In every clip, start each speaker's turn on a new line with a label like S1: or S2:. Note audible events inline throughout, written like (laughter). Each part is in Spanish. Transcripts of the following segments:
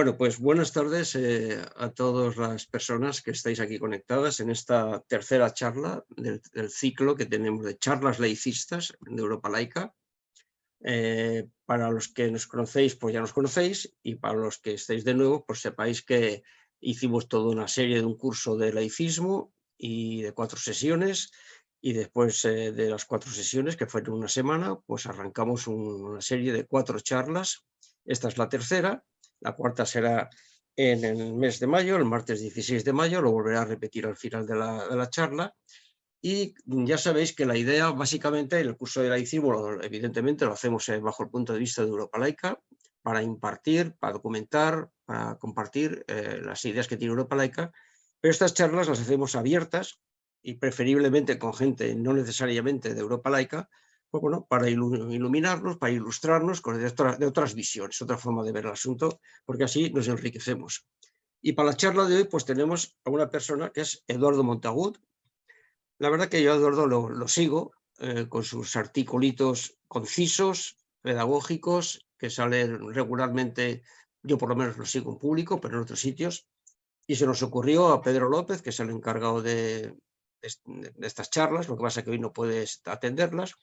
S1: Bueno, pues buenas tardes eh, a todas las personas que estáis aquí conectadas en esta tercera charla del, ciclo que tenemos de charlas laicistas de Europa Laica. Eh, para los que nos conocéis, pues ya nos conocéis, y para los que estáis de nuevo, pues sepáis que hicimos toda una serie de un curso de laicismo y de cuatro sesiones, y después eh, de las cuatro sesiones, que fueron una semana, pues arrancamos una serie de cuatro charlas. Esta es la tercera, la cuarta será en el mes de mayo, el martes 16 de mayo, lo volveré a repetir al final de la, charla. Y ya sabéis que la idea, básicamente, en el curso de laicismo, evidentemente lo hacemos eh, bajo el punto de vista de Europa laica, para impartir, para documentar, para compartir eh, las ideas que tiene Europa laica, pero estas charlas las hacemos abiertas y preferiblemente con gente no necesariamente de Europa laica, para iluminarnos, para ilustrarnos con de, otras visiones, otra forma de ver el asunto, porque así nos enriquecemos. Y para la charla de hoy pues tenemos a una persona que es Eduardo Montagut. La verdad que yo Eduardo lo, sigo eh, con sus articulitos concisos, pedagógicos, que salen regularmente, yo por lo menos lo sigo en público, pero en otros sitios. Y se nos ocurrió a Pedro López, que es el encargado de estas charlas, lo que pasa es que hoy no puedes atenderlas,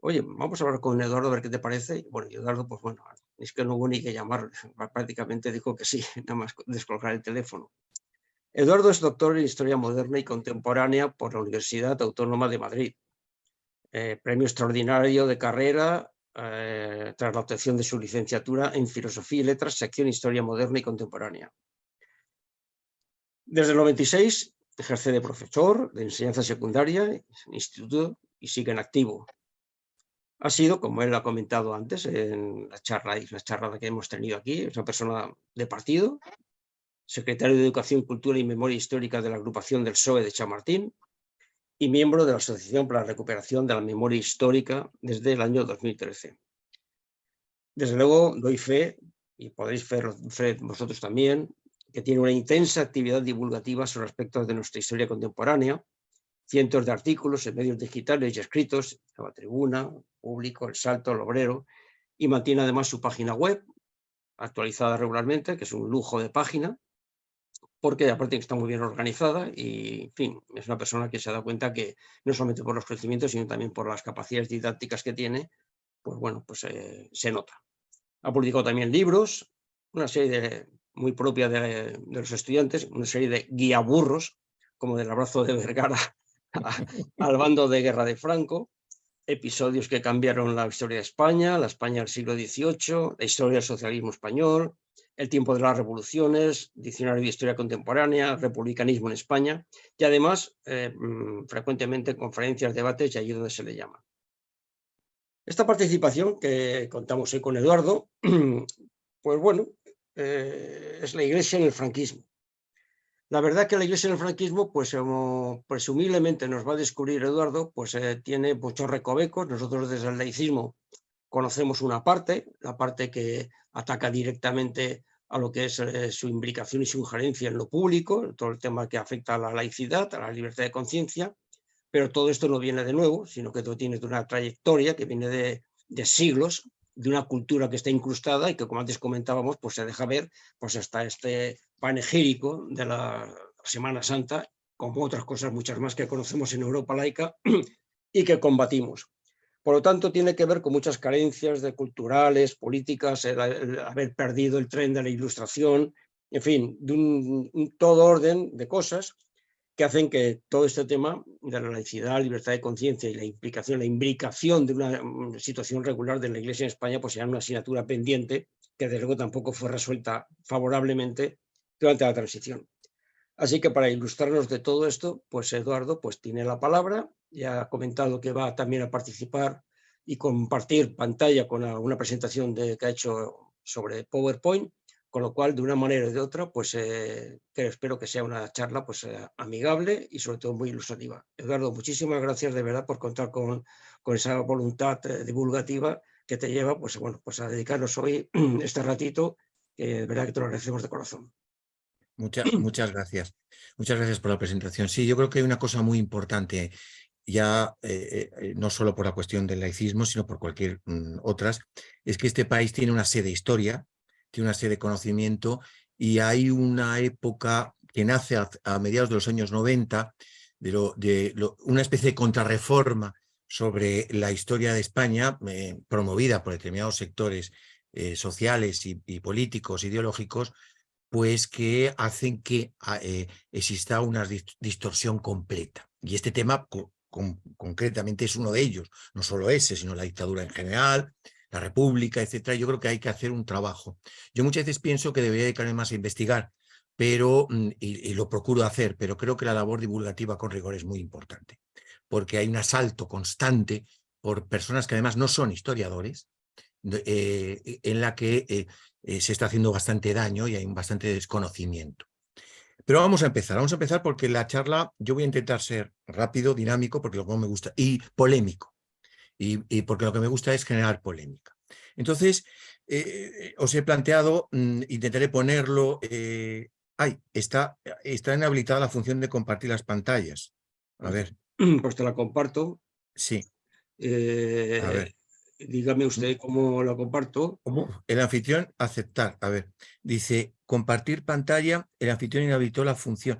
S1: oye, vamos a hablar con Eduardo a ver qué te parece. Bueno, Eduardo, pues bueno, es que no hubo ni que llamar, (laughs) prácticamente dijo que sí, (laughs) nada más descolgar el teléfono. Eduardo es doctor en Historia Moderna y Contemporánea por la Universidad Autónoma de Madrid. Eh, premio extraordinario de carrera eh, tras la obtención de su licenciatura en Filosofía y Letras, sección Historia Moderna y Contemporánea. Desde el 96 ejerce de profesor de enseñanza secundaria instituto y sigue en activo ha sido, como él ha comentado antes en la charla la charla que hemos tenido aquí, es una persona de partido, secretario de Educación, Cultura y Memoria Histórica de la agrupación del PSOE de Chamartín y miembro de la Asociación para la Recuperación de la Memoria Histórica desde el año 2013. Desde luego doy fe, y podéis ver fe vosotros también, que tiene una intensa actividad divulgativa sobre aspectos de nuestra historia contemporánea, cientos de artículos en medios digitales y escritos, la tribuna, público, el salto, el obrero, y mantiene además su página web, actualizada regularmente, que es un lujo de página, porque aparte está muy bien organizada y, en fin, es una persona que se ha dado cuenta que no solamente por los conocimientos, sino también por las capacidades didácticas que tiene, pues bueno, pues eh, se nota. Ha publicado también libros, una serie muy propia de, de los estudiantes, una serie de guiaburros, como del abrazo de Vergara (laughs) al bando de guerra de Franco, episodios que cambiaron la historia de España, la España del siglo XVIII, la historia del socialismo español, el tiempo de las revoluciones, diccionario de historia contemporánea, republicanismo en España y además eh, mm, frecuentemente conferencias, debates y allí donde se le llama. Esta participación que contamos hoy con Eduardo, (clears throat) pues bueno, eh, es la iglesia en el franquismo. La verdad que la iglesia en el franquismo, pues como presumiblemente nos va a descubrir Eduardo, pues eh, tiene muchos recovecos. Nosotros desde el laicismo conocemos una parte, la parte que ataca directamente a lo que es eh, su implicación y su injerencia en lo público, todo el tema que afecta a la laicidad, a la libertad de conciencia, pero todo esto no viene de nuevo, sino que todo tiene una trayectoria que viene de siglos, de una cultura que está incrustada y que, como antes comentábamos, pues se deja ver pues hasta este panegírico de la Semana Santa, como otras cosas muchas más que conocemos en Europa laica (clears throat) y que combatimos. Por lo tanto, tiene que ver con muchas carencias de culturales, políticas, el, haber perdido el tren de la ilustración, en fin, de un, todo orden de cosas que hacen que todo este tema de la laicidad, libertad de conciencia y la implicación, la imbricación de una situación regular de la Iglesia en España, pues sea una asignatura pendiente que desde luego tampoco fue resuelta favorablemente durante la transición. Así que para ilustrarnos de todo esto, pues Eduardo pues tiene la palabra, ya ha comentado que va también a participar y compartir pantalla con una presentación de, que ha hecho sobre PowerPoint, con lo cual de una manera o de otra, pues eh, espero que sea una charla pues eh, amigable y sobre todo muy ilustrativa. Eduardo, muchísimas gracias de verdad por contar con, con esa voluntad eh, divulgativa que te lleva pues, bueno, pues a dedicarnos hoy (clears throat) este ratito, de verdad que te lo agradecemos de corazón.
S2: Muchas, muchas gracias. Muchas gracias por la presentación. Sí, yo creo que hay una cosa muy importante, ya eh, no solo por la cuestión del laicismo, sino por cualquier mm, otras, es que este país tiene una sede historia, tiene una serie de conocimiento y hay una época que nace a, mediados de los años 90, de, una especie de contrarreforma sobre la historia de España, eh, promovida por determinados sectores eh, sociales y, políticos, ideológicos, pues que hacen que ah, eh, exista una distorsión completa. Y este tema concretamente es uno de ellos, no solo ese, sino la dictadura en general, la república, etcétera. Yo creo que hay que hacer un trabajo. Yo muchas veces pienso que debería dedicarme más a investigar, pero mm, y, lo procuro hacer, pero creo que la labor divulgativa con rigor es muy importante, porque hay un asalto constante por personas que además no son historiadores, eh, en la que eh, eh, se está haciendo bastante daño y hay bastante desconocimiento. Pero vamos a empezar, vamos a empezar porque la charla yo voy a intentar ser rápido, dinámico, porque lo que me gusta, y polémico, y, porque lo que me gusta es generar polémica. Entonces, os he planteado, mm, intentaré ponerlo Ay, está, está inhabilitada la función de compartir las pantallas. A ver. (clears throat)
S1: Pues te la comparto.
S2: Sí.
S1: Eh, a ver. Dígame usted cómo la comparto.
S2: ¿Cómo? El anfitrión, aceptar. A ver, dice, compartir pantalla, el anfitrión inhabilitó la función.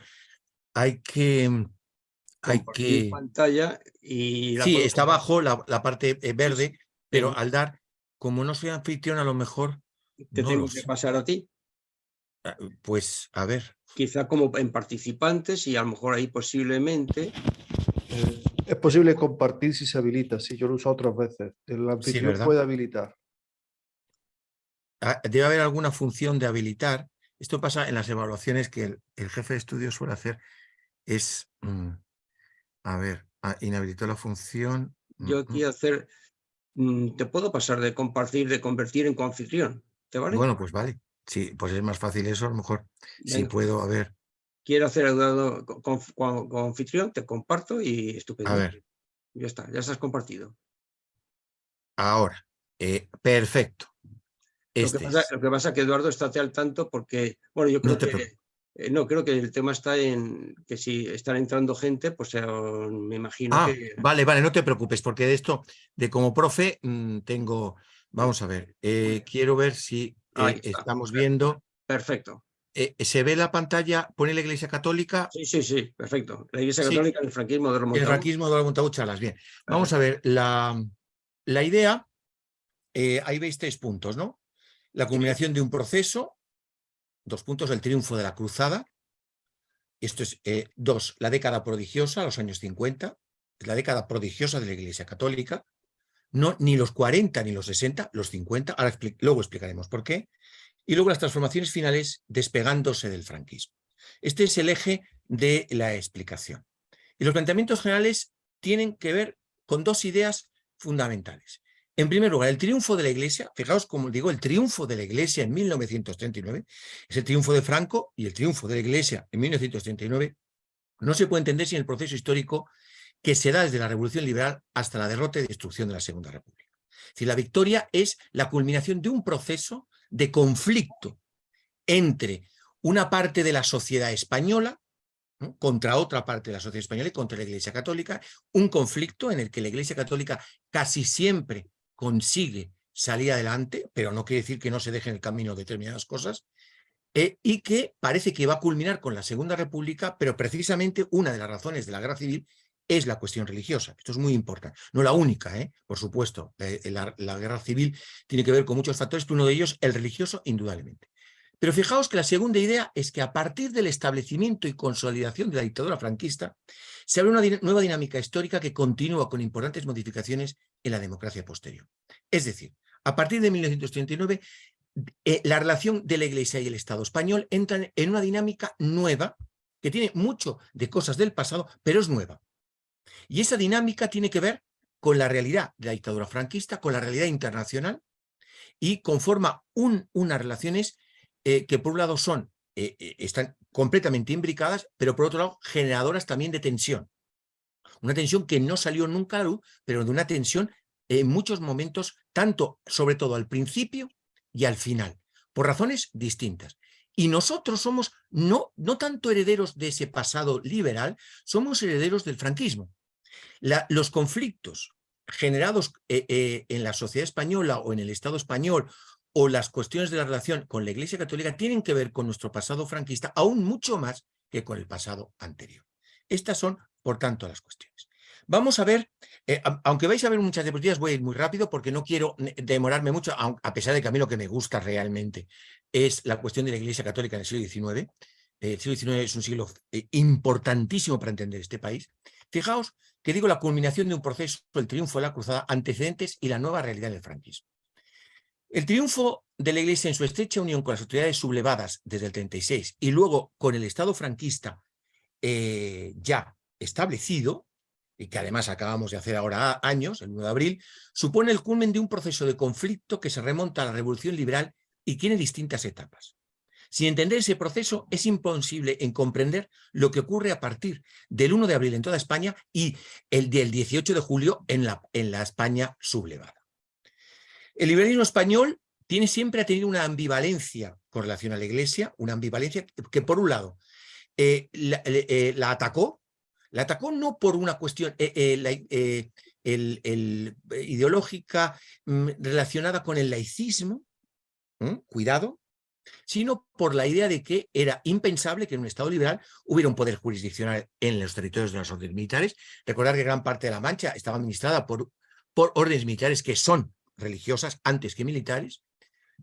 S2: Hay que... Hay que...
S1: pantalla y...
S2: sí, está abajo la, parte eh, verde, pero al dar, como no soy anfitrión, a lo mejor...
S1: Te tengo que pasar a ti.
S2: Ah, pues, a ver.
S1: Quizá como en participantes y a lo mejor ahí posiblemente...
S3: Eh, es posible compartir si se habilita, sí, yo lo uso otras veces. El anfitrión puede habilitar.
S2: Ah, debe haber alguna función de habilitar. Esto pasa en las evaluaciones que el, jefe de estudio suele hacer. Es, mm, a ver, ah, inhabilitó la función.
S1: Mm, yo aquí mm. hacer, te puedo pasar de compartir, de convertir en coanfitrión. ¿Te vale?
S2: Bueno, pues vale. Sí, pues es más fácil eso, a lo mejor. Si puedo, a ver.
S1: Quiero hacer el con, con, anfitrión, te comparto y estupendo.
S2: A ver.
S1: Ya está, ya estás compartido.
S2: Ahora, eh, perfecto.
S1: Este lo, que pasa, es que Eduardo está al tanto porque, bueno, yo creo que eh, no, creo que el tema está en que si están entrando gente, pues eh, me imagino
S2: ah,
S1: que...
S2: Vale, vale, no te preocupes, porque de esto, de como profe, mm, tengo... Vamos a ver, quiero ver si estamos viendo.
S1: Perfecto.
S2: Eh, ¿Se ve la pantalla? ¿Pone la Iglesia Católica?
S1: Sí, sí, sí, perfecto. La Iglesia Católica, el franquismo de
S2: El franquismo de Montaúchalas, bien. Vamos a ver, la, la idea, eh, ahí veis tres puntos, ¿no? La culminación de un proceso, dos puntos, el triunfo de la cruzada, esto es, eh, dos, la década prodigiosa, los años 50, la década prodigiosa de la Iglesia Católica, no, ni los 40 ni los 60, los 50, ahora luego explicaremos por qué, y luego las transformaciones finales despegándose del franquismo. Este es el eje de la explicación. Y los planteamientos generales tienen que ver con dos ideas fundamentales. En primer lugar, el triunfo de la Iglesia, fijaos como digo, el triunfo de la Iglesia en 1939, es el triunfo de Franco y el triunfo de la Iglesia en 1939, no se puede entender sin el proceso histórico que se da desde la Revolución Liberal hasta la derrota y destrucción de la Segunda República. Es decir, la victoria es la culminación de un proceso de conflicto entre una parte de la sociedad española contra otra parte de la sociedad española y contra la Iglesia Católica, un conflicto en el que la Iglesia Católica casi siempre consigue salir adelante, pero no quiere decir que no se dejen el camino determinadas cosas, eh, y que parece que va a culminar con la Segunda República, pero precisamente una de las razones de la guerra civil es la cuestión religiosa. Esto es muy importante. No la única, ¿eh? por supuesto. Eh, la, guerra civil tiene que ver con muchos factores, pero uno de ellos, el religioso, indudablemente. Pero fijaos que la segunda idea es que a partir del establecimiento y consolidación de la dictadura franquista, se abre una nueva dinámica histórica que continúa con importantes modificaciones en la democracia posterior. Es decir, a partir de 1939, eh, la relación de la Iglesia y el Estado español entran en una dinámica nueva, que tiene mucho de cosas del pasado, pero es nueva. Y esa dinámica tiene que ver con la realidad de la dictadura franquista, con la realidad internacional y conforma un, unas relaciones eh, que por un lado son, eh, están completamente imbricadas, pero por otro lado generadoras también de tensión. Una tensión que no salió nunca luz, pero de una tensión en muchos momentos, tanto sobre todo al principio y al final, por razones distintas. Y nosotros somos no, no tanto herederos de ese pasado liberal, somos herederos del franquismo los conflictos generados eh, eh, en la sociedad española o en el Estado español o las cuestiones de la relación con la Iglesia Católica tienen que ver con nuestro pasado franquista, aún mucho más que con el pasado anterior. Estas son, por tanto, las cuestiones. Vamos a ver, eh, aunque vais a ver muchas diapositivas, voy a ir muy rápido porque no quiero demorarme mucho, a pesar de que a mí lo que me gusta realmente es la cuestión de la Iglesia Católica en el siglo XIX. El siglo XIX es un siglo eh, importantísimo para entender este país. Fijaos que digo la culminación de un proceso, el triunfo de la cruzada, antecedentes y la nueva realidad del franquismo. El triunfo de la Iglesia en su estrecha unión con las autoridades sublevadas desde el 36 y luego con el Estado franquista eh, ya establecido, y que además acabamos de hacer ahora años, el 9 de abril, supone el culmen de un proceso de conflicto que se remonta a la Revolución Liberal y tiene distintas etapas. Sin entender ese proceso es imposible en comprender lo que ocurre a partir del 1 de abril en toda España y el del 18 de julio en la, en la España sublevada. El liberalismo español tiene siempre ha tenido una ambivalencia con relación a la Iglesia, una ambivalencia que por un lado eh, eh, la, atacó, la atacó no por una cuestión eh, ideológica mm, relacionada con el laicismo, cuidado, sino por la idea de que era impensable que en un Estado liberal hubiera un poder jurisdiccional en los territorios de las órdenes militares. Recordar que gran parte de la Mancha estaba administrada por órdenes militares que son religiosas antes que militares,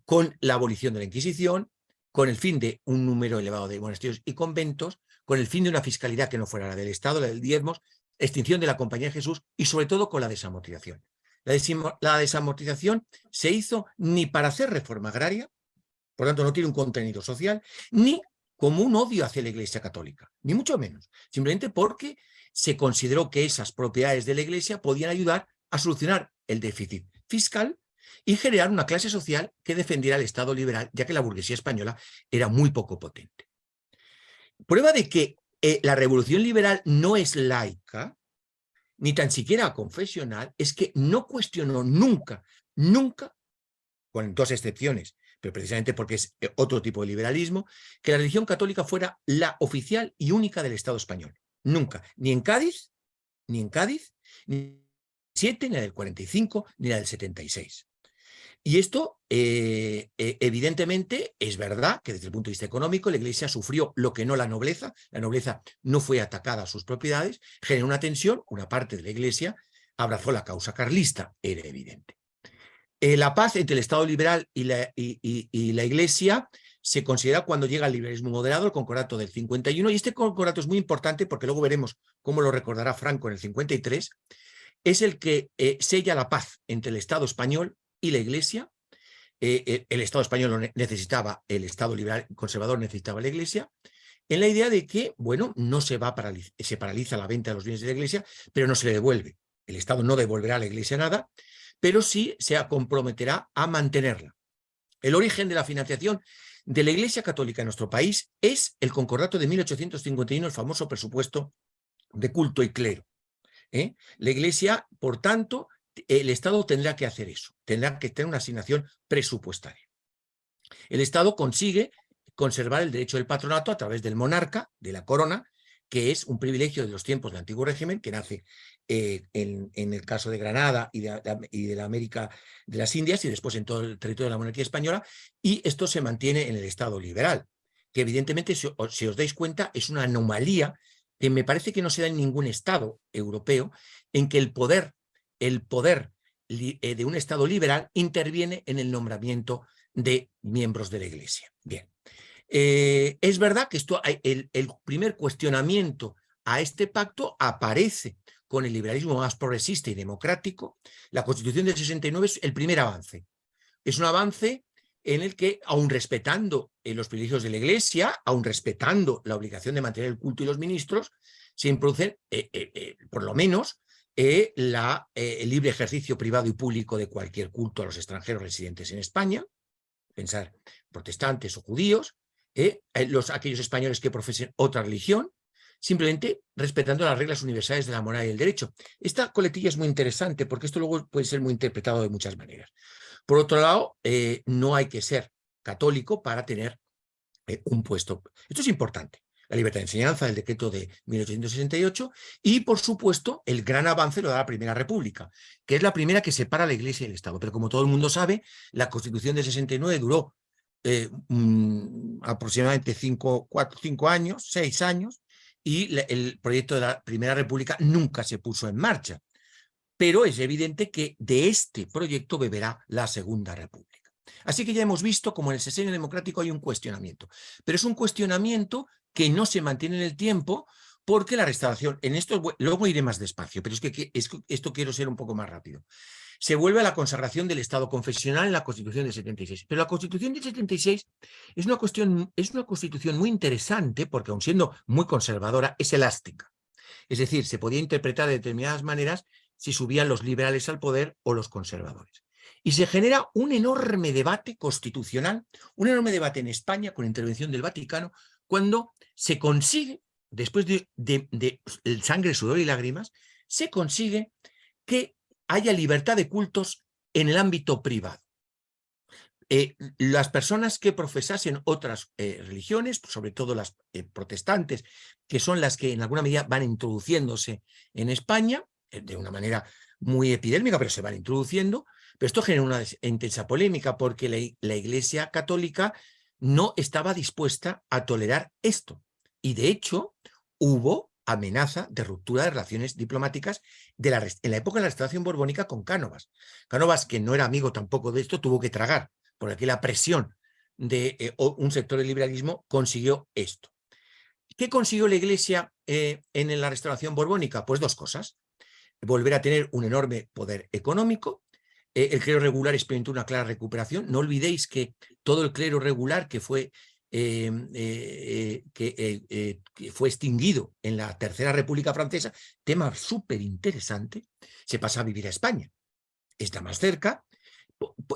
S2: con la abolición de la Inquisición, con el fin de un número elevado de monasterios y conventos, con el fin de una fiscalidad que no fuera la del Estado, la del diezmos, extinción de la Compañía de Jesús y sobre todo con la desamortización. La, desamortización se hizo ni para hacer reforma agraria, por tanto no tiene un contenido social, ni como un odio hacia la Iglesia Católica, ni mucho menos, simplemente porque se consideró que esas propiedades de la Iglesia podían ayudar a solucionar el déficit fiscal y generar una clase social que defendiera el Estado liberal, ya que la burguesía española era muy poco potente. Prueba de que eh, la revolución liberal no es laica, ni tan siquiera confesional, es que no cuestionó nunca, nunca, con dos excepciones, pero precisamente porque es eh, otro tipo de liberalismo, que la religión católica fuera la oficial y única del Estado español. Nunca, ni en Cádiz, ni en Cádiz, ni 7, ni la del 45, ni la del 76. Y esto, eh, eh, evidentemente, es verdad que desde el punto de vista económico la Iglesia sufrió lo que no la nobleza, la nobleza no fue atacada a sus propiedades, generó una tensión, una parte de la Iglesia abrazó la causa carlista, era evidente. Eh, la paz entre el Estado liberal y la, y la, Iglesia se considera cuando llega el liberalismo moderado, el concordato del 51, y este concordato es muy importante porque luego veremos cómo lo recordará Franco en el 53, es el que sella la paz entre el Estado español y la Iglesia. Eh, eh, el Estado español necesitaba, el Estado liberal conservador necesitaba la Iglesia, en la idea de que, bueno, no se va a se paraliza la venta de los bienes de la Iglesia, pero no se le devuelve. El Estado no devolverá a la Iglesia nada, pero sí se comprometerá a mantenerla. El origen de la financiación de la Iglesia Católica en nuestro país es el concordato de 1851, el famoso presupuesto de culto y clero. ¿Eh? La Iglesia, por tanto, el Estado tendrá que hacer eso, tendrá que tener una asignación presupuestaria. El Estado consigue conservar el derecho del patronato a través del monarca, de la corona, que es un privilegio de los tiempos del antiguo régimen, que nace eh, en, el caso de Granada y de, la América de las Indias y después en todo el territorio de la monarquía española, y esto se mantiene en el Estado liberal, que evidentemente, si, si os dais cuenta, es una anomalía que me parece que no se da en ningún Estado europeo, en que el poder el poder eh, de un Estado liberal interviene en el nombramiento de miembros de la Iglesia. Bien, eh, es verdad que esto, el, el primer cuestionamiento a este pacto aparece con el liberalismo más progresista y democrático. La Constitución del 69 es el primer avance. Es un avance en el que, aun respetando eh, los privilegios de la Iglesia, aun respetando la obligación de mantener el culto y los ministros, se introducen, por lo menos, eh, la, eh, el libre ejercicio privado y público de cualquier culto a los extranjeros residentes en España, pensar protestantes o judíos, eh, los, aquellos españoles que profesen otra religión, simplemente respetando las reglas universales de la moral y el derecho. Esta coletilla es muy interesante porque esto luego puede ser muy interpretado de muchas maneras. Por otro lado, no hay que ser católico para tener un puesto. Esto es importante, la libertad de enseñanza, el decreto de 1868, y por supuesto el gran avance lo da la Primera República, que es la primera que separa la Iglesia y el Estado. Pero como todo el mundo sabe, la Constitución de 69 duró eh, mm, aproximadamente cinco, cuatro, cinco años, seis años, y el proyecto de la Primera República nunca se puso en marcha. Pero es evidente que de este proyecto beberá la Segunda República. Así que ya hemos visto como en el sesenio democrático hay un cuestionamiento, pero es un cuestionamiento que no se mantiene en el tiempo porque la restauración, en esto luego iré más despacio, pero es que esto quiero ser un poco más rápido se vuelve a la consagración del Estado confesional en la Constitución de 76. Pero la Constitución de 76 es una, cuestión, es una constitución muy interesante porque, aun siendo muy conservadora, es elástica. Es decir, se podía interpretar de determinadas maneras si subían los liberales al poder o los conservadores. Y se genera un enorme debate constitucional, un enorme debate en España con intervención del Vaticano, cuando se consigue, después de, de sangre, sudor y lágrimas, se consigue que haya libertad de cultos en el ámbito privado. Eh, las personas que profesasen otras eh, religiones, sobre todo las eh, protestantes, que son las que en alguna medida van introduciéndose en España, de una manera muy epidérmica, pero se van introduciendo, pero esto genera una intensa polémica porque la, Iglesia Católica no estaba dispuesta a tolerar esto. Y de hecho hubo amenaza de ruptura de relaciones diplomáticas de la, en la época de la restauración borbónica con Cánovas. Cánovas, que no era amigo tampoco de esto, tuvo que tragar, por aquí la presión de eh, un sector del liberalismo consiguió esto. ¿Qué consiguió la Iglesia eh, en la restauración borbónica? Pues dos cosas. Volver a tener un enorme poder económico. Eh, el clero regular experimentó una clara recuperación. No olvidéis que todo el clero regular que fue eh, eh, que, fue extinguido en la Tercera República Francesa, tema súper interesante, se pasa a vivir a España. Está más cerca.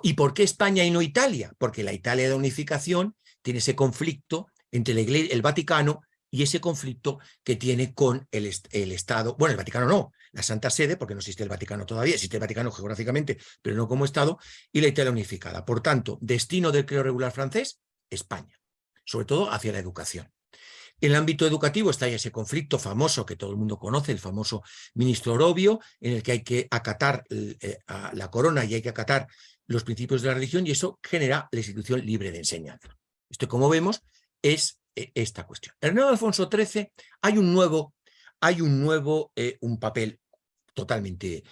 S2: ¿Y por qué España y no Italia? Porque la Italia de unificación tiene ese conflicto entre Iglesia, el Vaticano y ese conflicto que tiene con el, el, Estado, bueno, el Vaticano no, la Santa Sede, porque no existe el Vaticano todavía, existe el Vaticano geográficamente, pero no como Estado, y la Italia unificada. Por tanto, destino del creo regular francés, España sobre todo hacia la educación. En el ámbito educativo está ese conflicto famoso que todo el mundo conoce, el famoso ministro Orobio, en el que hay que acatar eh, a la corona y hay que acatar los principios de la religión y eso genera la institución libre de enseñanza. Esto, como vemos, es eh, esta cuestión. En el nuevo Alfonso XIII hay un nuevo, hay un, nuevo eh, un papel totalmente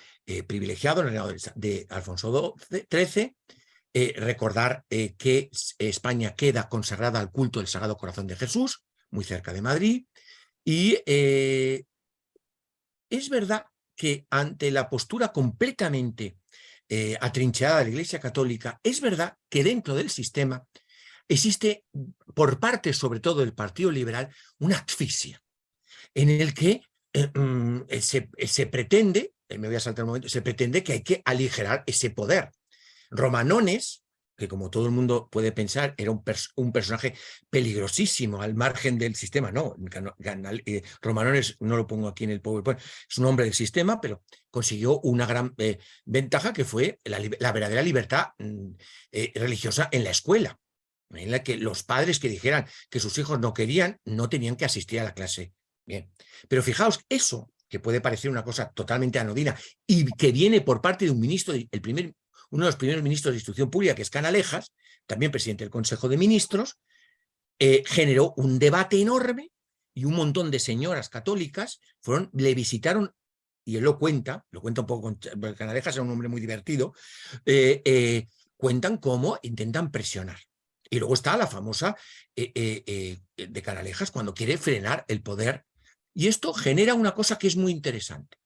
S2: privilegiado en el reinado de Alfonso XIII, eh, recordar eh, que España queda consagrada al culto del Sagrado Corazón de Jesús, muy cerca de Madrid, y eh, es verdad que ante la postura completamente atrincherada de la Iglesia Católica, es verdad que dentro del sistema existe, por parte sobre todo del Partido Liberal, una asfixia, en el que mm, se, se pretende, me voy a saltar un momento, se pretende que hay que aligerar ese poder, Romanones, que como todo el mundo puede pensar, era un, un personaje peligrosísimo al margen del sistema. No, eh, Romanones, no lo pongo aquí en el PowerPoint, es un hombre del sistema, pero consiguió una gran eh, ventaja que fue la, verdadera libertad mm, eh, religiosa en la escuela, en la que los padres que dijeran que sus hijos no querían, no tenían que asistir a la clase. Bien, pero fijaos, eso que puede parecer una cosa totalmente anodina y que viene por parte de un ministro, el primer uno de los primeros ministros de Instrucción Pública, que es Canalejas, también presidente del Consejo de Ministros, eh, generó un debate enorme y un montón de señoras católicas fueron, le visitaron, y él lo cuenta, lo cuenta un poco con Canalejas, era un hombre muy divertido, eh, eh, cuentan cómo intentan presionar. Y luego está la famosa de Canalejas cuando quiere frenar el poder. Y esto genera una cosa que es muy interesante.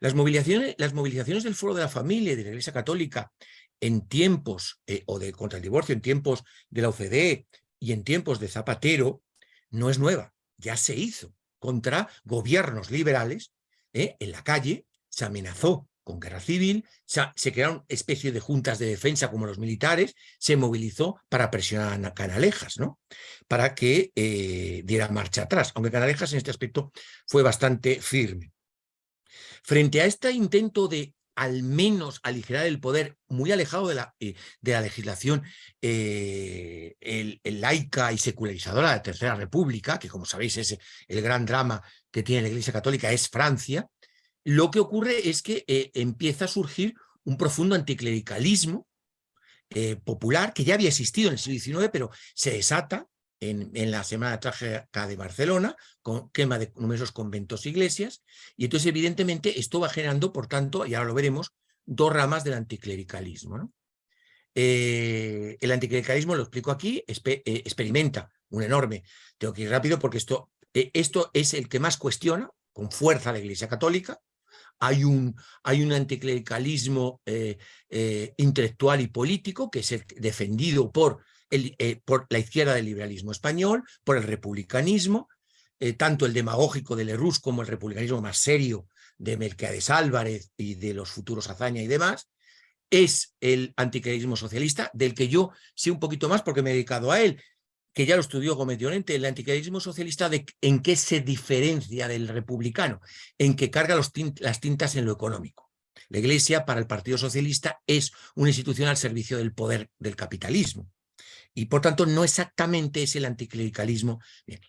S2: Las movilizaciones, las movilizaciones del Foro de la Familia y de la Iglesia Católica en tiempos, eh, o de contra el divorcio, en tiempos de la OCDE y en tiempos de Zapatero, no es nueva, ya se hizo contra gobiernos liberales eh, en la calle, se amenazó con guerra civil, se, crearon especies de juntas de defensa como los militares, se movilizó para presionar a Canalejas, ¿no? para que eh, diera marcha atrás, aunque Canalejas en este aspecto fue bastante firme. Frente a este intento de al menos aligerar el poder muy alejado de la, eh, de la legislación eh, laica y secularizadora de la Tercera República, que como sabéis es el gran drama que tiene la Iglesia Católica, es Francia, lo que ocurre es que eh, empieza a surgir un profundo anticlericalismo popular que ya había existido en el siglo XIX, pero se desata en, la Semana Trágica de Barcelona, con quema de numerosos conventos e iglesias, y entonces evidentemente esto va generando, por tanto, y ahora lo veremos, dos ramas del anticlericalismo. Eh, el anticlericalismo, lo explico aquí, eh, experimenta un enorme, tengo que ir rápido porque esto, eh, esto es el que más cuestiona con fuerza la Iglesia Católica, hay un, hay un anticlericalismo intelectual y político que es defendido por eh, por la izquierda del liberalismo español, por el republicanismo, eh, tanto el demagógico de Lerroux como el republicanismo más serio de Melquiades Álvarez y de los futuros Azaña y demás, es el anticlericalismo socialista, del que yo sé un poquito más porque me he dedicado a él, que ya lo estudió Gómez Llorente, el anticlericalismo socialista, de, ¿en qué se diferencia del republicano? En que carga las tintas en lo económico. La Iglesia, para el Partido Socialista, es una institución al servicio del poder del capitalismo y por tanto no exactamente es el anticlericalismo.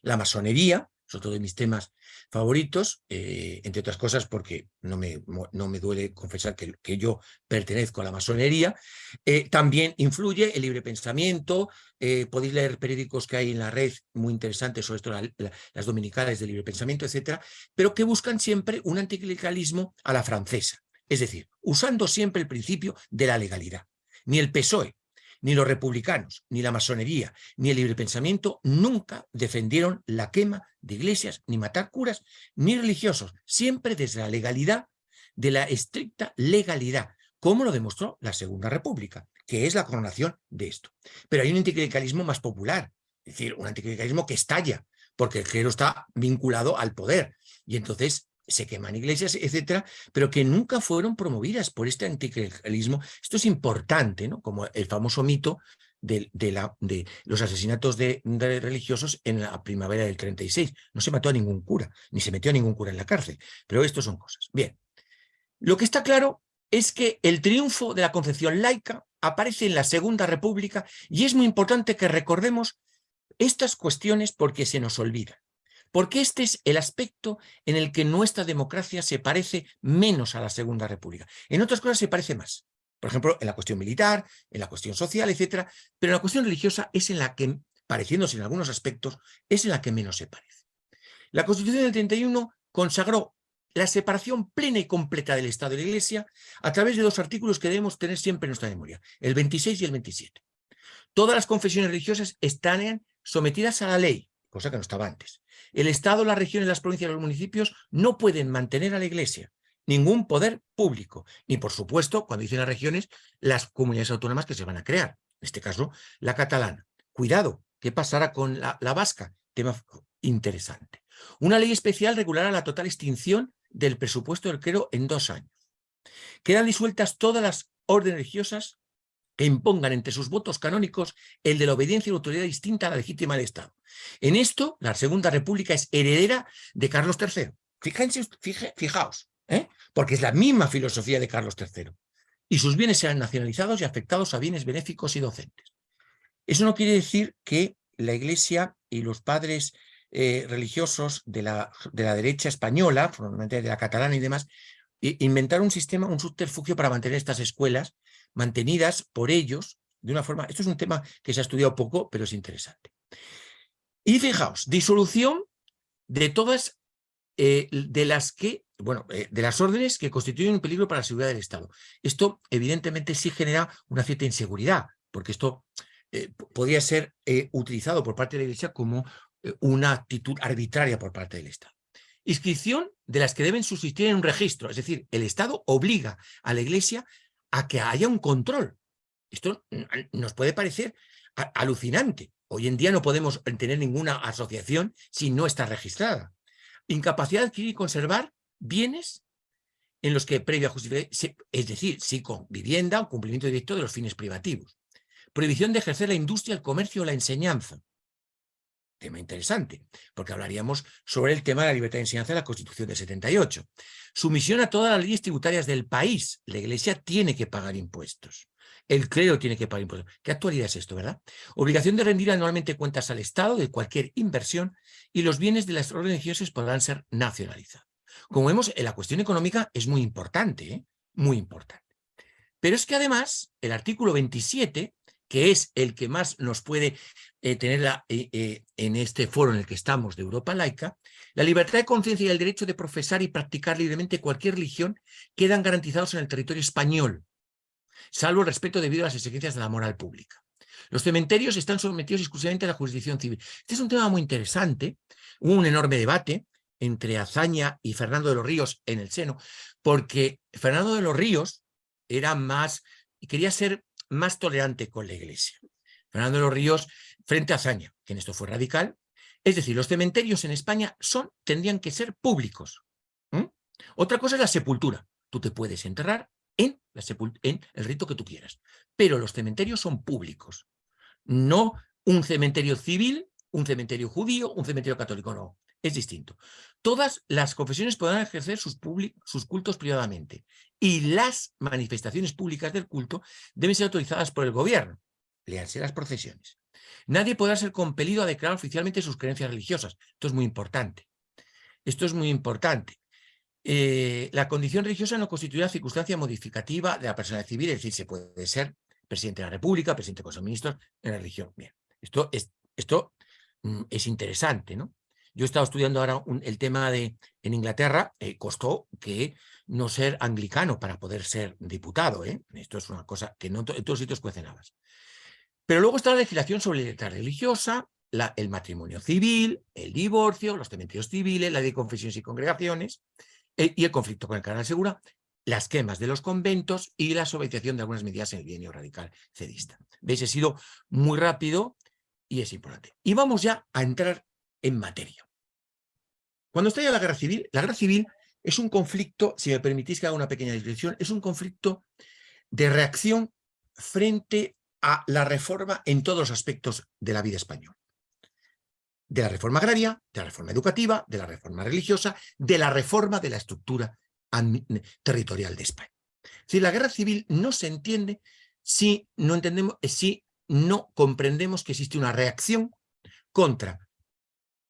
S2: la masonería, es otro de mis temas favoritos, eh, entre otras cosas porque no me, no me duele confesar que, yo pertenezco a la masonería, eh, también influye el libre pensamiento, eh, podéis leer periódicos que hay en la red muy interesantes sobre esto, las dominicales de libre pensamiento, etcétera, pero que buscan siempre un anticlericalismo a la francesa, es decir, usando siempre el principio de la legalidad. Ni el PSOE, ni los republicanos, ni la masonería, ni el libre pensamiento nunca defendieron la quema de iglesias, ni matar curas, ni religiosos, siempre desde la legalidad, de la estricta legalidad, como lo demostró la Segunda República, que es la coronación de esto. Pero hay un anticlericalismo más popular, es decir, un anticlericalismo que estalla, porque el clero está vinculado al poder, y entonces se queman iglesias, etcétera, pero que nunca fueron promovidas por este anticlericalismo. Esto es importante, ¿no? Como el famoso mito de, los asesinatos de, religiosos en la primavera del 36. No se mató a ningún cura, ni se metió a ningún cura en la cárcel, pero esto son cosas. Bien, lo que está claro es que el triunfo de la concepción laica aparece en la Segunda República y es muy importante que recordemos estas cuestiones porque se nos olvidan porque este es el aspecto en el que nuestra democracia se parece menos a la Segunda República. En otras cosas se parece más. Por ejemplo, en la cuestión militar, en la cuestión social, etcétera, pero en la cuestión religiosa es en la que, pareciéndose en algunos aspectos, es en la que menos se parece. La Constitución del 31 consagró la separación plena y completa del Estado y la Iglesia a través de dos artículos que debemos tener siempre en nuestra memoria, el 26 y el 27. Todas las confesiones religiosas están sometidas a la ley, cosa que no estaba antes. El Estado, las regiones, las provincias los municipios no pueden mantener a la Iglesia, ningún poder público, ni por supuesto, cuando dicen las regiones, las comunidades autónomas que se van a crear, en este caso la catalana. Cuidado, ¿qué pasará con la, vasca? Tema interesante. Una ley especial regulará la total extinción del presupuesto del clero en dos años. Quedan disueltas todas las órdenes religiosas que impongan entre sus votos canónicos el de la obediencia y la autoridad distinta a la legítima del Estado. En esto, la Segunda República es heredera de Carlos III. Fíjense, fijaos, ¿eh? porque es la misma filosofía de Carlos III. Y sus bienes serán nacionalizados y afectados a bienes benéficos y docentes. Eso no quiere decir que la Iglesia y los padres eh, religiosos de la, de la derecha española, fundamentalmente de la catalana y demás, inventaron un sistema, un subterfugio para mantener estas escuelas mantenidas por ellos de una forma... Esto es un tema que se ha estudiado poco, pero es interesante. Y fijaos, disolución de todas eh, de las que, bueno, eh, de las órdenes que constituyen un peligro para la seguridad del Estado. Esto evidentemente sí genera una cierta inseguridad, porque esto eh, podría ser utilizado por parte de la Iglesia como una actitud arbitraria por parte del Estado. Inscripción de las que deben subsistir en un registro, es decir, el Estado obliga a la Iglesia a que haya un control. Esto nos puede parecer alucinante. Hoy en día no podemos tener ninguna asociación si no está registrada. Incapacidad de adquirir y conservar bienes en los que previa justificación, es decir, sí con vivienda o cumplimiento directo de los fines privativos. Prohibición de ejercer la industria, el comercio o la enseñanza. Tema interesante, porque hablaríamos sobre el tema de la libertad de enseñanza de la Constitución de 78. Sumisión a todas las leyes tributarias del país. La Iglesia tiene que pagar impuestos. El clero tiene que pagar impuestos. ¿Qué actualidad es esto, verdad? Obligación de rendir anualmente cuentas al Estado de cualquier inversión y los bienes de las organizaciones podrán ser nacionalizados. Como vemos, la cuestión económica es muy importante, ¿eh? muy importante. Pero es que además, el artículo 27, que es el que más nos puede eh, tener eh, en este foro en el que estamos de Europa laica, la libertad de conciencia y el derecho de profesar y practicar libremente cualquier religión quedan garantizados en el territorio español, salvo el respeto debido a las exigencias de la moral pública. Los cementerios están sometidos exclusivamente a la jurisdicción civil. Este es un tema muy interesante, hubo un enorme debate entre Azaña y Fernando de los Ríos en el seno, porque Fernando de los Ríos era más, quería ser más tolerante con la iglesia. Fernando de los Ríos frente a Azaña, que en esto fue radical, es decir, los cementerios en España son, tendrían que ser públicos. Otra cosa es la sepultura. Tú te puedes enterrar en, en el rito que tú quieras. Pero los cementerios son públicos. No un cementerio civil, un cementerio judío, un cementerio católico, no. Es distinto. Todas las confesiones podrán ejercer sus, sus cultos privadamente y las manifestaciones públicas del culto deben ser autorizadas por el gobierno. Léanse las procesiones. Nadie podrá ser compelido a declarar oficialmente sus creencias religiosas. Esto es muy importante. Esto es muy importante. Eh, la condición religiosa no constituirá circunstancia modificativa de la persona civil, es decir, se puede ser presidente de la República, presidente de Consejo de Ministros en la religión. Bien, esto es, esto mm, es interesante, ¿no? Yo he estado estudiando ahora el tema de, en Inglaterra, eh, costó que no ser anglicano para poder ser diputado, ¿eh? Esto es una cosa que en todos sitios cuecen habas. Pero luego está la legislación sobre la libertad religiosa, el matrimonio civil, el divorcio, los cementerios civiles, la ley de confesiones y congregaciones, eh, y el conflicto con el canal segura, las quemas de los conventos y la suavicización de algunas medidas en el bienio radical cedista. ¿Veis? He sido muy rápido y es importante. Y vamos ya a entrar en materia. Cuando estalla la guerra civil, la guerra civil es un conflicto, si me permitís que haga una pequeña descripción, es un conflicto de reacción frente a la reforma en todos los aspectos de la vida española. De la reforma agraria, de la reforma educativa, de la reforma religiosa, de la reforma de la estructura territorial de España. Si la guerra civil no se entiende si no, entendemos, eh, si no comprendemos que existe una reacción contra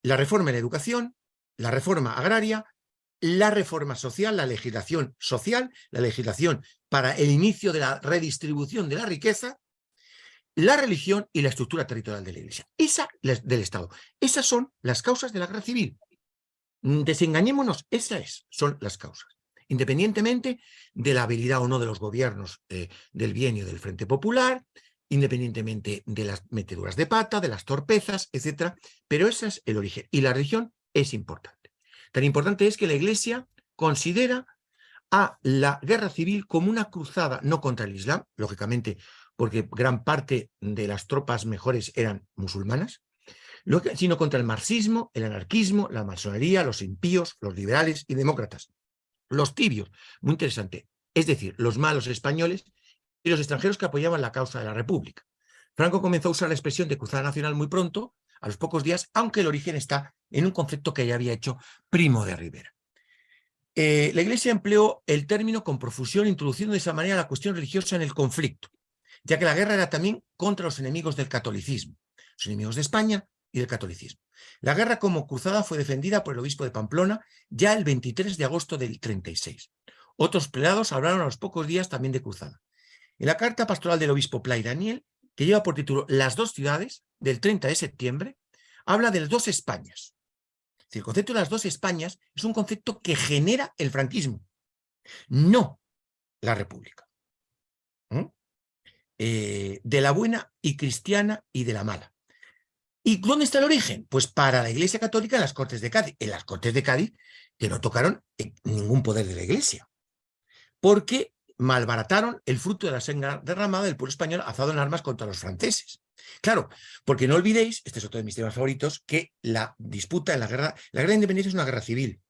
S2: la reforma en educación, la reforma agraria, la reforma social, la legislación social, la legislación para el inicio de la redistribución de la riqueza la religión y la estructura territorial de la Iglesia, esa del Estado. Esas son las causas de la guerra civil. Mm, desengañémonos, esas son las causas. Independientemente de la habilidad o no de los gobiernos eh, del bienio del Frente Popular, independientemente de las meteduras de pata, de las torpezas, etc. Pero ese es el origen. Y la religión es importante. Tan importante es que la Iglesia considera a la guerra civil como una cruzada, no contra el Islam, lógicamente porque gran parte de las tropas mejores eran musulmanas, sino contra el marxismo, el anarquismo, la masonería, los impíos, los liberales y demócratas. Los tibios, muy interesante, es decir, los malos españoles y los extranjeros que apoyaban la causa de la República. Franco comenzó a usar la expresión de cruzada nacional muy pronto, a los pocos días, aunque el origen está en un concepto que ya había hecho Primo de Rivera. Eh, la Iglesia empleó el término con profusión, introduciendo de esa manera la cuestión religiosa en el conflicto ya que la guerra era también contra los enemigos del catolicismo, los enemigos de España y del catolicismo. La guerra como cruzada fue defendida por el obispo de Pamplona ya el 23 de agosto del 36. Otros prelados hablaron a los pocos días también de cruzada. En la carta pastoral del obispo Play Daniel, que lleva por título Las dos ciudades, del 30 de septiembre, habla de las dos Españas. El concepto de las dos Españas es un concepto que genera el franquismo, no la república. Eh, de la buena y cristiana y de la mala. ¿Y dónde está el origen? Pues para la Iglesia Católica en las Cortes de Cádiz. En las Cortes de Cádiz que no tocaron ningún poder de la Iglesia. Porque malbarataron el fruto de la sangre derramada del pueblo español azado en armas contra los franceses. Claro, porque no olvidéis, este es otro de mis temas favoritos, que la disputa en la guerra, la guerra de independencia es una guerra civil.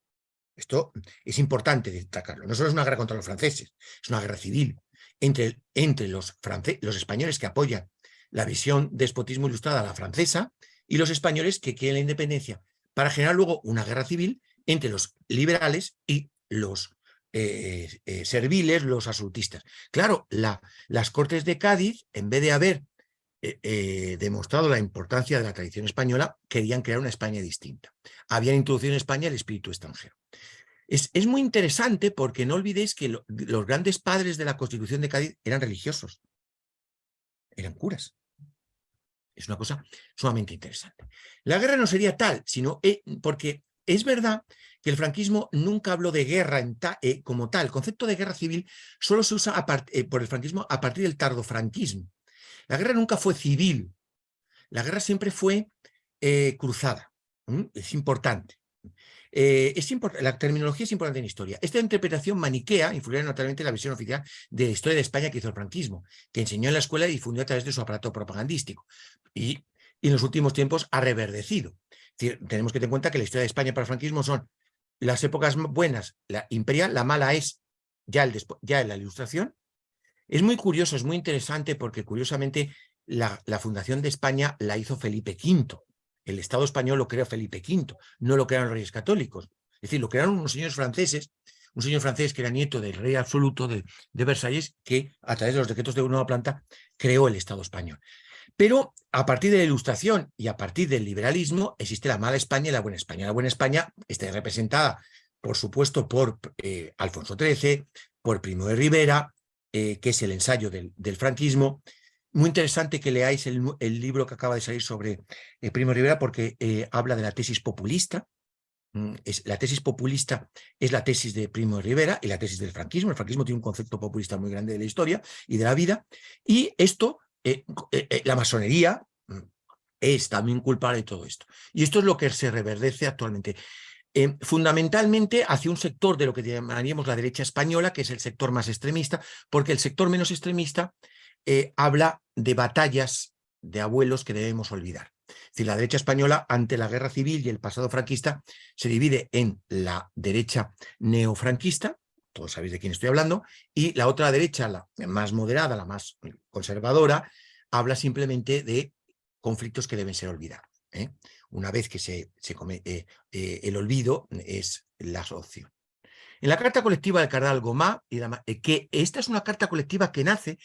S2: Esto es importante destacarlo. No solo es una guerra contra los franceses, es una guerra civil entre, entre los, los españoles que apoyan la visión despotismo ilustrada a la francesa y los españoles que quieren la independencia, para generar luego una guerra civil entre los liberales y los eh, eh, serviles, los absolutistas. Claro, la, las Cortes de Cádiz, en vez de haber eh, demostrado la importancia de la tradición española, querían crear una España distinta. Habían introducido en España el espíritu extranjero. Es, muy interesante porque no olvidéis que los grandes padres de la Constitución de Cádiz eran religiosos, eran curas. Es una cosa sumamente interesante. La guerra no sería tal, sino porque es verdad que el franquismo nunca habló de guerra eh, como tal. El concepto de guerra civil solo se usa por el franquismo a partir del tardofranquismo. La guerra nunca fue civil, la guerra siempre fue eh, cruzada, es importante. Eh, la terminología es importante en historia. Esta interpretación maniquea influirá notablemente la visión oficial de la historia de España que hizo el franquismo, que enseñó en la escuela y difundió a través de su aparato propagandístico. Y, en los últimos tiempos ha reverdecido. Tenemos que tener en cuenta que la historia de España para el franquismo son las épocas buenas, la imperial, la mala es ya, el ya en la ilustración, es muy curioso, es muy interesante porque curiosamente la, fundación de España la hizo Felipe V. El Estado español lo creó Felipe V, no lo crearon los reyes católicos. Es decir, lo crearon unos señores franceses, un señor francés que era nieto del rey absoluto de, Versalles, que a través de los decretos de nueva planta creó el Estado español. Pero a partir de la ilustración y a partir del liberalismo existe la mala España y la buena España. La buena España está representada, por supuesto, por eh, Alfonso XIII, por Primo de Rivera, eh, que es el ensayo del, franquismo. Muy interesante que leáis el, libro que acaba de salir sobre eh, Primo Rivera porque habla de la tesis populista. Mm, es, la tesis populista es la tesis de Primo Rivera y la tesis del franquismo. El franquismo tiene un concepto populista muy grande de la historia y de la vida. Y esto, la masonería, mm, es también culpable de todo esto. Y esto es lo que se reverdece actualmente. Eh, fundamentalmente hacia un sector de lo que llamaríamos la derecha española, que es el sector más extremista, porque el sector menos extremista eh, habla de batallas de abuelos que debemos olvidar. Es decir, la derecha española, ante la guerra civil y el pasado franquista, se divide en la derecha neofranquista, todos sabéis de quién estoy hablando, y la otra derecha, la más moderada, la más conservadora, habla simplemente de conflictos que deben ser olvidados. ¿eh? una vez que se, se come, eh, eh, el olvido es la opción. En la carta colectiva del cardenal Gomá, que esta es una carta colectiva que nace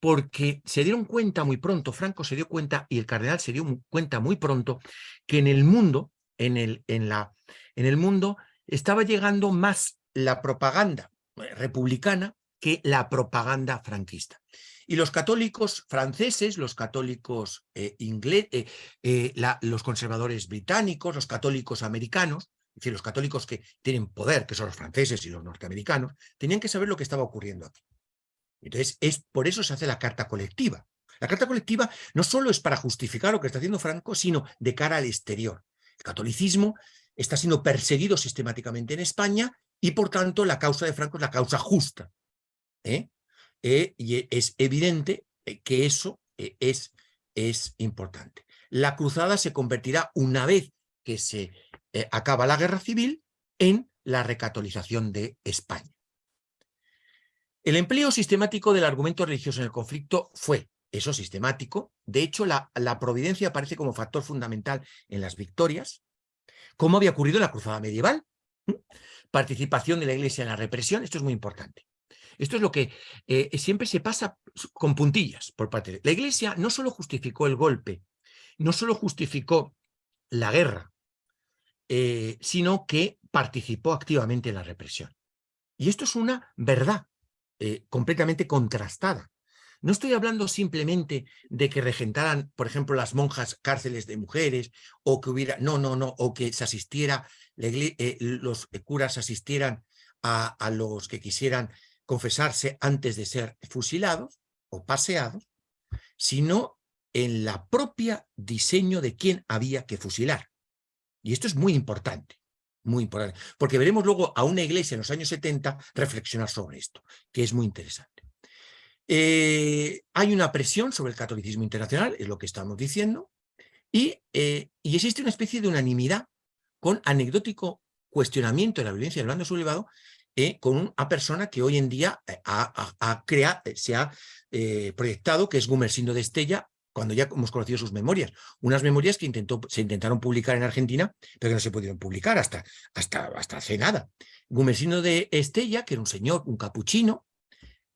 S2: porque se dieron cuenta muy pronto, Franco se dio cuenta y el cardenal se dio cuenta muy pronto que en el mundo, en el, en la, en el mundo estaba llegando más la propaganda republicana que la propaganda franquista. Y los católicos franceses, los católicos eh, ingleses, eh, eh, los conservadores británicos, los católicos americanos, es decir, los católicos que tienen poder, que son los franceses y los norteamericanos, tenían que saber lo que estaba ocurriendo aquí. Entonces, es, por eso se hace la carta colectiva. La carta colectiva no solo es para justificar lo que está haciendo Franco, sino de cara al exterior. El catolicismo está siendo perseguido sistemáticamente en España y, por tanto, la causa de Franco es la causa justa. ¿eh? Eh, y es evidente eh, que eso es, es importante. La cruzada se convertirá, una vez que se acaba la guerra civil, en la recatolización de España. El empleo sistemático del argumento religioso en el conflicto fue eso sistemático. De hecho, la, la, providencia aparece como factor fundamental en las victorias, como había ocurrido en la cruzada medieval. Participación de la Iglesia en la represión, esto es muy importante. Esto es lo que eh, siempre se pasa con puntillas por parte de... La Iglesia no solo justificó el golpe, no solo justificó la guerra, eh, sino que participó activamente en la represión. Y esto es una verdad eh, completamente contrastada. No estoy hablando simplemente de que regentaran, por ejemplo, las monjas cárceles de mujeres, o que hubiera, no, no, no, o que se asistiera, los curas asistieran a, los que quisieran confesarse antes de ser fusilados o paseados, sino en la propia diseño de quién había que fusilar. Y esto es muy importante, muy importante, porque veremos luego a una iglesia en los años 70 reflexionar sobre esto, que es muy interesante. Eh, hay una presión sobre el catolicismo internacional, es lo que estamos diciendo, y, eh, y existe una especie de unanimidad con anecdótico cuestionamiento de la violencia del bando sublevado eh, con una persona que hoy en día eh, ha, creado, eh, se ha proyectado, que es Gumersindo de Estella, cuando ya hemos conocido sus memorias. Unas memorias que se intentaron publicar en Argentina, pero que no se pudieron publicar hasta, hasta, hasta hace nada. Gumersindo de Estella, que era un señor, un capuchino,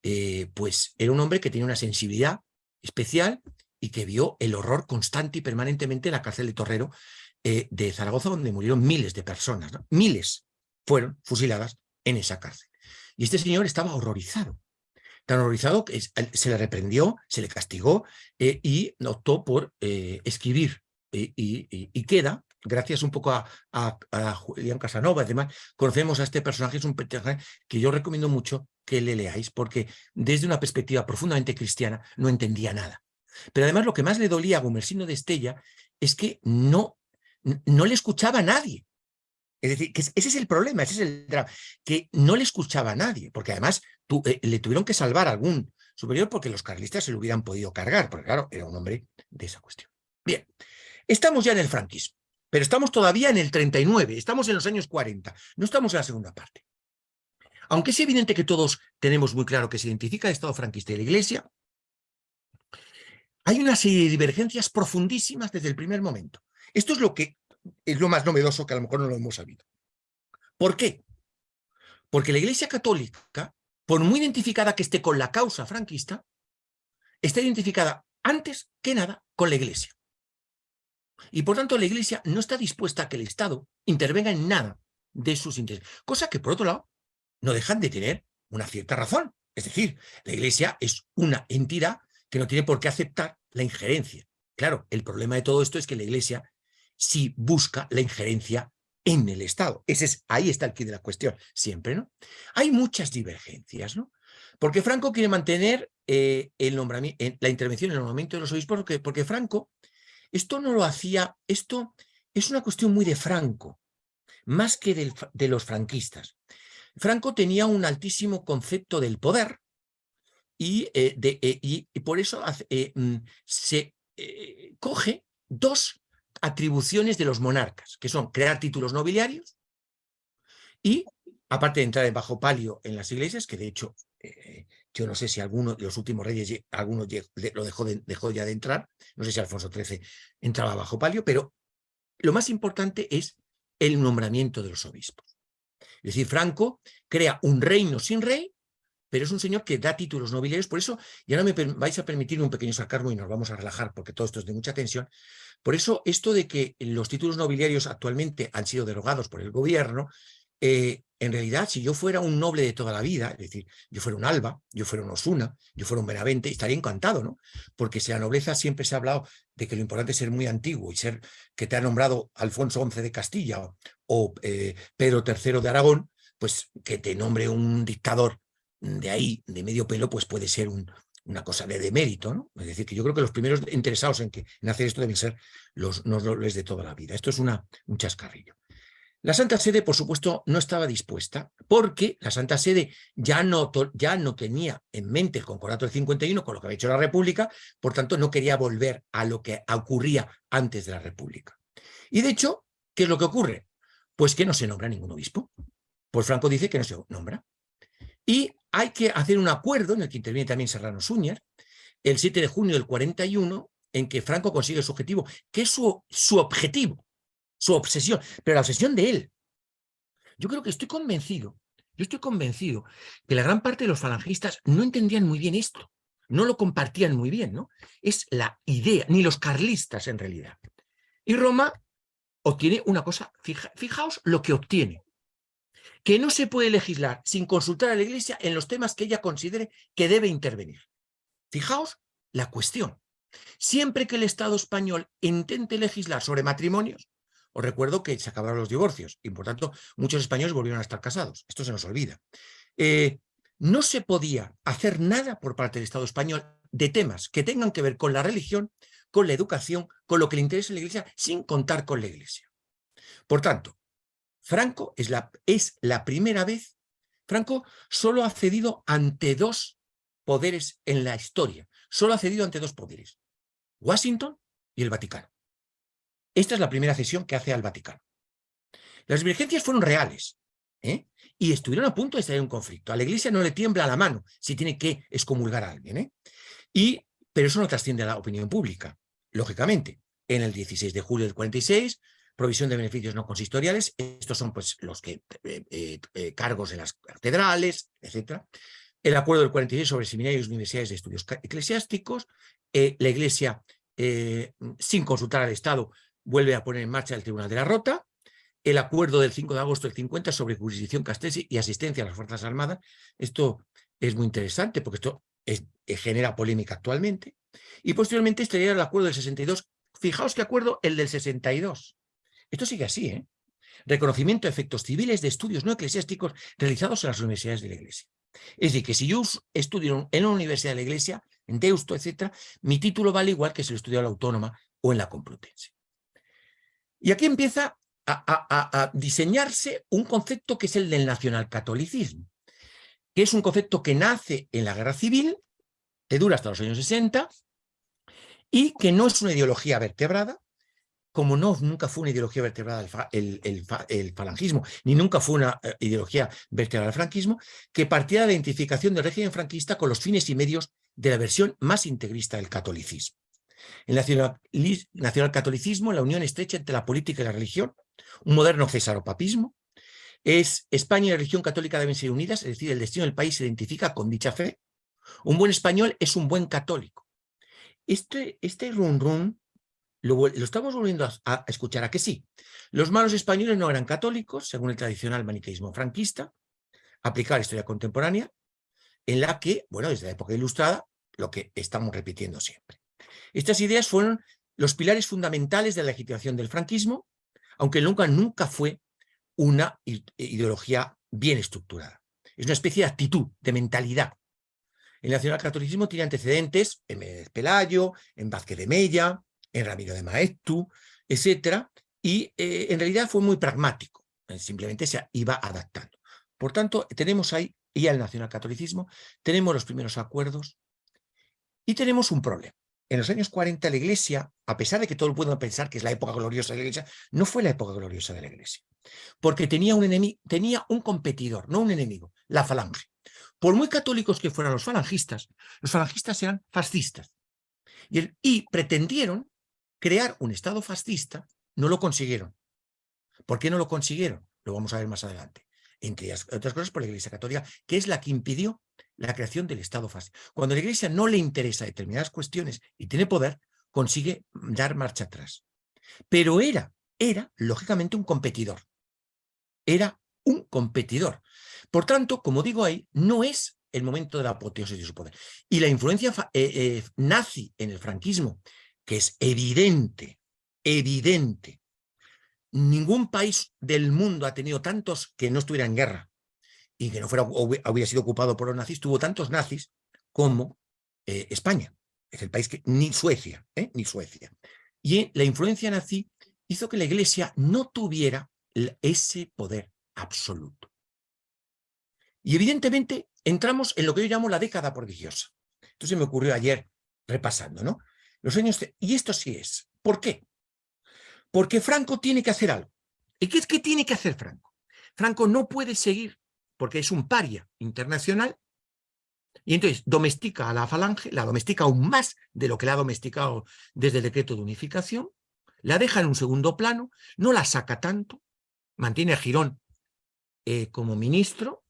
S2: eh, pues era un hombre que tenía una sensibilidad especial y que vio el horror constante y permanentemente en la cárcel de Torrero eh, de Zaragoza, donde murieron miles de personas. Miles fueron fusiladas en esa cárcel. Y este señor estaba horrorizado tan horrorizado que se le reprendió, se le castigó eh, y optó por eh, escribir. Y, queda, gracias un poco a, Julián Casanova, además, conocemos a este personaje, es un personaje que yo recomiendo mucho que le leáis, porque desde una perspectiva profundamente cristiana no entendía nada. Pero además lo que más le dolía a Gumersino de Estella es que no, no le escuchaba a nadie. Es decir, que ese es el problema, ese es el drama, que no le escuchaba a nadie, porque además eh, le tuvieron que salvar a algún superior porque los carlistas se lo hubieran podido cargar, porque claro, era un hombre de esa cuestión. Bien, estamos ya en el franquismo, pero estamos todavía en el 39, estamos en los años 40, no estamos en la segunda parte. Aunque es evidente que todos tenemos muy claro que se identifica el Estado franquista y la Iglesia, hay una serie de divergencias profundísimas desde el primer momento. Esto es lo que es lo más novedoso que a lo mejor no lo hemos sabido. ¿Por qué? Porque la Iglesia Católica, por muy identificada que esté con la causa franquista, está identificada antes que nada con la Iglesia. Y por tanto la Iglesia no está dispuesta a que el Estado intervenga en nada de sus intereses. Cosa que, por otro lado, no dejan de tener una cierta razón. Es decir, la Iglesia es una entidad que no tiene por qué aceptar la injerencia. Claro, el problema de todo esto es que la Iglesia si busca la injerencia en el Estado. Ese es, ahí está el quid de la cuestión, siempre, ¿no? Hay muchas divergencias, ¿no? Porque Franco quiere mantener eh, el nombramiento, la intervención en el nombramiento de los obispos, porque, porque Franco, esto no lo hacía, esto es una cuestión muy de Franco, más que de los franquistas. Franco tenía un altísimo concepto del poder y, eh, de, eh, y por eso mm, se coge dos atribuciones de los monarcas, que son crear títulos nobiliarios y, aparte de entrar en bajo palio en las iglesias, que de hecho eh, yo no sé si alguno de los últimos reyes, alguno lo dejó, dejó ya de entrar, no sé si Alfonso XIII entraba bajo palio, pero lo más importante es el nombramiento de los obispos. Es decir, Franco crea un reino sin rey, pero es un señor que da títulos nobiliarios, por eso, ya no me vais a permitir un pequeño sarcasmo y nos vamos a relajar, porque todo esto es de mucha tensión, por eso, esto de que los títulos nobiliarios actualmente han sido derogados por el gobierno, eh, en realidad, si yo fuera un noble de toda la vida, es decir, yo fuera un Alba, yo fuera un Osuna, yo fuera un Benavente, estaría encantado, ¿no? Porque si la nobleza siempre se ha hablado de que lo importante es ser muy antiguo y ser que te ha nombrado Alfonso XI de Castilla o, eh, Pedro III de Aragón, pues que te nombre un dictador de ahí, de medio pelo, pues puede ser un, una cosa de demérito, ¿no? Es decir, que yo creo que los primeros interesados en hacer esto deben ser los nobles de toda la vida. Esto es una, un chascarrillo. La Santa Sede, por supuesto, no estaba dispuesta porque la Santa Sede ya no, ya no tenía en mente el Concordato del 51 con lo que había hecho la República, por tanto no quería volver a lo que ocurría antes de la República. Y de hecho, ¿qué es lo que ocurre? Pues que no se nombra ningún obispo. Pues Franco dice que no se nombra. Y hay que hacer un acuerdo, en el que interviene también Serrano Suñer, el 7 de junio del 41, en que Franco consigue su objetivo, que es su, su objetivo, su obsesión, pero la obsesión de él. Yo creo que estoy convencido, yo estoy convencido que la gran parte de los falangistas no entendían muy bien esto, no lo compartían muy bien, ¿no? Es la idea, ni los carlistas en realidad. Y Roma obtiene una cosa, fijaos lo que obtiene que no se puede legislar sin consultar a la Iglesia en los temas que ella considere que debe intervenir. Fijaos la cuestión. Siempre que el Estado español intente legislar sobre matrimonios, os recuerdo que se acabaron los divorcios y por tanto muchos españoles volvieron a estar casados. Esto se nos olvida. Eh, no se podía hacer nada por parte del Estado español de temas que tengan que ver con la religión, con la educación, con lo que le interesa a la Iglesia, sin contar con la Iglesia. Por tanto, Franco es la, es la primera vez, Franco solo ha cedido ante dos poderes en la historia, solo ha cedido ante dos poderes, Washington y el Vaticano. Esta es la primera cesión que hace al Vaticano. Las divergencias fueron reales ¿eh? y estuvieron a punto de estar en un conflicto. A la iglesia no le tiembla la mano si tiene que excomulgar a alguien. ¿eh? Y pero eso no trasciende a la opinión pública, lógicamente. En el 16 de julio del 46, provisión de beneficios no consistoriales, estos son pues los que eh, eh, eh, cargos en las catedrales, etc. El acuerdo del 46 sobre seminarios y universidades de estudios eclesiásticos, la Iglesia, sin consultar al Estado, vuelve a poner en marcha el Tribunal de la Rota, el acuerdo del 5 de agosto del 50 sobre jurisdicción castelli y asistencia a las Fuerzas Armadas. Esto es muy interesante porque esto genera polémica actualmente. Y posteriormente estaría el acuerdo del 62. Fijaos qué acuerdo el del 62. Esto sigue así, ¿eh? Reconocimiento de efectos civiles de estudios no eclesiásticos realizados en las universidades de la Iglesia. Es decir, que si yo estudio en una universidad de la Iglesia, en Deusto, etc., mi título vale igual que si lo estudio en la Autónoma o en la Complutense. Y aquí empieza a, a, diseñarse un concepto que es el del nacionalcatolicismo, que es un concepto que nace en la guerra civil, que dura hasta los años 60, y que no es una ideología vertebrada, como no, nunca fue una ideología vertebrada el, falangismo, ni nunca fue una eh, ideología vertebrada el franquismo, que partía de la identificación del régimen franquista con los fines y medios de la versión más integrista del catolicismo. El nacionalcatolicismo, la unión estrecha entre la política y la religión, un moderno cesaropapismo, es España y la religión católica deben ser unidas, es decir, el destino del país se identifica con dicha fe. Un buen español es un buen católico. Este, este run run lo, estamos volviendo a, escuchar a que sí. Los malos españoles no eran católicos, según el tradicional maniqueísmo franquista, aplicar historia contemporánea, en la que, bueno, desde la época ilustrada, lo que estamos repitiendo siempre. Estas ideas fueron los pilares fundamentales de la legitimación del franquismo, aunque nunca, nunca fue una ideología bien estructurada. Es una especie de actitud, de mentalidad. El nacionalcatolicismo tiene antecedentes en Pelayo, en Vázquez de Mella, en Ramiro de Maestu, etcétera, y eh, en realidad fue muy pragmático, eh, simplemente se iba adaptando. Por tanto, tenemos ahí ya el nacionalcatolicismo, tenemos los primeros acuerdos y tenemos un problema. En los años 40 la Iglesia, a pesar de que todo el mundo pensar que es la época gloriosa de la Iglesia, no fue la época gloriosa de la Iglesia, porque tenía un, enemigo, tenía un competidor, no un enemigo, la falange. Por muy católicos que fueran los falangistas, los falangistas eran fascistas y pretendieron crear un Estado fascista, no lo consiguieron. ¿Por qué no lo consiguieron? Lo vamos a ver más adelante. Entre otras cosas por la Iglesia Católica, que es la que impidió la creación del Estado fascista. Cuando a la Iglesia no le interesa determinadas cuestiones y tiene poder, consigue dar marcha atrás. Pero era, era, lógicamente, un competidor. Era un competidor. Por tanto, como digo ahí, no es el momento de la apoteosis de su poder. Y la influencia eh, eh, nazi en el franquismo que es evidente, evidente. Ningún país del mundo ha tenido tantos que no estuviera en guerra y que no fuera, hubiera sido ocupado por los nazis, tuvo tantos nazis como eh, España. Es el país que, ni Suecia, ¿eh? ni Suecia. Y la influencia nazi hizo que la iglesia no tuviera ese poder absoluto. Y evidentemente entramos en lo que yo llamo la década prodigiosa. Esto se me ocurrió ayer repasando, ¿no? Y esto sí es. ¿Por qué? Porque Franco tiene que hacer algo. ¿Y qué es que tiene que hacer Franco? Franco no puede seguir, porque es un paria internacional, y entonces domestica a la falange, la domestica aún más de lo que la ha domesticado desde el decreto de unificación, la deja en un segundo plano, no la saca tanto, mantiene a Girón eh, como ministro,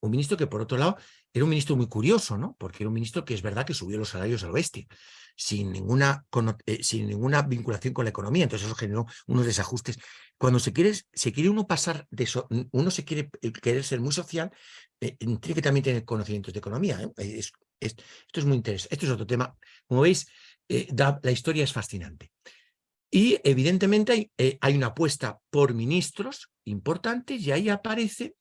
S2: un ministro que por otro lado era un ministro muy curioso, ¿no? Porque era un ministro que es verdad que subió los salarios al oeste, sin ninguna, eh, sin ninguna vinculación con la economía. Entonces eso generó unos desajustes. Cuando se quiere, se quiere uno pasar de eso, uno se quiere eh, querer ser muy social, eh, tiene que también tener conocimientos de economía. esto es muy interesante. Esto es otro tema. Como veis, la historia es fascinante. Y evidentemente hay, hay, una apuesta por ministros importantes y ahí aparece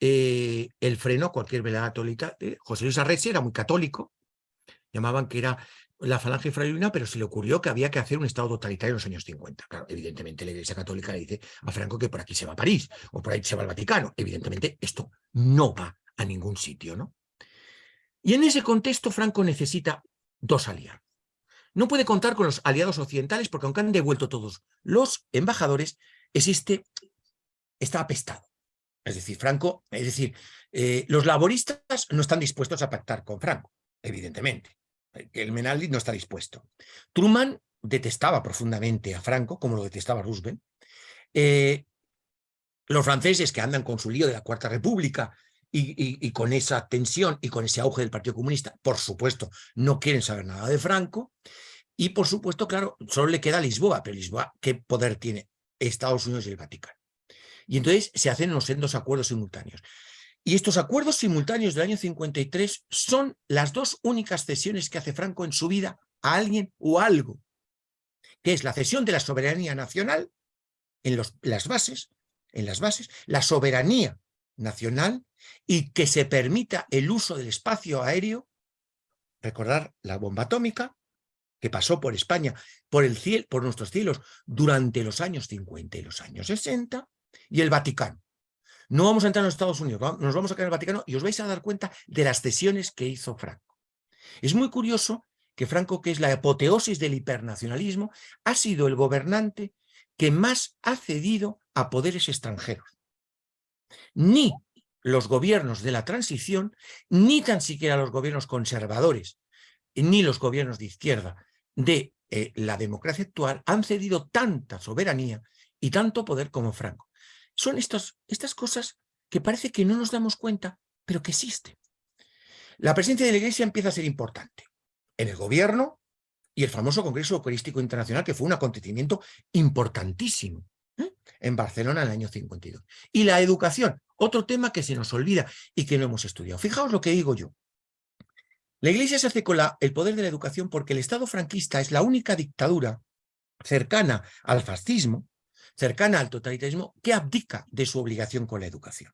S2: el freno a cualquier velada católica. José Luis Arrese era muy católico, llamaban que era la falange frailina, pero se le ocurrió que había que hacer un Estado totalitario en los años 50. Claro, evidentemente la Iglesia Católica le dice a Franco que por aquí se va a París o por ahí se va al Vaticano. Evidentemente esto no va a ningún sitio, ¿no? Y en ese contexto Franco necesita dos aliados. No puede contar con los aliados occidentales porque aunque han devuelto todos los embajadores, existe, está apestado. Es decir, Franco, es decir, eh, los laboristas no están dispuestos a pactar con Franco, evidentemente. que el Menaldi no está dispuesto. Truman detestaba profundamente a Franco, como lo detestaba Roosevelt. Eh, los franceses que andan con su lío de la Cuarta República y, con esa tensión y con ese auge del Partido Comunista, por supuesto, no quieren saber nada de Franco. Y por supuesto, claro, solo le queda Lisboa, pero Lisboa, ¿qué poder tiene? Estados Unidos y el Vaticano. Y entonces se hacen los dos acuerdos simultáneos. Y estos acuerdos simultáneos del año 53 son las dos únicas cesiones que hace Franco en su vida a alguien o algo, que es la cesión de la soberanía nacional en las bases, en las bases, la soberanía nacional y que se permita el uso del espacio aéreo, recordar la bomba atómica que pasó por España, por, el cielo, por nuestros cielos durante los años 50 y los años 60, y el Vaticano. No vamos a entrar en los Estados Unidos, nos vamos a quedar en el Vaticano y os vais a dar cuenta de las cesiones que hizo Franco. Es muy curioso que Franco, que es la apoteosis del hipernacionalismo, ha sido el gobernante que más ha cedido a poderes extranjeros. Ni los gobiernos de la transición, ni tan siquiera los gobiernos conservadores, ni los gobiernos de izquierda de eh, la democracia actual han cedido tanta soberanía y tanto poder como Franco. Son estas cosas que parece que no nos damos cuenta, pero que existen. La presencia de la Iglesia empieza a ser importante en el gobierno y el famoso Congreso Eucarístico Internacional, que fue un acontecimiento importantísimo ¿eh? en Barcelona en el año 52. Y la educación, otro tema que se nos olvida y que no hemos estudiado. Fijaos lo que digo yo. La Iglesia se hace con el poder de la educación porque el Estado franquista es la única dictadura cercana al fascismo cercana al totalitarismo que abdica de su obligación con la educación.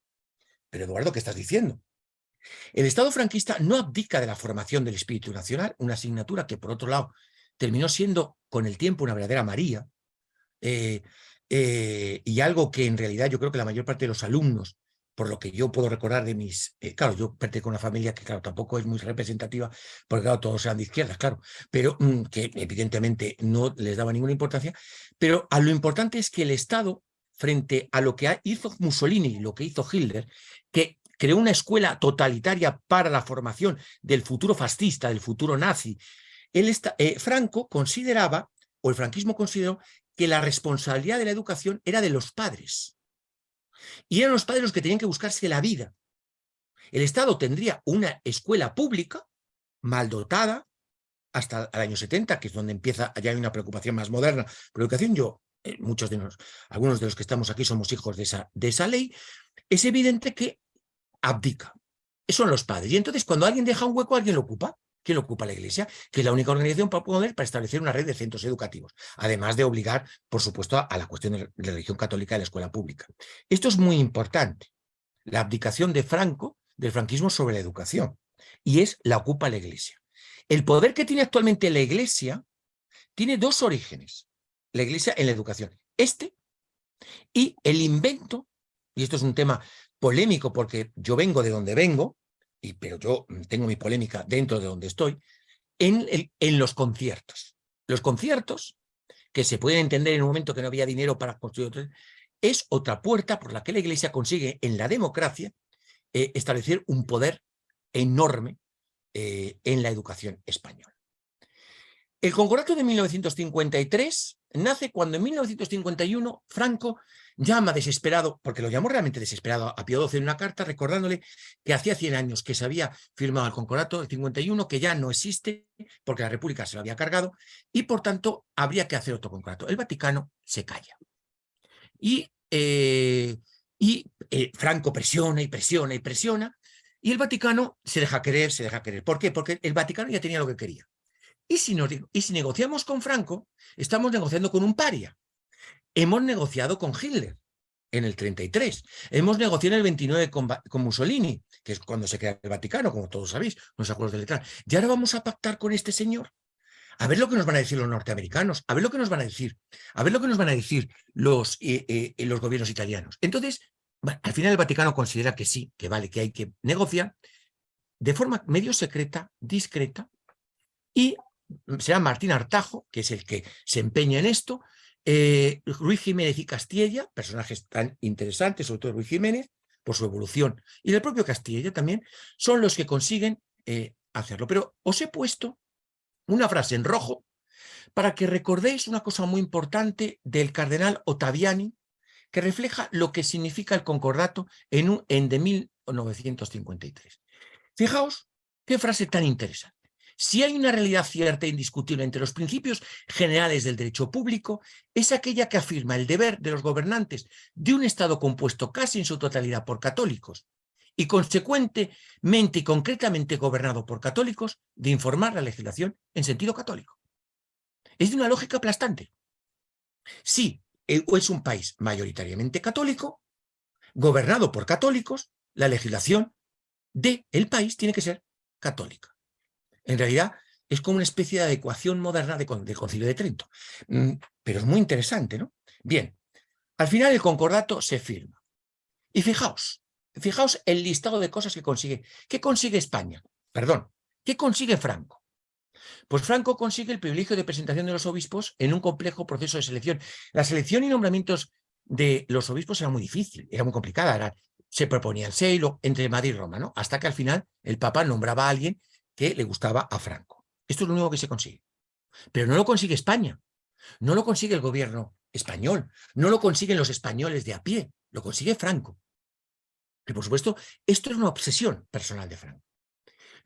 S2: Pero Eduardo, ¿qué estás diciendo? El Estado franquista no abdica de la formación del espíritu nacional, una asignatura que por otro lado terminó siendo con el tiempo una verdadera María, eh, eh, y algo que en realidad yo creo que la mayor parte de los alumnos por lo que yo puedo recordar de mis... Eh, claro, yo pertenezco a una familia que, claro, tampoco es muy representativa, porque, claro, todos eran de izquierdas, claro, pero mm, que evidentemente no les daba ninguna importancia, pero a lo importante es que el Estado, frente a lo que hizo Mussolini lo que hizo Hitler, que creó una escuela totalitaria para la formación del futuro fascista, del futuro nazi, él eh, Franco consideraba, o el franquismo consideró, que la responsabilidad de la educación era de los padres. Y eran los padres los que tenían que buscarse la vida. El Estado tendría una escuela pública, mal dotada, hasta el año 70, que es donde empieza, ya hay una preocupación más moderna por educación. Yo, eh, muchos de nosotros, algunos de los que estamos aquí somos hijos de esa, de esa ley. Es evidente que abdica. Son los padres. Y entonces cuando alguien deja un hueco, alguien lo ocupa. ¿Quién ocupa la Iglesia? Que es la única organización para poder para establecer una red de centros educativos, además de obligar, por supuesto, a, la cuestión de la religión católica de la escuela pública. Esto es muy importante, la abdicación de Franco, del franquismo sobre la educación, y es la ocupa la Iglesia. El poder que tiene actualmente la Iglesia tiene dos orígenes, la Iglesia en la educación. Este y el invento, y esto es un tema polémico porque yo vengo de donde vengo, pero yo mm, tengo mi polémica dentro de donde estoy, en, en los conciertos. Los conciertos, que se pueden entender en un momento que no había dinero para construir otro, es otra puerta por la que la Iglesia consigue en la democracia eh, establecer un poder enorme eh, en la educación española. El concordato de 1953 nace cuando en 1951 Franco llama desesperado, porque lo llamó realmente desesperado a Pío XII en una carta recordándole que hacía 100 años que se había firmado el concordato del 51, que ya no existe porque la República se lo había cargado y por tanto habría que hacer otro concordato. El Vaticano se calla. Y, eh, y eh, Franco presiona y presiona y presiona y el Vaticano se deja querer, se deja querer. ¿Por qué? Porque el Vaticano ya tenía lo que quería. Y si, y si negociamos con Franco, estamos negociando con un paria. Hemos negociado con Hitler en el 33. Hemos negociado en el 29 con, Mussolini, que es cuando se crea el Vaticano, como todos sabéis, los acuerdos de Letrán. Y ahora vamos a pactar con este señor. A ver lo que nos van a decir los norteamericanos, a ver lo que nos van a decir, a ver lo que nos van a decir los, eh, eh, los gobiernos italianos. Entonces, al final el Vaticano considera que sí, que vale, que hay que negociar de forma medio secreta, discreta, y será Martín Artajo, que es el que se empeña en esto, eh, Ruiz Jiménez y Castilla, personajes tan interesantes, sobre todo Ruiz Jiménez, por su evolución, y el propio Castilla también, son los que consiguen eh, hacerlo. Pero os he puesto una frase en rojo para que recordéis una cosa muy importante del cardenal Ottaviani que refleja lo que significa el concordato en, un, en de 1953. Fijaos qué frase tan interesante. Si hay una realidad cierta e indiscutible entre los principios generales del derecho público, es aquella que afirma el deber de los gobernantes de un Estado compuesto casi en su totalidad por católicos y consecuentemente y concretamente gobernado por católicos, de informar la legislación en sentido católico. Es de una lógica aplastante. Si es un país mayoritariamente católico, gobernado por católicos, la legislación del el país tiene que ser católica. En realidad es como una especie de adecuación moderna del Concilio de Trento. Mm, pero es muy interesante, ¿no? Bien, al final el concordato se firma. Y fijaos, fijaos el listado de cosas que consigue. ¿Qué consigue España? Perdón, ¿qué consigue Franco? Pues Franco consigue el privilegio de presentación de los obispos en un complejo proceso de selección. La selección y nombramientos de los obispos era muy difícil, era muy complicada. se proponía el seilo entre Madrid y Roma, ¿no? Hasta que al final el Papa nombraba a alguien que le gustaba a Franco. Esto es lo único que se consigue. Pero no lo consigue España, no lo consigue el gobierno español, no lo consiguen los españoles de a pie, lo consigue Franco. Que por supuesto, esto es una obsesión personal de Franco.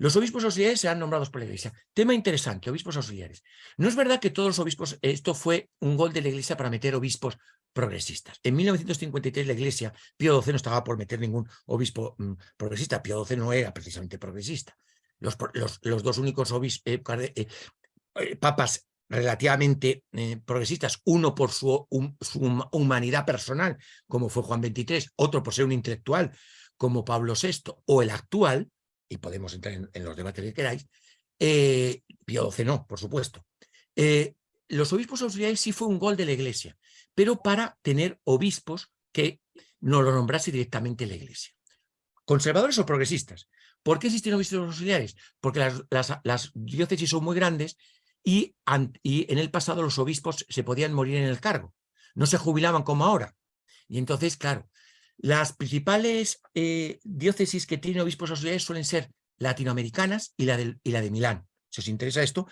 S2: Los obispos auxiliares serán nombrados por la Iglesia. Tema interesante, obispos auxiliares. No es verdad que todos los obispos, esto fue un gol de la Iglesia para meter obispos progresistas. En 1953 la Iglesia, Pío XII no estaba por meter ningún obispo mm, progresista, Pío XII no era precisamente progresista los, dos únicos eh, eh, eh, papas relativamente progresistas, uno por su, humanidad personal, como fue Juan XXIII, otro por ser un intelectual, como Pablo VI, o el actual, y podemos entrar en, los debates que queráis, Pío XII no, por supuesto. los obispos auxiliares sí fue un gol de la Iglesia, pero para tener obispos que no lo nombrase directamente la Iglesia. Conservadores o progresistas, ¿Por qué existen obispos auxiliares? Porque las, diócesis son muy grandes y, en el pasado los obispos se podían morir en el cargo. No se jubilaban como ahora. Y entonces, claro, las principales eh, diócesis que tienen obispos auxiliares suelen ser latinoamericanas y la de, Milán. Si os interesa esto,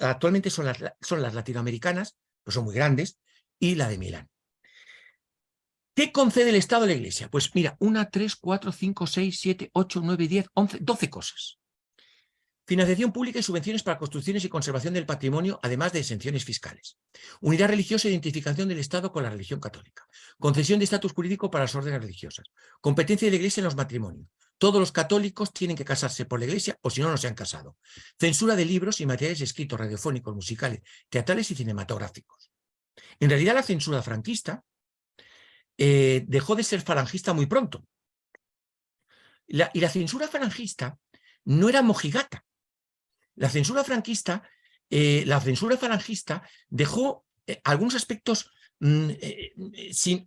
S2: actualmente son las, son las latinoamericanas, pues son muy grandes, y la de Milán. ¿Qué concede el Estado a la Iglesia? Pues mira, una, tres, cuatro, cinco, seis, siete, ocho, nueve, diez, once, doce cosas. Financiación pública y subvenciones para construcciones y conservación del patrimonio, además de exenciones fiscales. Unidad religiosa e identificación del Estado con la religión católica. Concesión de estatus jurídico para las órdenes religiosas. Competencia de la Iglesia en los matrimonios. Todos los católicos tienen que casarse por la Iglesia o si no, no se han casado. Censura de libros y materiales escritos radiofónicos, musicales, teatrales y cinematográficos. En realidad la censura franquista eh, dejó de ser falangista muy pronto. y la censura falangista no era mojigata. La censura franquista, eh, la censura falangista dejó eh, algunos aspectos mm,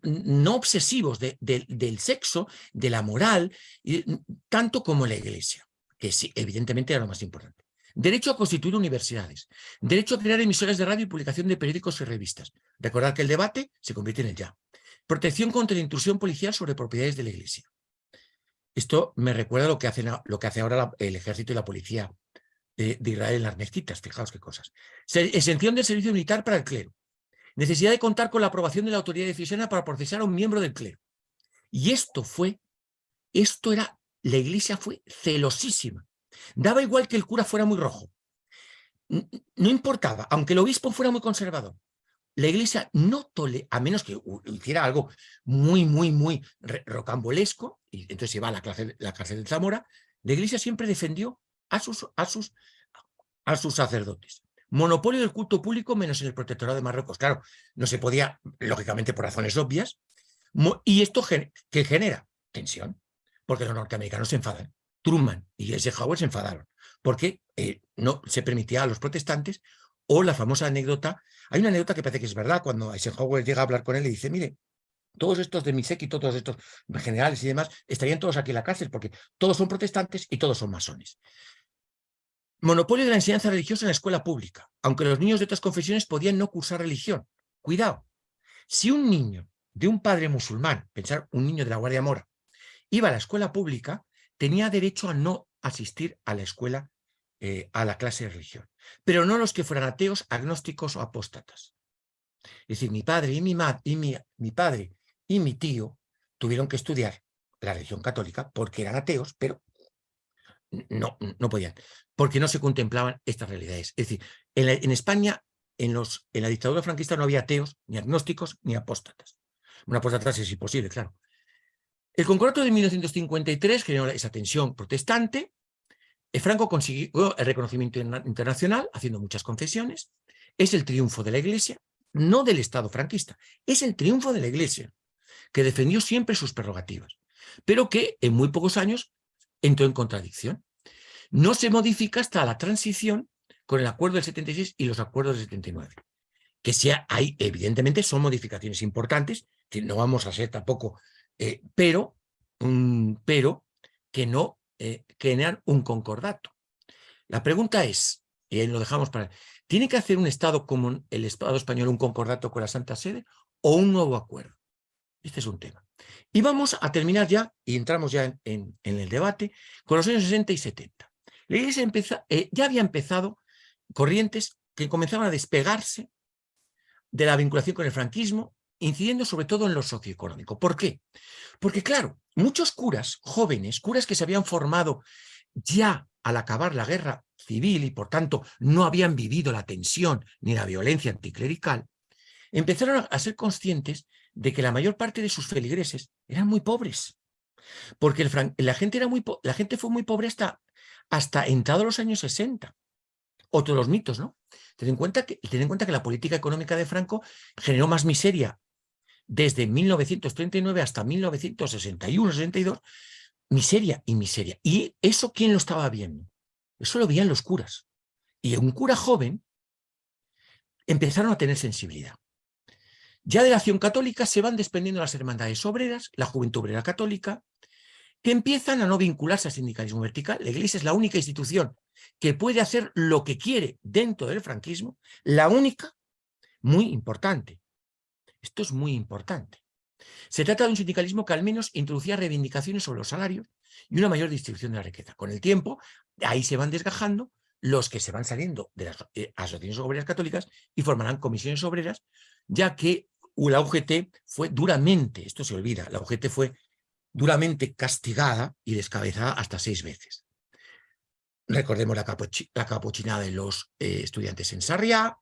S2: no obsesivos del sexo, de la moral, mm, tanto como la iglesia, que sí, evidentemente era lo más importante. Derecho a constituir universidades. Derecho a crear emisoras de radio y publicación de periódicos y revistas. Recordar que el debate se convierte en el ya. Protección contra la intrusión policial sobre propiedades de la Iglesia. Esto me recuerda lo que, hacen, lo que hace ahora el ejército y la policía de, Israel en las mezquitas, fijaos qué cosas. Exención del servicio militar para el clero. Necesidad de contar con la aprobación de la autoridad decisiona para procesar a un miembro del clero. Y esto fue, esto era, la iglesia fue celosísima. Daba igual que el cura fuera muy rojo. No importaba, aunque el obispo fuera muy conservador la iglesia no tolera, a menos que hiciera algo muy, muy, muy rocambolesco, y entonces se va a la cárcel, la cárcel de Zamora, la iglesia siempre defendió a sus, a sus, a sus sacerdotes. Monopolio del culto público menos en el protectorado de Marruecos. Claro, no se podía, lógicamente por razones obvias, y esto que genera tensión, porque los norteamericanos se enfadan. Truman y Eisenhower se enfadaron, porque eh, no se permitía a los protestantes o la famosa anécdota, hay una anécdota que parece que es verdad, cuando Eisenhower llega a hablar con él y dice, mire, todos estos de mi séquito, todos estos generales y demás, estarían todos aquí en la cárcel porque todos son protestantes y todos son masones. Monopolio de la enseñanza religiosa en la escuela pública, aunque los niños de otras confesiones podían no cursar religión. Cuidado, si un niño de un padre musulmán, pensar un niño de la Guardia Mora, iba a la escuela pública, tenía derecho a no asistir a la escuela eh, a la clase de religión, pero no los que fueran ateos, agnósticos o apóstatas. Es decir, mi padre y mi, y mi, padre y mi tío tuvieron que estudiar la religión católica porque eran ateos, pero no, no podían, porque no se contemplaban estas realidades. Es decir, en, España, en, los, en la dictadura franquista no había ateos, ni agnósticos, ni apóstatas. Una apóstata es imposible, claro. El concordato de 1953 generó esa tensión protestante. Eh, Franco consiguió el reconocimiento internacional, haciendo muchas concesiones. Es el triunfo de la Iglesia, no del Estado franquista. Es el triunfo de la Iglesia, que defendió siempre sus prerrogativas, pero que en muy pocos años entró en contradicción. No se modifica hasta la transición con el acuerdo del 76 y los acuerdos del 79. Que sea, hay, evidentemente son modificaciones importantes, que no vamos a ser tampoco, eh, pero, pero que no eh, generan un concordato. La pregunta es, y ahí lo dejamos para... ¿Tiene que hacer un Estado como el Estado español un concordato con la Santa Sede o un nuevo acuerdo? Este es un tema. Y vamos a terminar ya, y entramos ya en, el debate, con los años 60 y 70. La Iglesia eh, ya había empezado corrientes que comenzaban a despegarse de la vinculación con el franquismo, incidiendo sobre todo en lo socioeconómico. ¿Por qué? Porque claro, muchos curas jóvenes, curas que se habían formado ya al acabar la guerra civil y por tanto no habían vivido la tensión ni la violencia anticlerical, empezaron a ser conscientes de que la mayor parte de sus feligreses eran muy pobres. Porque la, gente era muy la gente fue muy pobre hasta, hasta entrado los años 60. Otros los mitos, ¿no? Ten en, cuenta que, ten en cuenta que la política económica de Franco generó más miseria desde 1939 hasta 1961-62, miseria y miseria. ¿Y eso quién lo estaba viendo? Eso lo veían los curas. Y un cura joven empezaron a tener sensibilidad. Ya de la acción católica se van desprendiendo las hermandades obreras, la juventud obrera católica, que empiezan a no vincularse al sindicalismo vertical. La Iglesia es la única institución que puede hacer lo que quiere dentro del franquismo, la única, muy importante. Esto es muy importante. Se trata de un sindicalismo que al menos introducía reivindicaciones sobre los salarios y una mayor distribución de la riqueza. Con el tiempo, ahí se van desgajando los que se van saliendo de las eh, asociaciones obreras católicas y formarán comisiones obreras, ya que la UGT fue duramente, esto se olvida, la UGT fue duramente castigada y descabezada hasta seis veces. Recordemos la, capuchinada de los eh, estudiantes en Sarriá.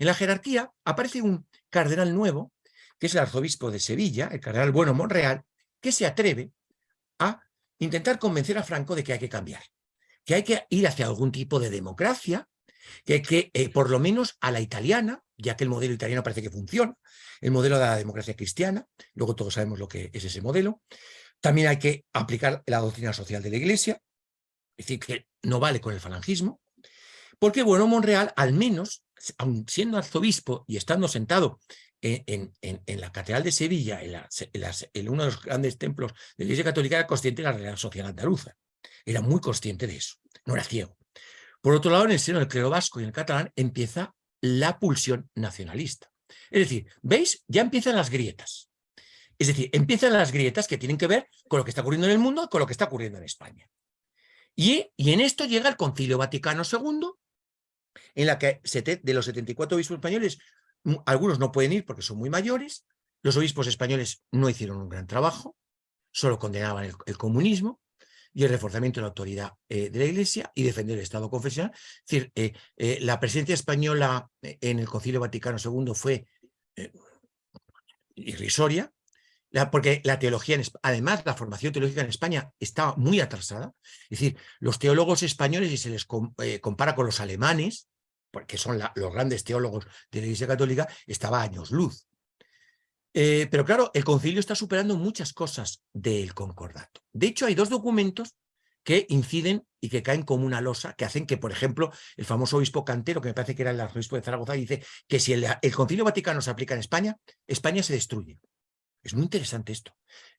S2: En la jerarquía aparece un cardenal nuevo, que es el arzobispo de Sevilla, el cardenal Bueno Monreal, que se atreve a intentar convencer a Franco de que hay que cambiar, que hay que ir hacia algún tipo de democracia, que hay que, eh, por lo menos a la italiana, ya que el modelo italiano parece que funciona, el modelo de la democracia cristiana, luego todos sabemos lo que es ese modelo. También hay que aplicar la doctrina social de la Iglesia, es decir, que no vale con el falangismo, porque bueno, Monreal, al menos, aun siendo arzobispo y estando sentado en, la Catedral de Sevilla, en, uno de los grandes templos de la Iglesia Católica, era consciente de la realidad social andaluza. Era muy consciente de eso, no era ciego. Por otro lado, en el seno del clero vasco y en el catalán empieza la pulsión nacionalista. Es decir, ¿veis? Ya empiezan las grietas. Es decir, empiezan las grietas que tienen que ver con lo que está ocurriendo en el mundo y con lo que está ocurriendo en España. Y, en esto llega el Concilio Vaticano II, en la que de los 74 obispos españoles, algunos no pueden ir porque son muy mayores, los obispos españoles no hicieron un gran trabajo, solo condenaban el comunismo, y el reforzamiento de la autoridad eh, de la Iglesia y defender el Estado confesional. Es decir, eh, eh, la presencia española en el Concilio Vaticano II fue irrisoria, porque la teología, además la formación teológica en España estaba muy atrasada. Es decir, los teólogos españoles, y se les compara con los alemanes, porque son los grandes teólogos de la Iglesia Católica, estaba a años luz. Eh, pero claro, el concilio está superando muchas cosas del concordato. De hecho, hay dos documentos que inciden y que caen como una losa, que hacen que, por ejemplo, el famoso obispo Cantero, que me parece que era el arzobispo de Zaragoza, dice que si el, concilio vaticano se aplica en España, España se destruye. Es muy interesante esto.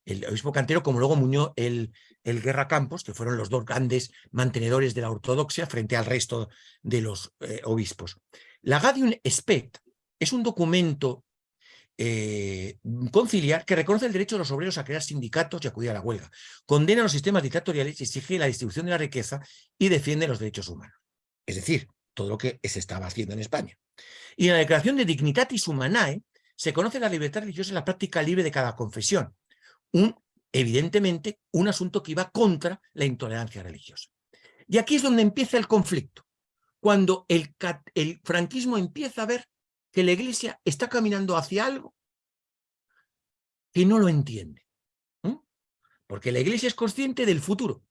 S2: El obispo Cantero, como luego muñó el, el Guerra Campos, que fueron los dos grandes mantenedores de la ortodoxia frente al resto de los eh, obispos. La Gadium Spect es un documento eh, conciliar que reconoce el derecho de los obreros a crear sindicatos y acudir a la huelga, condena los sistemas dictatoriales y exige la distribución de la riqueza y defiende los derechos humanos. es decir, todo lo que se estaba haciendo en España. Y en la Declaración de Dignitatis Humanae se conoce la libertad religiosa y la práctica libre de cada confesión. Un, evidentemente, un asunto que iba contra la intolerancia religiosa. Y aquí es donde empieza el conflicto, cuando el, franquismo empieza a ver que la Iglesia está caminando hacia algo que no lo entiende. Porque la Iglesia es consciente del futuro.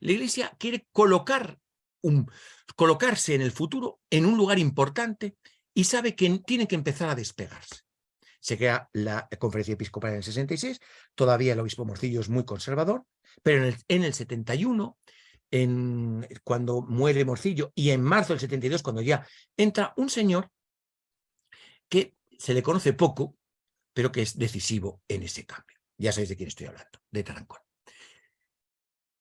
S2: La Iglesia quiere colocarse en el futuro en un lugar importante y sabe que tiene que empezar a despegarse. Se crea la conferencia episcopal en el 66, todavía el obispo Morcillo es muy conservador, pero en el, en el 71 en, cuando muere Morcillo, y en marzo del 72, cuando ya entra un señor que se le conoce poco, pero que es decisivo en ese cambio. Ya sabéis de quién estoy hablando, de Tarancón.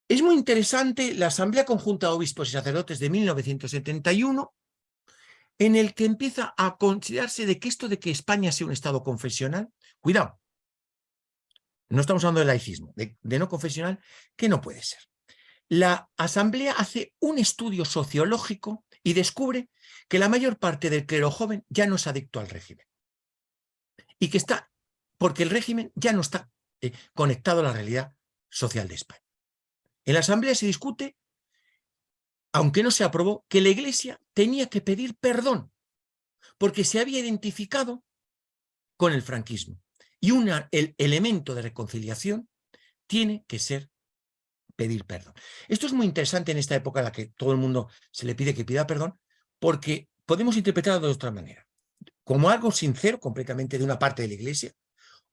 S2: Es muy interesante la Asamblea Conjunta de Obispos y Sacerdotes de 1971, en el que empieza a considerarse de que esto de que España sea un Estado confesional, cuidado, no estamos hablando de laicismo, de, no confesional, que no puede ser la asamblea hace un estudio sociológico y descubre que la mayor parte del clero joven ya no es adicto al régimen. Y que está, porque el régimen ya no está eh, conectado a la realidad social de España. En la asamblea se discute, aunque no se aprobó, que la iglesia tenía que pedir perdón, porque se había identificado con el franquismo. Y el elemento de reconciliación tiene que ser pedir perdón. Esto es muy interesante en esta época en la que todo el mundo se le pide que pida perdón, porque podemos interpretarlo de otra manera. Como algo sincero completamente de una parte de la iglesia,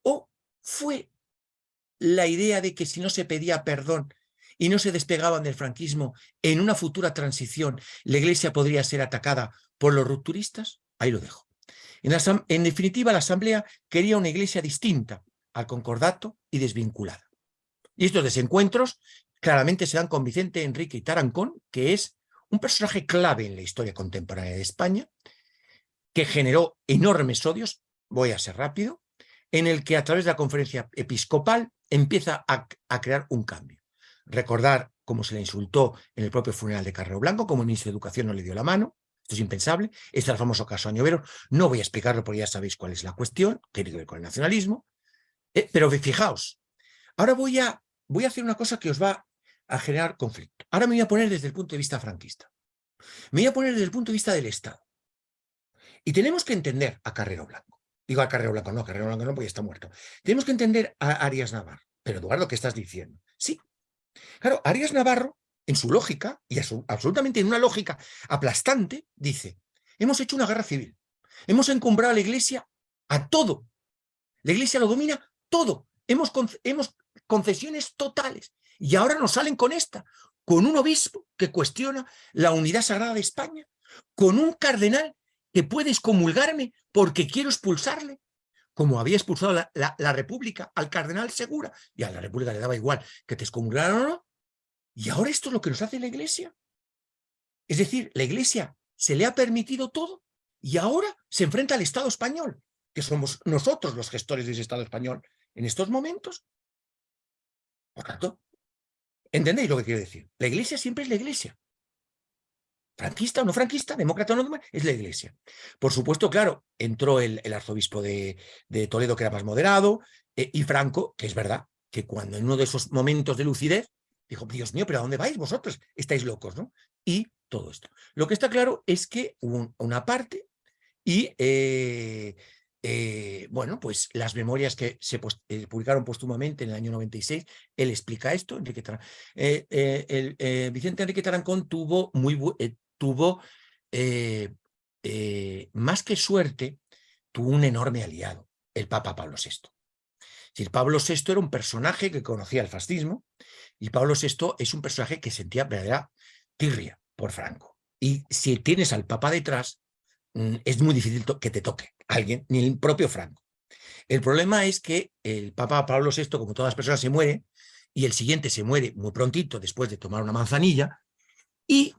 S2: o fue la idea de que si no se pedía perdón y no se despegaban del franquismo, en una futura transición la iglesia podría ser atacada por los rupturistas? Ahí lo dejo. En, definitiva, la asamblea quería una iglesia distinta al concordato y desvinculada. Y estos desencuentros claramente se dan con Vicente Enrique y Tarancón, que es un personaje clave en la historia contemporánea de España, que generó enormes odios, voy a ser rápido, en el que a través de la conferencia episcopal empieza a, crear un cambio. Recordar cómo se le insultó en el propio funeral de Carrero Blanco, como el ministro de Educación no le dio la mano, esto es impensable, este es el famoso caso Añovero, no voy a explicarlo porque ya sabéis cuál es la cuestión, tiene que ver con el nacionalismo, eh, pero fijaos, ahora voy a, voy a hacer una cosa que os va a generar conflicto. Ahora me voy a poner desde el punto de vista franquista. Me voy a poner desde el punto de vista del Estado. Y tenemos que entender a Carrero Blanco. Digo a Carrero Blanco, no, Carrero Blanco no, porque está muerto. Tenemos que entender a Arias Navarro. Pero Eduardo, ¿qué estás diciendo? Sí. Claro, Arias Navarro, en su lógica, y absolutamente en una lógica aplastante, dice, hemos hecho una guerra civil. Hemos encumbrado a la Iglesia a todo. La Iglesia lo domina todo. Hemos, hemos concesiones totales. Y ahora nos salen con esta, con un obispo que cuestiona la unidad sagrada de España, con un cardenal que puede excomulgarme porque quiero expulsarle, como había expulsado la, República al cardenal Segura, y a la República le daba igual que te excomulgaran o no, y ahora esto es lo que nos hace la Iglesia. Es decir, la Iglesia se le ha permitido todo y ahora se enfrenta al Estado español, que somos nosotros los gestores de ese Estado español en estos momentos. Por tanto, ¿Entendéis lo que quiero decir? La iglesia siempre es la iglesia. Franquista o no franquista, demócrata o no, es la iglesia. Por supuesto, claro, entró el, arzobispo de, Toledo, que era más moderado, eh, y Franco, que es verdad, que cuando en uno de esos momentos de lucidez, dijo, Dios mío, pero ¿a dónde vais vosotros? Estáis locos, ¿no? Y todo esto. Lo que está claro es que hubo una parte y eh, eh, bueno, pues las memorias que se publicaron póstumamente en el año 96, él explica esto, Enrique eh, Vicente Enrique Tarancón tuvo, muy, tuvo más que suerte, tuvo un enorme aliado, el Papa Pablo VI. Es Pablo VI era un personaje que conocía el fascismo y Pablo VI es un personaje que sentía verdadera tirria por Franco. Y si tienes al Papa detrás, mm, es muy difícil que te toque alguien, ni el propio Franco. El problema es que el Papa Pablo VI, como todas las personas, se muere, y el siguiente se muere muy prontito después de tomar una manzanilla, y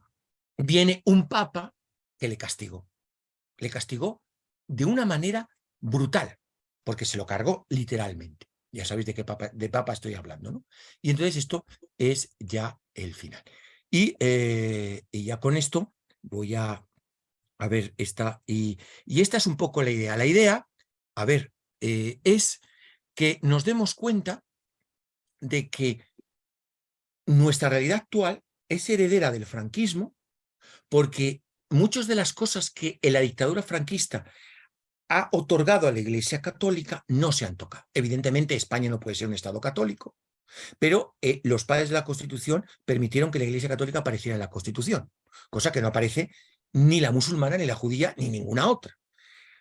S2: viene un Papa que le castigó. Le castigó de una manera brutal, porque se lo cargó literalmente. Ya sabéis de qué papa, de papa estoy hablando, ¿no? Y entonces esto es ya el final. Y, eh, ya con esto voy a, a ver, esta, y, y, esta es un poco la idea. La idea, a ver, eh, es que nos demos cuenta de que nuestra realidad actual es heredera del franquismo porque muchas de las cosas que la dictadura franquista ha otorgado a la Iglesia Católica no se han tocado. Evidentemente España no puede ser un Estado católico, pero eh, los padres de la Constitución permitieron que la Iglesia Católica apareciera en la Constitución, cosa que no aparece ni la musulmana, ni la judía, ni ninguna otra.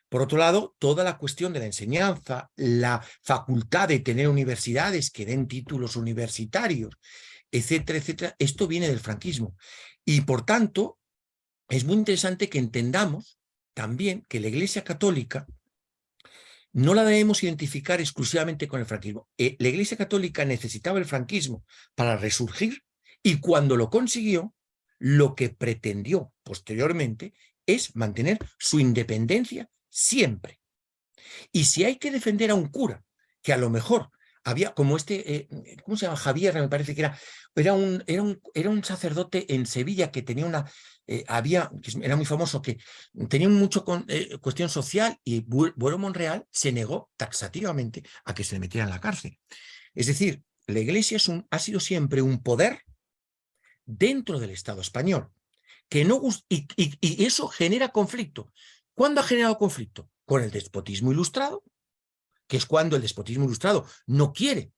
S2: Por otro lado, toda la cuestión de la enseñanza, la facultad de tener universidades que den títulos universitarios, etcétera, etcétera, esto viene del franquismo. Y por tanto, es muy interesante que entendamos también que la Iglesia Católica no la debemos identificar exclusivamente con el franquismo. Eh, la Iglesia Católica necesitaba el franquismo para resurgir y cuando lo consiguió, lo que pretendió posteriormente es mantener su independencia siempre. Y si hay que defender a un cura, que a lo mejor había como este, eh, ¿cómo se llama? Javier, me parece que era, era un, era un, era un sacerdote en Sevilla que tenía una, eh, había, era muy famoso, que tenía mucho con, eh, cuestión social y Bueno Monreal se negó taxativamente a que se le metiera en la cárcel. Es decir, la iglesia es un, ha sido siempre un poder dentro del Estado español, que no, y, y eso genera conflicto. ¿Cuándo ha generado conflicto? Con el despotismo ilustrado, que es cuando el despotismo ilustrado no quiere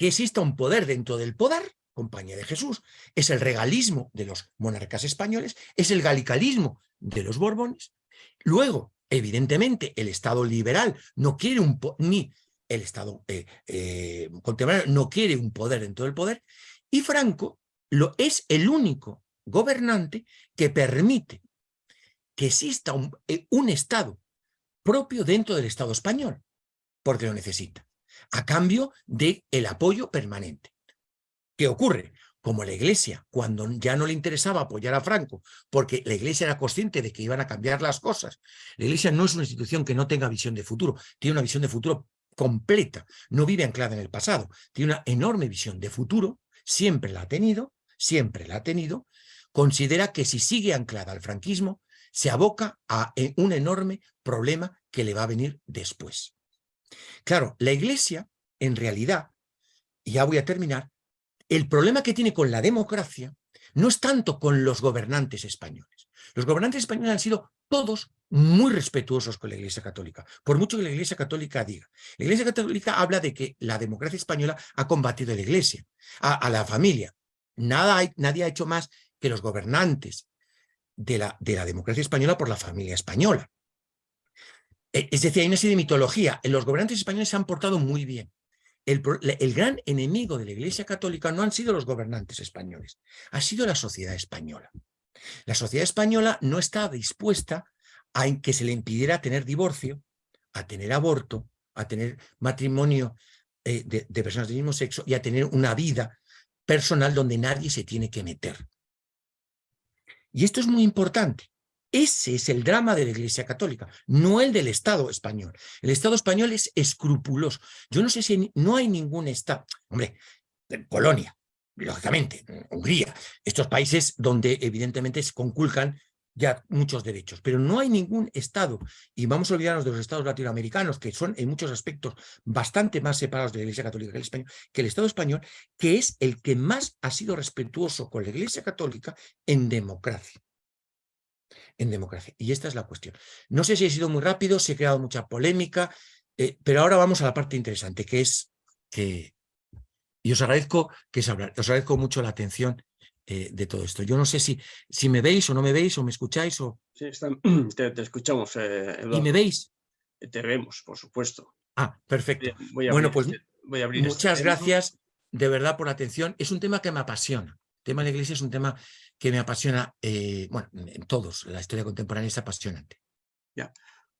S2: que exista un poder dentro del poder, compañía de Jesús, es el regalismo de los monarcas españoles, es el galicalismo de los borbones. Luego, evidentemente, el Estado liberal no quiere un ni el Estado eh, eh, contemporáneo no quiere un poder dentro del poder, y Franco lo, es el único gobernante que permite que exista un, eh, un Estado propio dentro del Estado español porque lo necesita, a cambio del el apoyo permanente. ¿Qué ocurre? Como la Iglesia, cuando ya no le interesaba apoyar a Franco, porque la Iglesia era consciente de que iban a cambiar las cosas, la Iglesia no es una institución que no tenga visión de futuro, tiene una visión de futuro completa, no vive anclada en el pasado, tiene una enorme visión de futuro, siempre la ha tenido, siempre la ha tenido, considera que si sigue anclada al franquismo, se aboca a un enorme problema que le va a venir después. Claro, la Iglesia, en realidad, y ya voy a terminar, el problema que tiene con la democracia no es tanto con los gobernantes españoles. Los gobernantes españoles han sido todos muy respetuosos con la Iglesia Católica, por mucho que la Iglesia Católica diga. La Iglesia Católica habla de que la democracia española ha combatido a la Iglesia, a, la familia. Nada nadie ha hecho más que los gobernantes de la, de la democracia española por la familia española. Eh, es decir, hay una serie de mitología. Los gobernantes españoles se han portado muy bien. El, gran enemigo de la Iglesia Católica no han sido los gobernantes españoles, ha sido la sociedad española. La sociedad española no está dispuesta a que se le impidiera tener divorcio, a tener aborto, a tener matrimonio eh, de personas del mismo sexo y a tener una vida personal donde nadie se tiene que meter. Y esto es muy importante. Ese es el drama de la Iglesia Católica, no el del Estado español. El Estado español es escrupuloso. Yo no sé si no hay ningún Estado, hombre, Polonia, lógicamente, Hungría, estos países donde evidentemente se conculcan ya muchos derechos, pero no hay ningún Estado, y vamos a olvidarnos de los Estados latinoamericanos, que son en muchos aspectos bastante más separados de la Iglesia Católica que el español, que el Estado español, que es el que más ha sido respetuoso con la Iglesia Católica en democracia en democracia. Y esta es la cuestión. No sé si he sido muy rápido, si he creado mucha polémica, eh, pero ahora vamos a la parte interesante, que es que... Y os agradezco, que os agradezco mucho la atención eh, de todo esto. Yo no sé si, si me veis o no me veis o me escucháis o...
S1: Sí, (clears throat) te, escuchamos, eh,
S2: ¿Y me veis?
S1: Te vemos, por supuesto.
S2: Ah, perfecto. bueno, pues voy a abrir este muchas gracias de verdad por la atención. Es un tema que me apasiona. Tema de la iglesia es un tema que me apasiona, eh, bueno, en todos, la historia contemporánea es apasionante.
S1: Ya.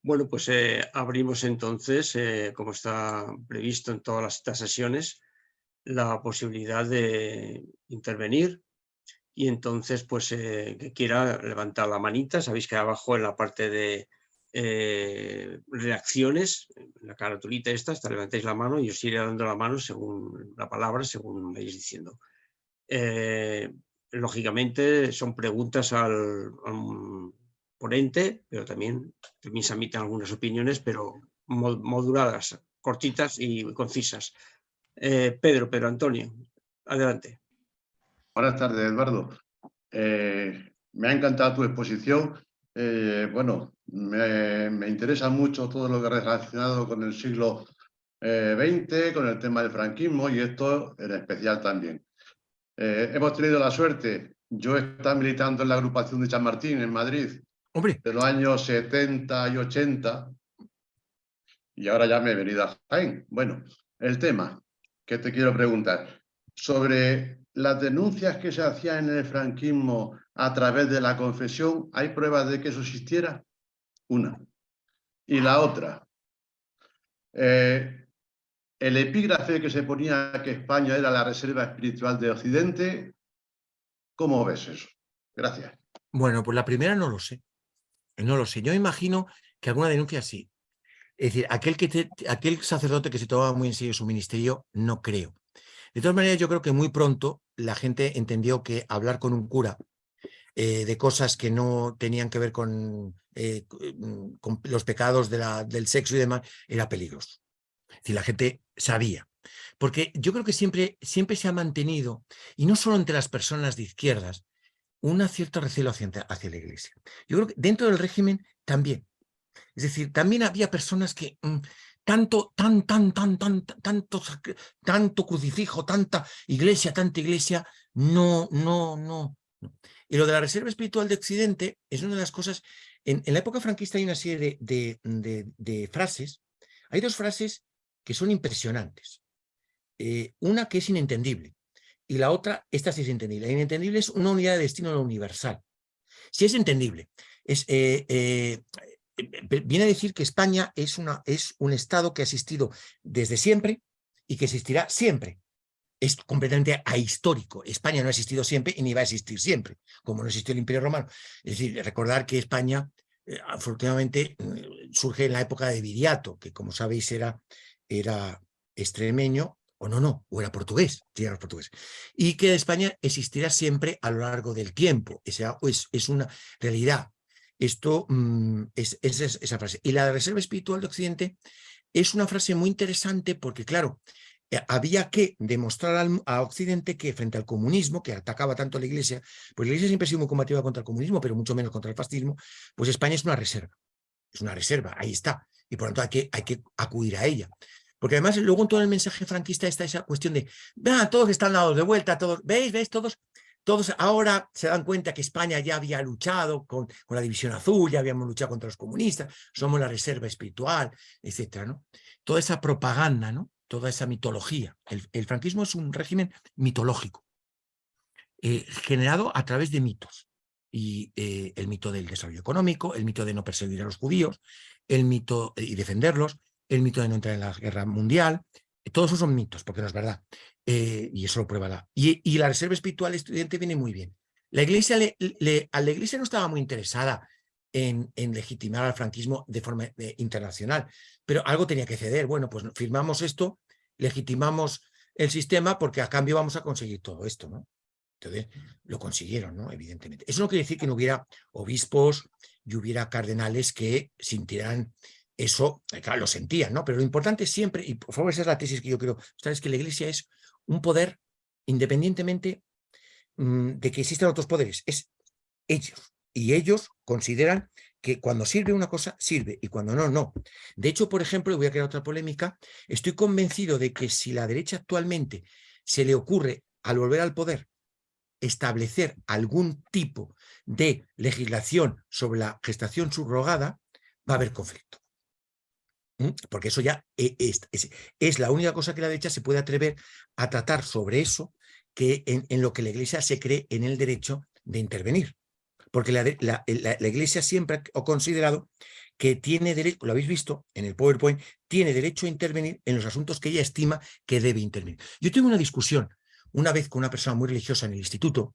S1: Bueno, pues eh, abrimos entonces, eh, como está previsto en todas estas sesiones, la posibilidad de intervenir y entonces, pues, que quiera levantar la manita, sabéis que abajo en la parte de reacciones, en la caratulita esta, hasta levantáis la mano y os iré dando la mano según la palabra, según me vais diciendo lógicamente son preguntas al, ponente, pero también, también se admiten algunas opiniones, pero moduladas, cortitas y concisas. Eh, Pedro, Pedro Antonio, adelante.
S4: Buenas tardes, Eduardo. Eh, me ha encantado tu exposición. Eh, bueno, me, me, interesa mucho todo lo que ha relacionado con el siglo XX, con el tema del franquismo y esto en especial también. Hemos tenido la suerte, yo estaba militando en la agrupación de San Martín en Madrid de los años 70 y 80 y ahora ya me he venido a Jaén. Bueno, el tema que te quiero preguntar, sobre las denuncias que se hacían en el franquismo a través de la confesión, ¿hay pruebas de que eso existiera? Una. Y la otra, eh, el epígrafe que se ponía que España era la reserva espiritual de Occidente, ¿cómo ves eso? Gracias.
S2: Bueno, pues la primera no lo sé. No lo sé. Yo imagino que alguna denuncia sí. Es decir, aquel, que aquel sacerdote que se tomaba muy en serio su ministerio, no creo. De todas maneras, yo creo que muy pronto la gente entendió que hablar con un cura eh, de cosas que no tenían que ver con, eh, con los pecados del sexo y demás era peligroso. Decir, la gente sabía. Porque yo creo que siempre, siempre se ha mantenido, y no solo entre las personas de izquierdas, una cierta recelo hacia, hacia la iglesia. Yo creo que dentro del régimen también. Es decir, también había personas que mm, tanto, tan, tan, tan, tan, tanto, tanto crucifijo, tanta iglesia, tanta iglesia, no, no, no, Y lo de la reserva espiritual de Occidente es una de las cosas, en, la época franquista hay una serie de, de, frases, hay dos frases que son impresionantes. Eh, una que es inentendible y la otra, esta sí es entendible. La inentendible es una unidad de destino universal. Si es entendible, eh, eh, viene a decir que España es, una, es un Estado que ha existido desde siempre y que existirá siempre. Es completamente ahistórico. España no ha existido siempre y ni va a existir siempre, como no existió el Imperio Romano. Es decir, recordar que España, afortunadamente, surge en la época de Viriato, que como sabéis era, era extremeño, o no, no, o era portugués, era portugués, y que España existirá siempre a lo largo del tiempo. Es, es una realidad. Esto mm, es, esa frase. Y la reserva espiritual de Occidente es una frase muy interesante porque, claro, eh, había que demostrar a Occidente que frente al comunismo, que atacaba tanto a la Iglesia, pues la Iglesia siempre ha sido muy combativa contra el comunismo, pero mucho menos contra el fascismo, pues España es una reserva. Es una reserva, ahí está. Y por lo tanto hay que, hay que acudir a ella. Porque además luego en todo el mensaje franquista está esa cuestión de, vean, todos están dados de vuelta, todos, ¿veis? ¿Veis? Todos todos ahora se dan cuenta que España ya había luchado con, con, la división azul, ya habíamos luchado contra los comunistas, somos la reserva espiritual, etcétera, ¿no? Toda esa propaganda, ¿no? Toda esa mitología. El, franquismo es un régimen mitológico, eh, generado a través de mitos. Y eh, el mito del desarrollo económico, el mito de no perseguir a los judíos, el mito y defenderlos, el mito de no entrar en la guerra mundial, todos esos son mitos, porque no es verdad. Eh, y eso lo prueba la... Y, la reserva espiritual estudiante viene muy bien. La iglesia, le, a la iglesia no estaba muy interesada en, legitimar al franquismo de forma eh, internacional, pero algo tenía que ceder. Bueno, pues firmamos esto, legitimamos el sistema porque a cambio vamos a conseguir todo esto, ¿no? Entonces, lo consiguieron, ¿no? Evidentemente. Eso no quiere decir que no hubiera obispos y hubiera cardenales que sintieran eso, eh, claro, lo sentían, ¿no? Pero lo importante siempre, y por favor esa es la tesis que yo creo, es que la iglesia es un poder independientemente mm, de que existan otros poderes, es ellos. Y ellos consideran que cuando sirve una cosa, sirve, y cuando no, no. De hecho, por ejemplo, voy a crear otra polémica, estoy convencido de que si la derecha actualmente se le ocurre, al volver al poder, establecer algún tipo de legislación sobre la gestación subrogada, va a haber conflicto. Porque eso ya e, es, la única cosa que la derecha se puede atrever a tratar sobre eso que en, lo que la Iglesia se cree en el derecho de intervenir. Porque la, Iglesia siempre ha considerado que tiene derecho, lo habéis visto en el PowerPoint, tiene derecho a intervenir en los asuntos que ella estima que debe intervenir. Yo tuve una discusión una vez con una persona muy religiosa en el instituto,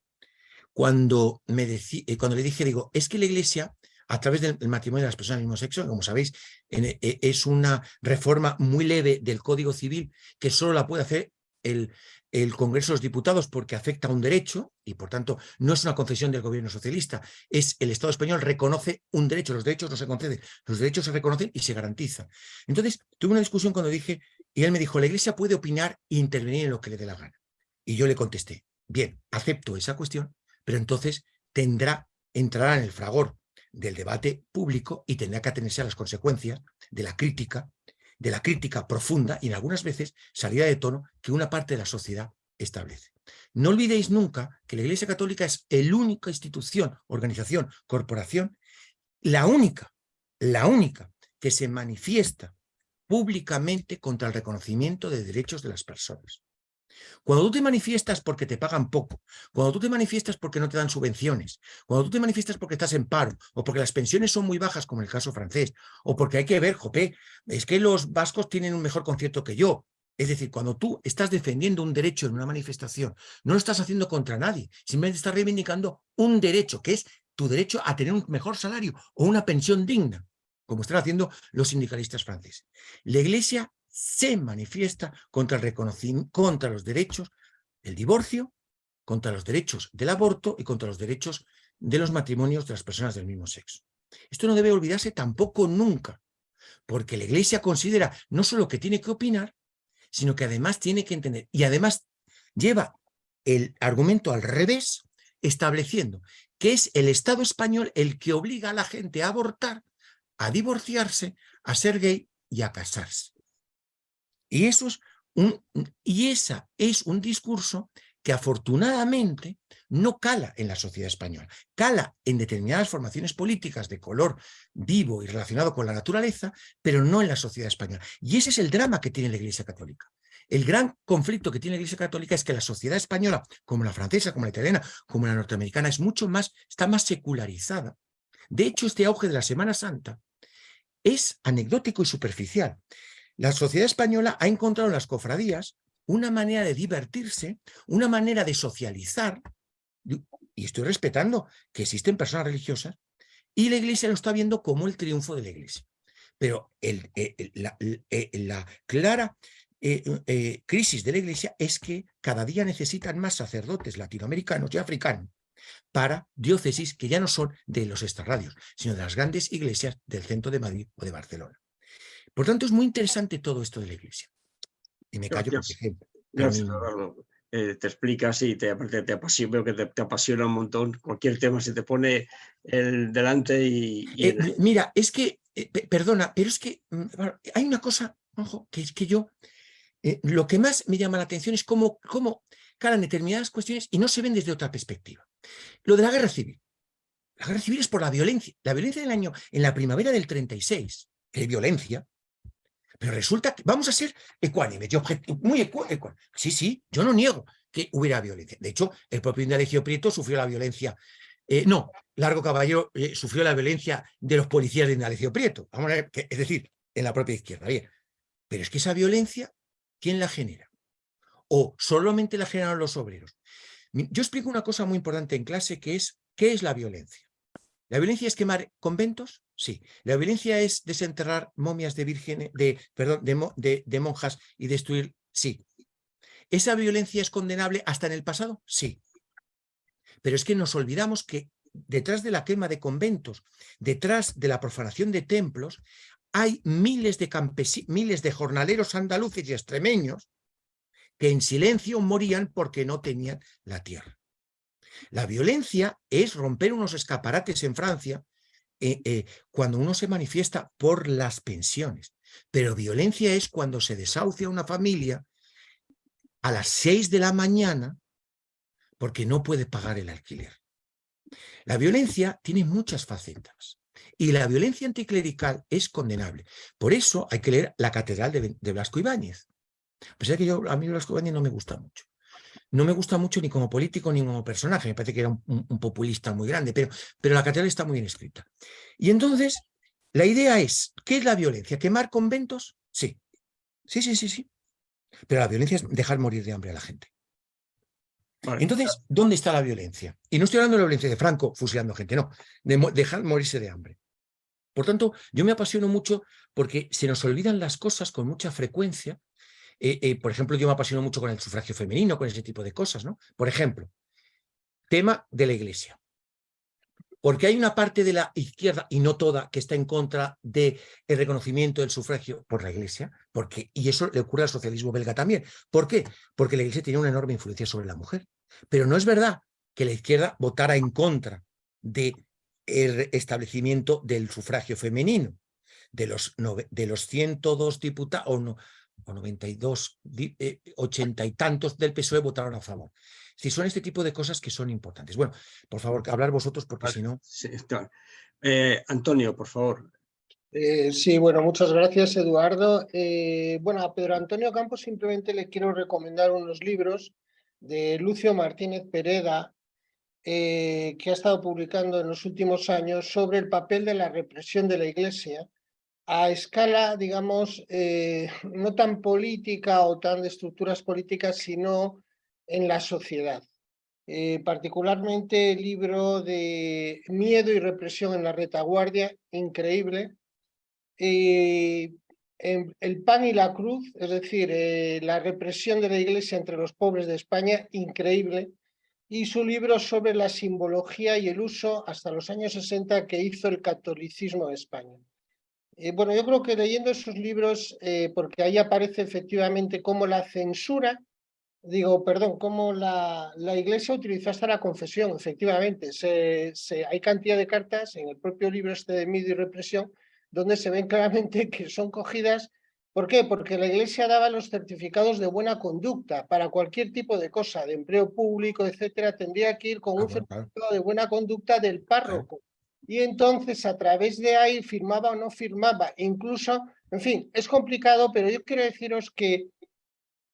S2: cuando, me eh, cuando le dije, digo, es que la Iglesia a través del matrimonio de las personas del mismo sexo, como sabéis, e, es una reforma muy leve del Código Civil que solo la puede hacer el, el Congreso de los Diputados porque afecta a un derecho y por tanto no es una concesión del gobierno socialista, es el Estado español reconoce un derecho, los derechos no se conceden, los derechos se reconocen y se garantizan. Entonces tuve una discusión cuando dije, y él me dijo, la Iglesia puede opinar e intervenir en lo que le dé la gana. Y yo le contesté, bien, acepto esa cuestión, pero entonces tendrá, entrará en el fragor del debate público y tendrá que atenerse a las consecuencias de la crítica, de la crítica profunda y en algunas veces salida de tono que una parte de la sociedad establece. No olvidéis nunca que la Iglesia Católica es la única institución, organización, corporación, la única, la única que se manifiesta públicamente contra el reconocimiento de derechos de las personas. Cuando tú te manifiestas porque te pagan poco, cuando tú te manifiestas porque no te dan subvenciones, cuando tú te manifiestas porque estás en paro, o porque las pensiones son muy bajas, como en el caso francés, o porque hay que ver, jope, es que los vascos tienen un mejor concierto que yo. Es decir, cuando tú estás defendiendo un derecho en una manifestación, no lo estás haciendo contra nadie, simplemente estás reivindicando un derecho, que es tu derecho a tener un mejor salario o una pensión digna, como están haciendo los sindicalistas franceses. La Iglesia se manifiesta contra el contra los derechos del divorcio, contra los derechos del aborto y contra los derechos de los matrimonios de las personas del mismo sexo. Esto no debe olvidarse tampoco nunca, porque la Iglesia considera no solo que tiene que opinar, sino que además tiene que entender, y además lleva el argumento al revés, estableciendo que es el Estado español el que obliga a la gente a abortar, a divorciarse, a ser gay y a casarse. Y, eso es un, y esa es un discurso que afortunadamente no cala en la sociedad española, cala en determinadas formaciones políticas de color vivo y relacionado con la naturaleza, pero no en la sociedad española. Y ese es el drama que tiene la Iglesia Católica. El gran conflicto que tiene la Iglesia Católica es que la sociedad española, como la francesa, como la italiana, como la norteamericana, es mucho más, está más secularizada. De hecho, este auge de la Semana Santa es anecdótico y superficial. La sociedad española ha encontrado en las cofradías una manera de divertirse, una manera de socializar, y estoy respetando que existen personas religiosas, y la iglesia lo está viendo como el triunfo de la iglesia. Pero eh, la, eh, la, clara eh, crisis de la iglesia es que cada día necesitan más sacerdotes latinoamericanos y africanos para diócesis que ya no son de los extrarradios, sino de las grandes iglesias del centro de Madrid o de Barcelona. Por tanto, es muy interesante todo esto de la Iglesia. Y me callo, por ejemplo.
S1: Eh, te explicas y te, te apasiona, veo que te, apasiona un montón. Cualquier tema se te pone el delante y...
S2: Eh, mira, es que, eh, perdona, pero es que mm, hay una cosa, ojo, que es que yo, lo que más me llama la atención es cómo, cómo calan determinadas cuestiones y no se ven desde otra perspectiva. Lo de la guerra civil. La guerra civil es por la violencia. La violencia del año, en la primavera del 36, que hay violencia, pero resulta que vamos a ser ecuánimes, muy ecuánimes. Sí, sí, yo no niego que hubiera violencia. De hecho, el propio Indalecio Prieto sufrió la violencia. Eh, no, Largo Caballero eh, sufrió la violencia de los policías de Indalecio Prieto. Es decir, en la propia izquierda. Bien. Pero es que esa violencia, ¿quién la genera? ¿O solamente la generan los obreros? Yo explico una cosa muy importante en clase que es, ¿qué es la violencia? ¿La violencia es quemar conventos? Sí. ¿La violencia es desenterrar momias de vírgenes, de, perdón, de, monjas y destruir? Sí. ¿Esa violencia es condenable hasta en el pasado? Sí. Pero es que nos olvidamos que detrás de la quema de conventos, detrás de la profanación de templos, hay miles de, miles de jornaleros andaluces y extremeños que en silencio morían porque no tenían la tierra. La violencia es romper unos escaparates en Francia eh, eh, cuando uno se manifiesta por las pensiones. Pero violencia es cuando se desahucia una familia a las seis de la mañana porque no puede pagar el alquiler. La violencia tiene muchas facetas y la violencia anticlerical es condenable. Por eso hay que leer la Catedral de, de Blasco Ibáñez. A pesar que yo, a mí Blasco Ibáñez no me gusta mucho no me gusta mucho ni como político ni como personaje, me parece que era un, populista muy grande, pero, pero la catedral está muy bien escrita. Y entonces, la idea es, ¿qué es la violencia? ¿Quemar conventos? Sí, sí, sí, sí, sí. Pero la violencia es dejar morir de hambre a la gente. Entonces, ¿dónde está la violencia? Y no estoy hablando de la violencia de Franco fusilando gente, no, de dejar morirse de hambre. Por tanto, yo me apasiono mucho porque se nos olvidan las cosas con mucha frecuencia eh, eh, por ejemplo, yo me apasiono mucho con el sufragio femenino, con ese tipo de cosas, ¿no? Por ejemplo, tema de la iglesia. Porque hay una parte de la izquierda, y no toda, que está en contra del reconocimiento del sufragio por la Iglesia, porque, y eso le ocurre al socialismo belga también. ¿Por qué? Porque la Iglesia tiene una enorme influencia sobre la mujer. Pero no es verdad que la izquierda votara en contra del establecimiento del sufragio femenino. De los, de los 102 diputados, o, no, o 92, eh, 80 y tantos del PSOE votaron a favor. Si son este tipo de cosas que son importantes. Bueno, por favor, hablar vosotros porque si no...
S1: Eh, Antonio, por favor.
S5: Eh, sí, bueno, muchas gracias, Eduardo. Eh, bueno, a Pedro Antonio Campos simplemente le quiero recomendar unos libros de Lucio Martínez Pereda, que ha estado publicando en los últimos años sobre el papel de la represión de la Iglesia a escala, digamos, no tan política o tan de estructuras políticas, sino en la sociedad. Eh, particularmente el libro de Miedo y represión en la retaguardia, increíble. Eh, el pan y la cruz, es decir, eh, la represión de la iglesia entre los pobres de España, increíble. Y su libro sobre la simbología y el uso hasta los años 60 que hizo el catolicismo de España. Bueno, yo creo que leyendo esos libros, porque ahí aparece efectivamente cómo la censura digo, perdón, cómo la, la, Iglesia utilizó hasta la confesión, efectivamente. Se, se, hay cantidad de cartas en el propio libro este de Miedo y Represión donde se ven claramente que son cogidas. ¿Por qué? Porque la Iglesia daba los certificados de buena conducta para cualquier tipo de cosa, de empleo público, etcétera, tendría que ir con un certificado de buena conducta del párroco. Y entonces a través de ahí firmaba o no firmaba. incluso, en fin, es complicado, pero yo quiero deciros que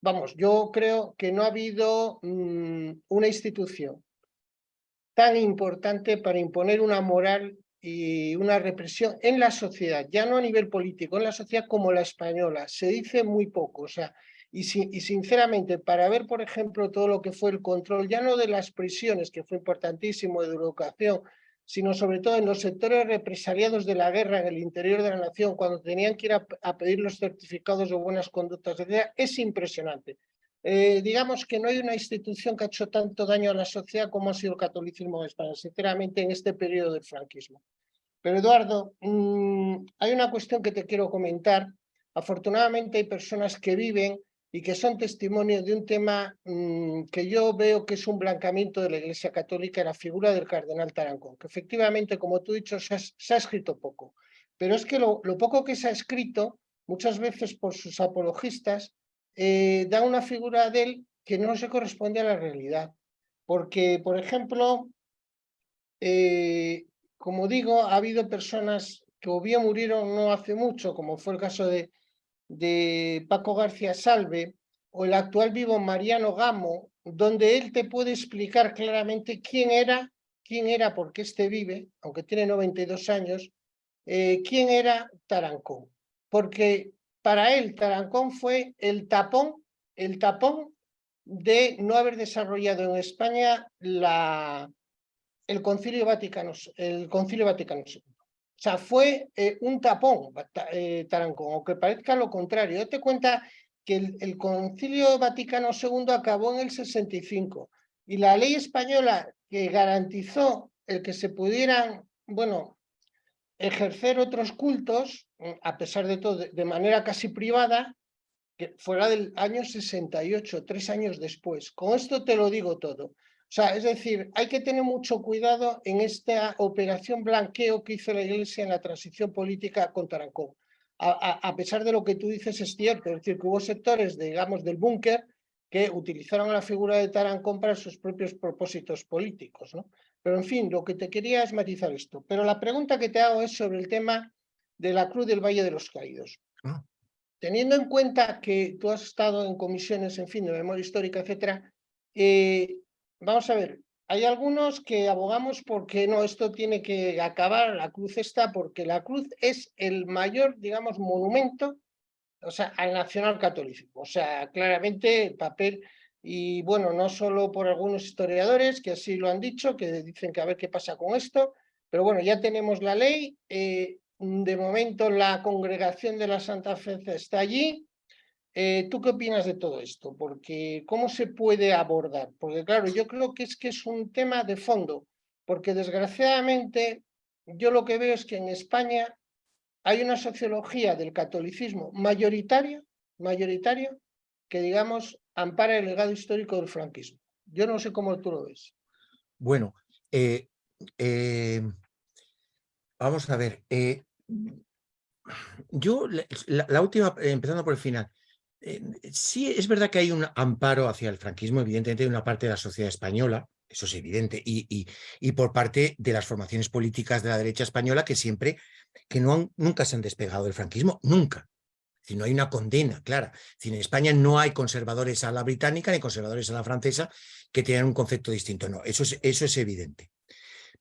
S5: vamos, yo creo que no ha habido mm, una institución tan importante para imponer una moral y una represión en la sociedad, ya no a nivel político, en la sociedad como la española. Se dice muy poco, o sea, y, y sinceramente, para ver, por ejemplo, todo lo que fue el control, ya no de las prisiones, que fue importantísimo, de educación, sino sobre todo en los sectores represaliados de la guerra en el interior de la nación, cuando tenían que ir a, pedir los certificados de buenas conductas, es impresionante. Eh, digamos que no hay una institución que ha hecho tanto daño a la sociedad como ha sido el catolicismo de España, sinceramente, en este periodo del franquismo. Pero Eduardo, mm, hay una cuestión que te quiero comentar. Afortunadamente hay personas que viven y que son testimonio de un tema mm, que yo veo que es un blancamiento de la Iglesia Católica, la figura del cardenal Tarancón, que efectivamente, como tú has dicho, se ha, escrito poco. Pero es que lo, poco que se ha escrito, muchas veces por sus apologistas, eh, da una figura de él que no se corresponde a la realidad. Porque, por ejemplo, eh, como digo, ha habido personas que o murieron no hace mucho, como fue el caso de, de Paco García Salve o el actual vivo Mariano Gamo, donde él te puede explicar claramente quién era, quién era, porque este vive, aunque tiene 92 años, eh, quién era Tarancón. Porque para él Tarancón fue el tapón, el tapón de no haber desarrollado en España la, el Concilio Vaticano, el Concilio Vaticano. O sea, fue eh, un tapón, eh, Tarancón, aunque parezca lo contrario. Date cuenta que el, Concilio Vaticano II acabó en el 65 y la ley española que garantizó el que se pudieran, bueno, ejercer otros cultos, mm, a pesar de todo, de, manera casi privada, que fuera del año 68, tres años después. Con esto te lo digo todo. O sea, es decir, hay que tener mucho cuidado en esta operación blanqueo que hizo la Iglesia en la transición política con Tarancón. A, pesar de lo que tú dices es cierto, es decir, que hubo sectores, digamos, del búnker que utilizaron la figura de Tarancón para sus propios propósitos políticos. ¿no? Pero, en fin, lo que te quería es matizar esto. Pero la pregunta que te hago es sobre el tema de la Cruz del Valle de los Caídos. Ah. Teniendo en cuenta que tú has estado en comisiones, en fin, de memoria histórica, etcétera, eh, vamos a ver, hay algunos que abogamos porque no, esto tiene que acabar, la cruz está, porque la cruz es el mayor, digamos, monumento, o sea, al nacional catolicismo. O sea, claramente el papel, y bueno, no solo por algunos historiadores que así lo han dicho, que dicen que a ver qué pasa con esto, pero bueno, ya tenemos la ley, eh, de momento la congregación de la Santa Fe está allí, Eh, ¿Tú qué opinas de todo esto? Porque ¿cómo se puede abordar? Porque claro, yo creo que es que es un tema de fondo, porque desgraciadamente yo lo que veo es que en España hay una sociología del catolicismo mayoritaria, mayoritaria, que digamos ampara el legado histórico del franquismo. Yo no sé cómo tú lo ves.
S2: Bueno, eh, eh, vamos a ver. Yo, la, última, empezando por el final, sí es verdad que hay un amparo hacia el franquismo, evidentemente, de una parte de la sociedad española, eso es evidente, y, por parte de las formaciones políticas de la derecha española que siempre, que nunca se han despegado del franquismo, nunca. Si no hay una condena clara. Si en España no hay conservadores a la británica ni conservadores a la francesa que tengan un concepto distinto. No, eso es, evidente.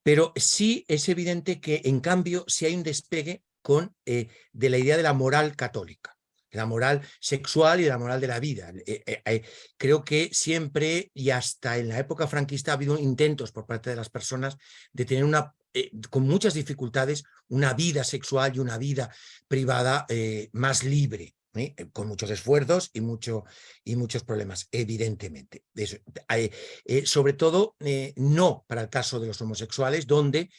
S2: Pero sí es evidente que, en cambio, sí hay un despegue con, eh, de la idea de la moral católica, la moral sexual y la moral de la vida. Eh, eh, creo que siempre y hasta en la época franquista ha habido intentos por parte de las personas de tener una eh, con muchas dificultades una vida sexual y una vida privada eh, más libre, ¿eh? con muchos esfuerzos y, mucho, y muchos problemas, evidentemente. sobre todo, no para el caso de los homosexuales, donde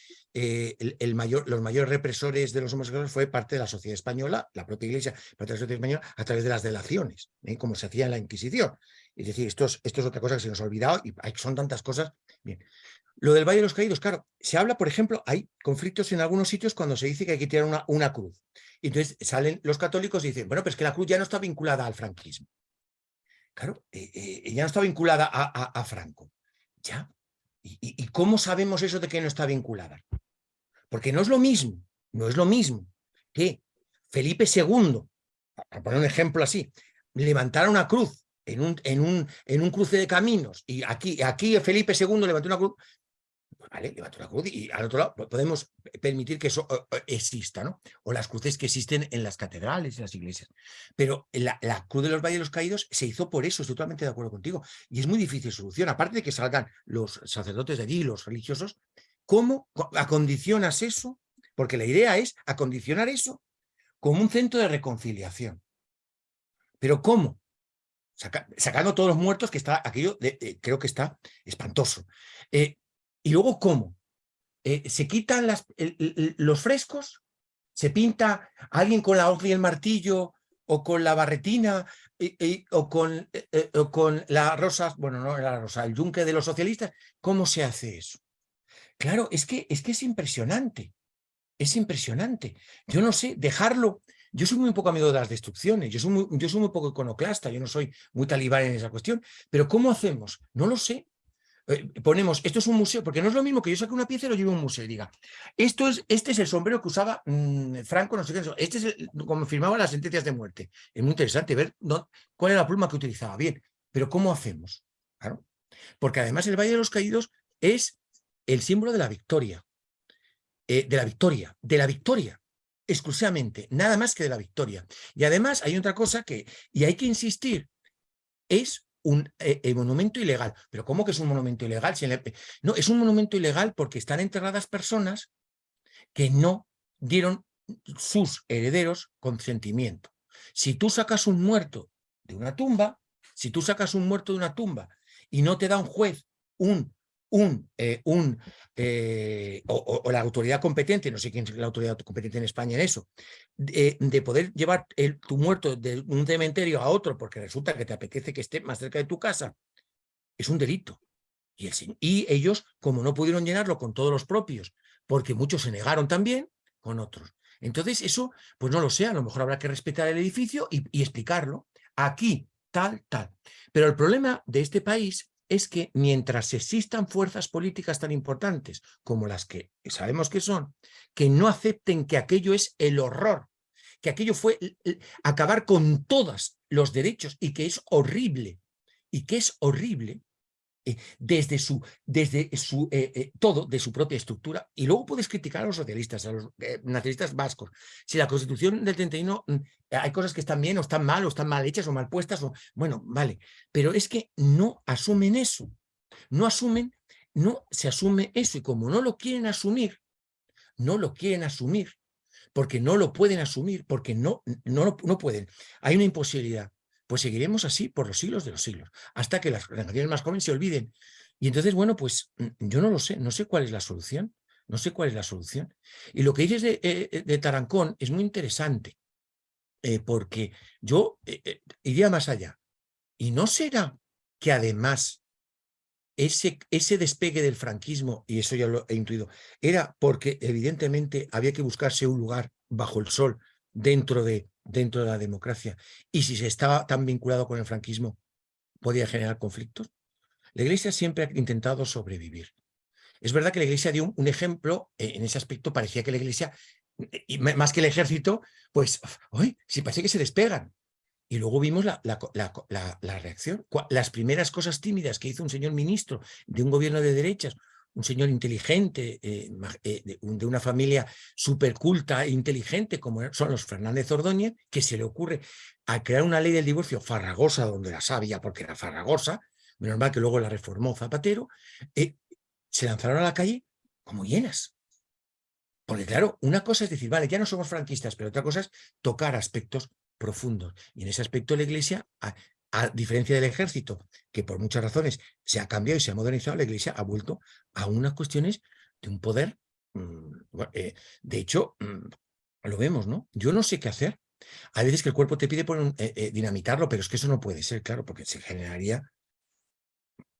S2: mayor, los mayores represores de los homosexuales fue parte de la sociedad española, la propia iglesia, parte de la sociedad española, a través de las delaciones, como se hacía en la Inquisición. Es decir, esto es, es otra cosa que se nos ha olvidado y son tantas cosas. Bien, lo del Valle de los Caídos, claro, se habla, por ejemplo, hay conflictos en algunos sitios cuando se dice que hay que tirar una, cruz. Y entonces salen los católicos y dicen, bueno, pues que la cruz ya no está vinculada al franquismo. Claro, eh, eh, ya no está vinculada a, Franco. ¿Ya? ¿Y, cómo sabemos eso de que no está vinculada? Porque no es lo mismo, no es lo mismo que Felipe II, para poner un ejemplo así, levantara una cruz en un, en un, en un cruce de caminos y aquí, aquí Felipe II levantó una cruz vale, levantó la cruz y al otro lado podemos permitir que eso exista, ¿no? O las cruces que existen en las catedrales, en las iglesias. Pero la, cruz de los Valles de los Caídos se hizo por eso, estoy totalmente de acuerdo contigo. Y es muy difícil solución, aparte de que salgan los sacerdotes de allí, los religiosos, ¿cómo acondicionas eso? Porque la idea es acondicionar eso como un centro de reconciliación. ¿Pero cómo? sacando todos los muertos, que está aquello, de, creo que está espantoso. Eh, y luego, ¿cómo? Eh, ¿Se quitan los frescos? ¿Se pinta alguien con la hoja y el martillo o con la barretina o, con, eh, o con la rosa, bueno, no la rosa, el yunque de los socialistas? ¿Cómo se hace eso? Claro, es que es, que es impresionante, es impresionante. Yo no sé, dejarlo... Yo soy muy poco amigo de las destrucciones, yo soy muy, yo soy muy poco iconoclasta, yo no soy muy talibán en esa cuestión, pero ¿cómo hacemos? No lo sé, eh, ponemos, esto es un museo, porque no es lo mismo que yo saque una pieza y lo lleve a un museo diga, esto es, este es el sombrero que usaba mm, Franco, no sé qué, este es como firmaba las sentencias de muerte. Es muy interesante ver cuál era la pluma que utilizaba. Bien, pero ¿cómo hacemos? Claro. Porque además el Valle de los Caídos es el símbolo de la victoria, eh, de la victoria, de la victoria, exclusivamente, nada más que de la victoria. Y además hay otra cosa que, y hay que insistir, es un eh, monumento ilegal. ¿Pero cómo que es un monumento ilegal? No, es un monumento ilegal porque están enterradas personas que no dieron sus herederos consentimiento. Si tú sacas un muerto de una tumba, si tú sacas un muerto de una tumba y no te da un juez un un, eh, un eh, o, la autoridad competente, no sé quién es la autoridad competente en España en eso, de, poder llevar el, tu muerto de un cementerio a otro porque resulta que te apetece que esté más cerca de tu casa, es un delito. Y, el, y ellos, como no pudieron llenarlo con todos los propios, porque muchos se negaron también, con otros. Entonces eso, pues no lo sé, a lo mejor habrá que respetar el edificio y, y explicarlo. Aquí, tal, tal. Pero el problema de este país es que mientras existan fuerzas políticas tan importantes como las que sabemos que son, que no acepten que aquello es el horror, que aquello fue acabar con todos los derechos y que es horrible, y que es horrible, eh, desde su, desde su eh, eh, todo, de su propia estructura. Y luego puedes criticar a los socialistas, a los nacionalistas vascos. Si la constitución del 31 mm, hay cosas que están bien o están mal o están mal hechas o mal puestas, o, bueno, vale. Pero es que no asumen eso. No asumen, no se asume eso. Y como no lo quieren asumir, no lo quieren asumir, porque no lo pueden asumir, porque no, no, no pueden. Hay una imposibilidad pues seguiremos así por los siglos de los siglos, hasta que las generaciones más jóvenes se olviden. Y entonces, bueno, pues mm, yo no lo sé, no sé cuál es la solución, no sé cuál es la solución. Y lo que dices de, eh, de Tarancón es muy interesante, eh, porque yo iría más allá. ¿Y no será que además ese, ese despegue del franquismo, y eso ya lo he intuido, era porque evidentemente había que buscarse un lugar bajo el sol dentro de, dentro de la democracia. Y si se estaba tan vinculado con el franquismo, podía generar conflictos. La Iglesia siempre ha intentado sobrevivir. Es verdad que la Iglesia dio un, ejemplo, eh, en ese aspecto parecía que la Iglesia, eh, y más que el ejército, pues, hoy si parece que se despegan. Y luego vimos la, la, reacción. Las primeras cosas tímidas que hizo un señor ministro de un gobierno de derechas, un señor inteligente, eh, eh, de, una familia súper culta e inteligente, como son los Fernández Ordóñez, que se le ocurre a crear una ley del divorcio farragosa, donde la sabía porque era farragosa, menos mal que luego la reformó Zapatero, eh, se lanzaron a la calle como llenas. Porque claro, una cosa es decir, vale, ya no somos franquistas, pero otra cosa es tocar aspectos profundos. Y en ese aspecto la Iglesia, a, diferencia del ejército, que por muchas razones se ha cambiado y se ha modernizado, la Iglesia ha vuelto a unas cuestiones de un poder. Mm, eh, de hecho, mm, lo vemos, ¿no? Yo no sé qué hacer. Hay veces que el cuerpo te pide eh, eh, dinamitarlo, pero es que eso no puede ser, claro, porque se generaría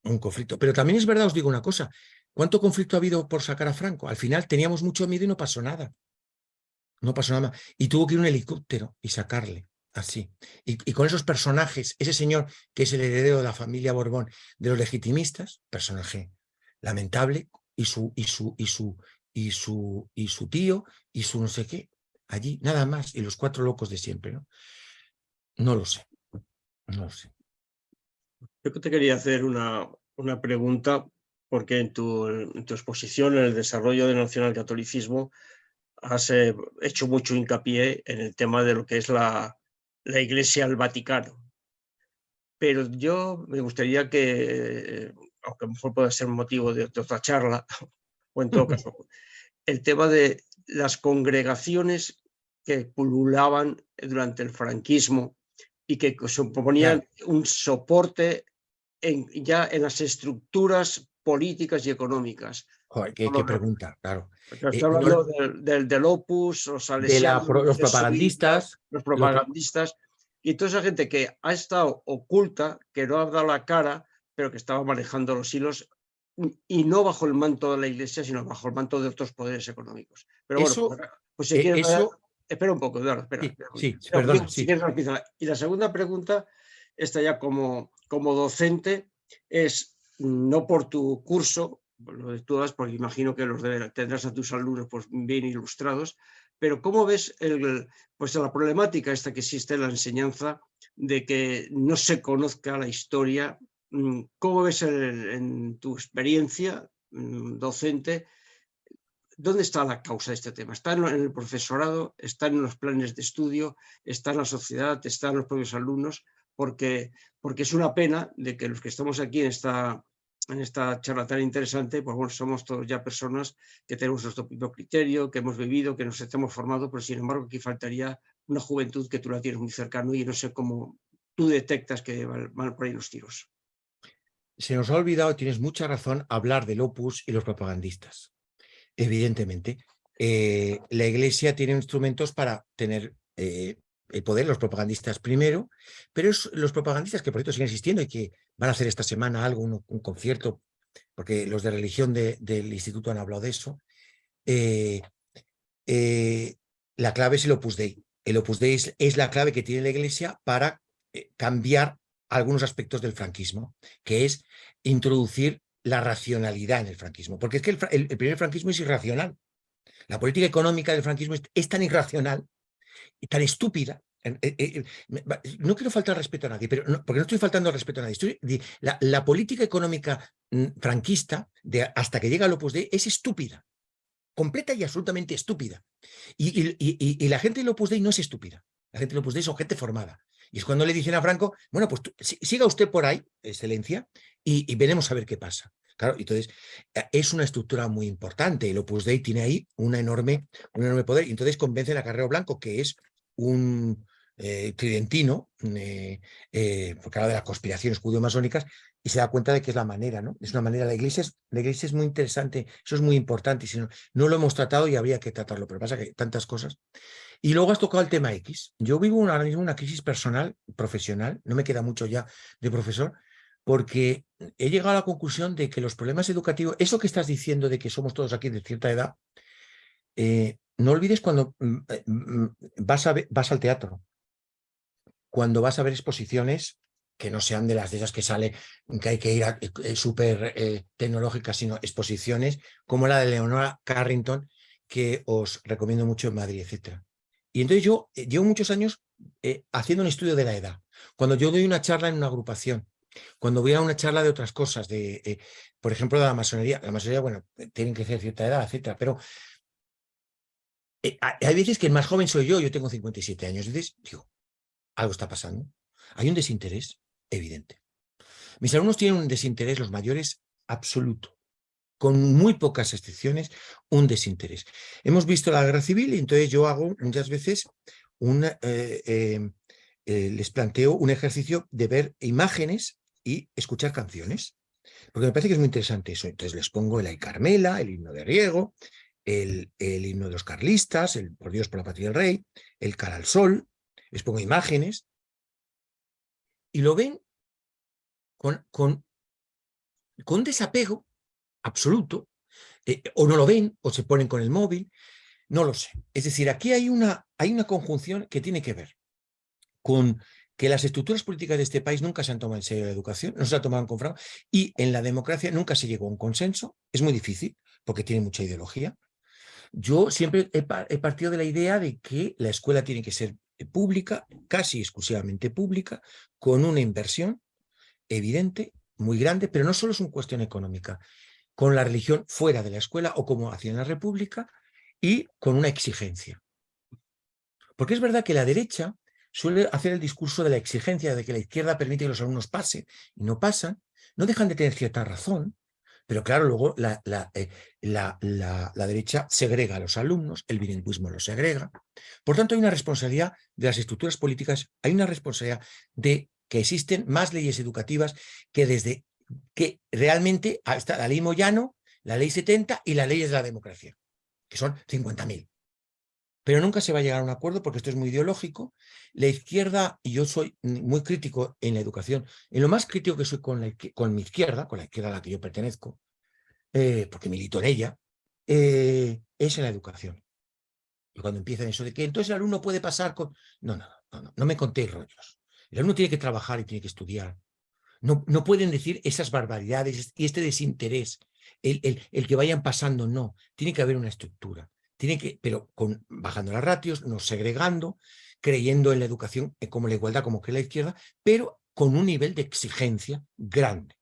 S2: un conflicto. Pero también es verdad, os digo una cosa, ¿cuánto conflicto ha habido por sacar a Franco? Al final teníamos mucho miedo y no pasó nada. No pasó nada. Y tuvo que ir un helicóptero y sacarle así. Y, con esos personajes, ese señor que es el heredero de la familia Borbón de los legitimistas, personaje lamentable, y su, y su, y su, y su, y su tío, y su no sé qué, allí, nada más, y los cuatro locos de siempre, ¿no? No lo sé, no lo sé.
S1: Yo te quería hacer una, una pregunta, porque en tu, en tu exposición en el desarrollo del nacionalcatolicismo has eh, hecho mucho hincapié en el tema de lo que es la, la Iglesia al Vaticano. Pero yo me gustaría que, aunque mejor pueda ser motivo de, otra charla, (laughs) o en todo caso, (laughs) el tema de las congregaciones que pululaban durante el franquismo y que suponían un soporte en, ya en las estructuras políticas y económicas.
S2: qué, pregunta, claro.
S1: Eh, hablando del, del, Opus, los
S2: los propagandistas.
S1: los propagandistas. Y toda esa gente que ha estado oculta, que no ha dado la cara, pero que estaba manejando los hilos y no bajo el manto de la iglesia, sino bajo el manto de otros poderes económicos. Pero bueno, pues, pues si eh, quieres... espera un poco, Eduardo, espera.
S2: Sí, perdón.
S1: y la segunda pregunta, esta ya como, como docente, es no por tu curso, lo de todas, porque imagino que los tendrás a tus alumnos pues, bien ilustrados, pero ¿cómo ves el, pues, la problemática esta que existe en la enseñanza de que no se conozca la historia? Mm, ¿Cómo ves en tu experiencia mm, docente ¿Dónde está la causa de este tema? ¿Está en el profesorado? ¿Está en los planes de estudio? ¿Está en la sociedad? ¿Está en los propios alumnos? Porque, porque es una pena de que los que estamos aquí en esta, en esta charla tan interesante, pues bueno, somos todos ya personas que tenemos nuestro propio criterio, que hemos vivido, que nos estamos formado, pero sin embargo aquí faltaría una juventud que tú la tienes muy cercano y no sé cómo tú detectas que van por ahí los tiros.
S2: Se nos ha olvidado, tienes mucha razón, hablar del opus y los propagandistas. Evidentemente, eh, la Iglesia tiene instrumentos para tener eh, el poder, los propagandistas primero, pero es los propagandistas que por cierto siguen existiendo y que van a hacer esta semana algo, un, concierto, porque los de religión del instituto han hablado de eso. Eh, eh, la clave es el Opus Dei. El Opus Dei es, la clave que tiene la Iglesia para eh, cambiar algunos aspectos del franquismo, que es introducir la racionalidad en el franquismo, porque es que el, primer franquismo es irracional. La política económica del franquismo es tan irracional tan estúpida. Eh, eh, no quiero faltar respeto a nadie, pero porque no estoy faltando respeto a nadie. La, política económica mm, franquista, hasta que llega al Opus Dei, es estúpida. Completa y absolutamente estúpida. Y, la gente del Opus Dei no es estúpida. La gente del Opus Dei es gente formada. Y es cuando le dicen a Franco, bueno, pues siga usted por ahí, excelencia, y, veremos a ver qué pasa. Claro, entonces eh, es una estructura muy importante. El Opus Dei tiene ahí una enorme, un enorme poder. Y entonces convencen a Carrero Blanco, que es un, eh, tridentino, eh, eh, porque habla de las conspiraciones judío-masónicas, y se da cuenta de que es la manera, ¿no? Es una manera, la iglesia es, la iglesia es muy interesante, eso es muy importante, y si no, no lo hemos tratado y habría que tratarlo, pero pasa que tantas cosas. Y luego has tocado el tema X. Yo vivo ahora mismo una crisis personal, profesional, no me queda mucho ya de profesor, porque he llegado a la conclusión de que los problemas educativos, eso que estás diciendo de que somos todos aquí de cierta edad, eh, no olvides cuando mm, eh, mm, vas, a vas al teatro, cuando vas a ver exposiciones que no sean de las de esas que sale, que hay que ir a eh, súper tecnológicas, sino exposiciones como la de Leonora Carrington, que os recomiendo mucho en Madrid, etc. Y entonces yo llevo muchos años haciendo un estudio de la edad. Cuando yo doy una charla en una agrupación, cuando voy a una charla de otras cosas, de, por ejemplo, de la masonería, la masonería, bueno, tienen que ser cierta edad, etcétera, pero eh, hay veces que el más joven soy yo, yo tengo 57 años, entonces digo, algo está pasando. Hay un desinterés evidente. Mis alumnos tienen un desinterés, los mayores, absoluto. Con muy pocas excepciones, un desinterés. Hemos visto la guerra civil y entonces yo hago muchas veces una, eh, eh, les planteo un ejercicio de ver imágenes y escuchar canciones. Porque me parece que es muy interesante eso. Entonces les pongo el Ay Carmela, el himno de Riego, el, himno de los carlistas, el Por Dios por la patria del rey, el Cara al Sol, les pongo imágenes, y lo ven con, con, con desapego absoluto, eh, o no lo ven, o se ponen con el móvil, no lo sé. Es decir, aquí hay una, hay una conjunción que tiene que ver con que las estructuras políticas de este país nunca se han tomado en serio la educación, no se ha tomado en fraude, y en la democracia nunca se llegó a un consenso, es muy difícil, porque tiene mucha ideología, yo siempre he, partido de la idea de que la escuela tiene que ser eh, pública, casi exclusivamente pública, con una inversión evidente, muy grande, pero no solo es una cuestión económica, con la religión fuera de la escuela o como hacía en la República y con una exigencia. Porque es verdad que la derecha suele hacer el discurso de la exigencia de que la izquierda permite que los alumnos pasen y no pasan, no dejan de tener cierta razón, pero claro, luego la, eh, la, la, derecha segrega a los alumnos, el bilingüismo los segrega. Por tanto, hay una responsabilidad de las estructuras políticas, hay una responsabilidad de que existen más leyes educativas que desde que realmente está la ley Moyano, la ley 70 y las leyes de la democracia, que son 50.000 pero nunca se va a llegar a un acuerdo porque esto es muy ideológico. La izquierda, y yo soy muy crítico en la educación, en lo más crítico que soy con, la, con mi izquierda, con la izquierda a la que yo pertenezco, eh, porque milito en ella, eh, es en la educación. Y cuando empiezan eso de que entonces el alumno puede pasar con... No, no, no, no, no me contéis rollos. El alumno tiene que trabajar y tiene que estudiar. No, no pueden decir esas barbaridades y este desinterés, el, el, el que vayan pasando, no. Tiene que haber una estructura tiene que, pero con, bajando las ratios, no segregando, creyendo en la educación eh, como la igualdad, como que la izquierda, pero con un nivel de exigencia grande.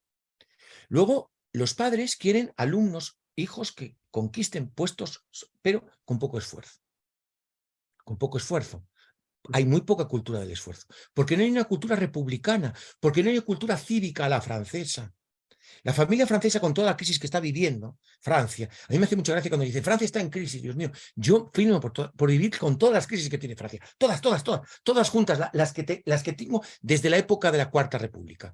S2: Luego, los padres quieren alumnos, hijos que conquisten puestos, pero con poco esfuerzo. Con poco esfuerzo. Hay muy poca cultura del esfuerzo. Porque no hay una cultura republicana, porque no hay una cultura cívica a la francesa, la familia francesa con toda la crisis que está viviendo, Francia, a mí me hace mucha gracia cuando dice Francia está en crisis, Dios mío, yo firmo por, vivir con todas las crisis que tiene Francia, todas, todas, todas, todas juntas, las, que las que tengo desde la época de la Cuarta República.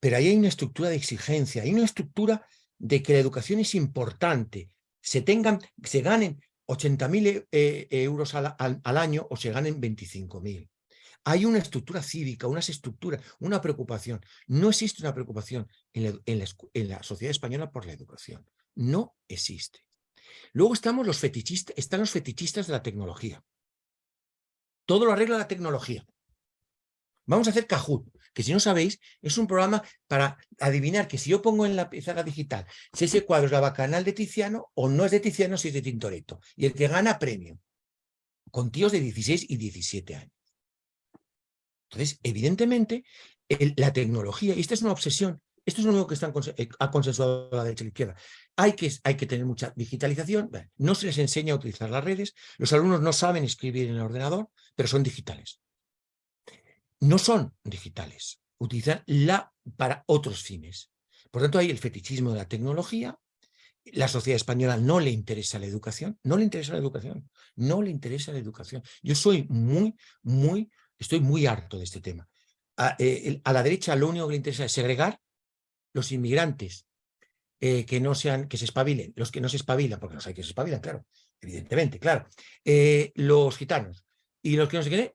S2: Pero ahí hay una estructura de exigencia, hay una estructura de que la educación es importante, se tengan, se ganen 80.000 eh, euros al, al, año o se ganen 25.000. Hay una estructura cívica, unas estructuras, una preocupación. No existe una preocupación en la, sociedad española por la educación. No existe. Luego estamos los fetichistas, están los fetichistas de la tecnología. Todo lo arregla la tecnología. Vamos a hacer Kahoot, que si no sabéis, es un programa para adivinar que si yo pongo en la pizarra digital si ese cuadro es la bacanal de Tiziano o no es de Tiziano, si es de Tintoretto. Y el que gana premio, con tíos de 16 y 17 años. Entonces, evidentemente, la tecnología, y esta es una obsesión, esto es lo único que están, eh, ha consensuado la derecha y la izquierda. Hay que, hay que tener mucha digitalización, no se les enseña a utilizar las redes, los alumnos no saben escribir en el ordenador, pero son digitales. No son digitales, utilizan la para otros fines. Por tanto, hay el fetichismo de la tecnología, la sociedad española no le interesa la educación, no le interesa la educación, no le interesa la educación. Yo soy muy, muy Estoy muy harto de este tema. A, eh, a la derecha lo único que le interesa es segregar los inmigrantes eh, que no sean, que se espabilen, los que no se espabilan, porque los hay que se espabilan, claro, evidentemente, claro. Eh, los gitanos y los que no se qué,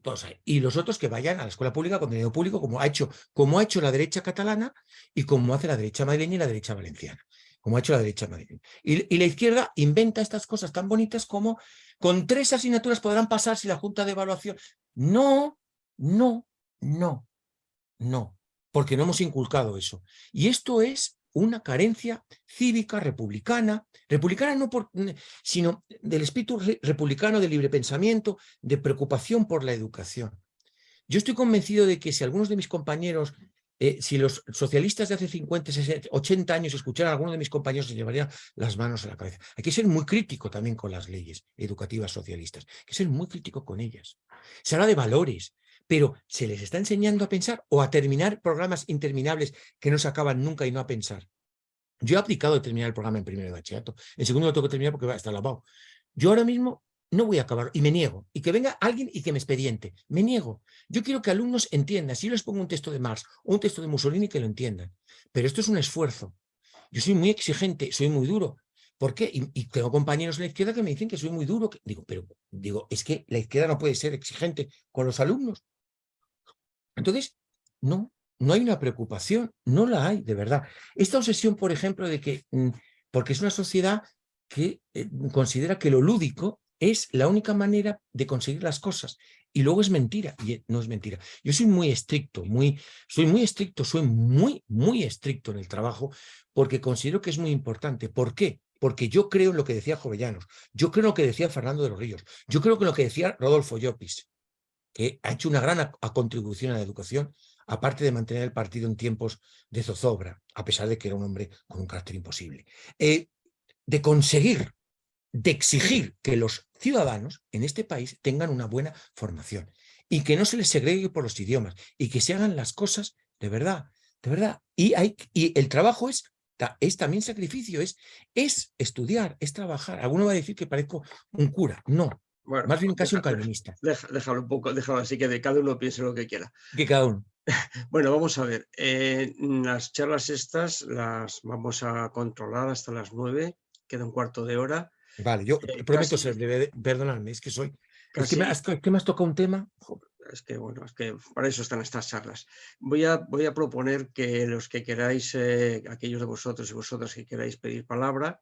S2: todos hay. Y los otros que vayan a la escuela pública, contenido público, como ha hecho, como ha hecho la derecha catalana y como hace la derecha madrileña y la derecha valenciana como ha hecho la derecha madrileña. Y, la izquierda inventa estas cosas tan bonitas como con tres asignaturas podrán pasar si la Junta de Evaluación... No, no, no, no, porque no hemos inculcado eso. Y esto es una carencia cívica, republicana, republicana no por, sino del espíritu republicano de libre pensamiento, de preocupación por la educación. Yo estoy convencido de que si algunos de mis compañeros, eh, si los socialistas de hace 50, 60, 80 años escucharan a algunos de mis compañeros, se llevarían las manos a la cabeza. Hay que ser muy crítico también con las leyes educativas socialistas, hay que ser muy crítico con ellas. Se habla de valores, pero ¿se les está enseñando a pensar o a terminar programas interminables que no se acaban nunca y no a pensar? Yo he aplicado terminar el programa en primero de bachillerato, en segundo lo tengo que terminar porque va a estar lavado. Yo ahora mismo no voy a acabar y me niego. Y que venga alguien y que me expediente. Me niego. Yo quiero que alumnos entiendan. Si yo les pongo un texto de Marx o un texto de Mussolini, que lo entiendan. Pero esto es un esfuerzo. Yo soy muy exigente, soy muy duro. ¿Por qué? Y, tengo compañeros en la izquierda que me dicen que soy muy duro. digo, pero digo, es que la izquierda no puede ser exigente con los alumnos. Entonces, no, no hay una preocupación, no la hay, de verdad. Esta obsesión, por ejemplo, de que, mm, porque es una sociedad que eh, considera que lo lúdico es la única manera de conseguir las cosas. Y luego es mentira, y no es mentira. Yo soy muy estricto, muy, soy muy estricto, soy muy, muy estricto en el trabajo, porque considero que es muy importante. ¿Por qué? Porque yo creo en lo que decía Jovellanos, yo creo en lo que decía Fernando de los Ríos, yo creo en lo que decía Rodolfo Llopis que ha hecho una gran contribución a la educación, aparte de mantener el partido en tiempos de zozobra, a pesar de que era un hombre con un carácter imposible, eh, de conseguir, de exigir que los ciudadanos en este país tengan una buena formación y que no se les segregue por los idiomas y que se hagan las cosas de verdad, de verdad. Y, hay, y el trabajo es, es también sacrificio, es, es estudiar, es trabajar. Alguno va a decir que parezco un cura. No, bueno, Más bien casi un calvinista.
S1: déjalo un poco, déjalo así que de cada uno piense lo que quiera.
S2: Que cada uno. (laughs)
S1: Bueno, vamos a ver. Eh, las charlas estas las vamos a controlar hasta las nueve. Queda un cuarto de hora.
S2: Vale, yo eh, prometo ser breve. Perdonadme, es que soy... Es que, me, que me has tocado un tema...
S1: Es que bueno, es que para eso están estas charlas. Voy a, voy a proponer que los que queráis, eh, aquellos de vosotros y vosotras que queráis pedir palabra,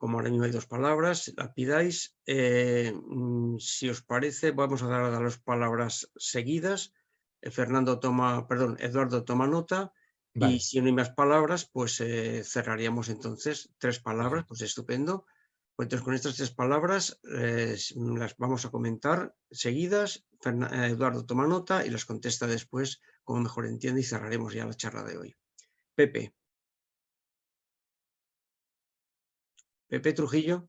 S1: como ahora mismo hay dos palabras, la pidáis. Eh, mm, si os parece, vamos a dar a las palabras seguidas. Eh, Fernando toma, perdón, Eduardo toma nota. Y si no hay más palabras, pues eh, cerraríamos entonces tres palabras, pues estupendo. Pues entonces con estas tres palabras las vamos a comentar seguidas. Eduardo toma nota y las contesta después como mejor entiende y cerraremos ya la charla de hoy. Pepe. Pepe Trujillo.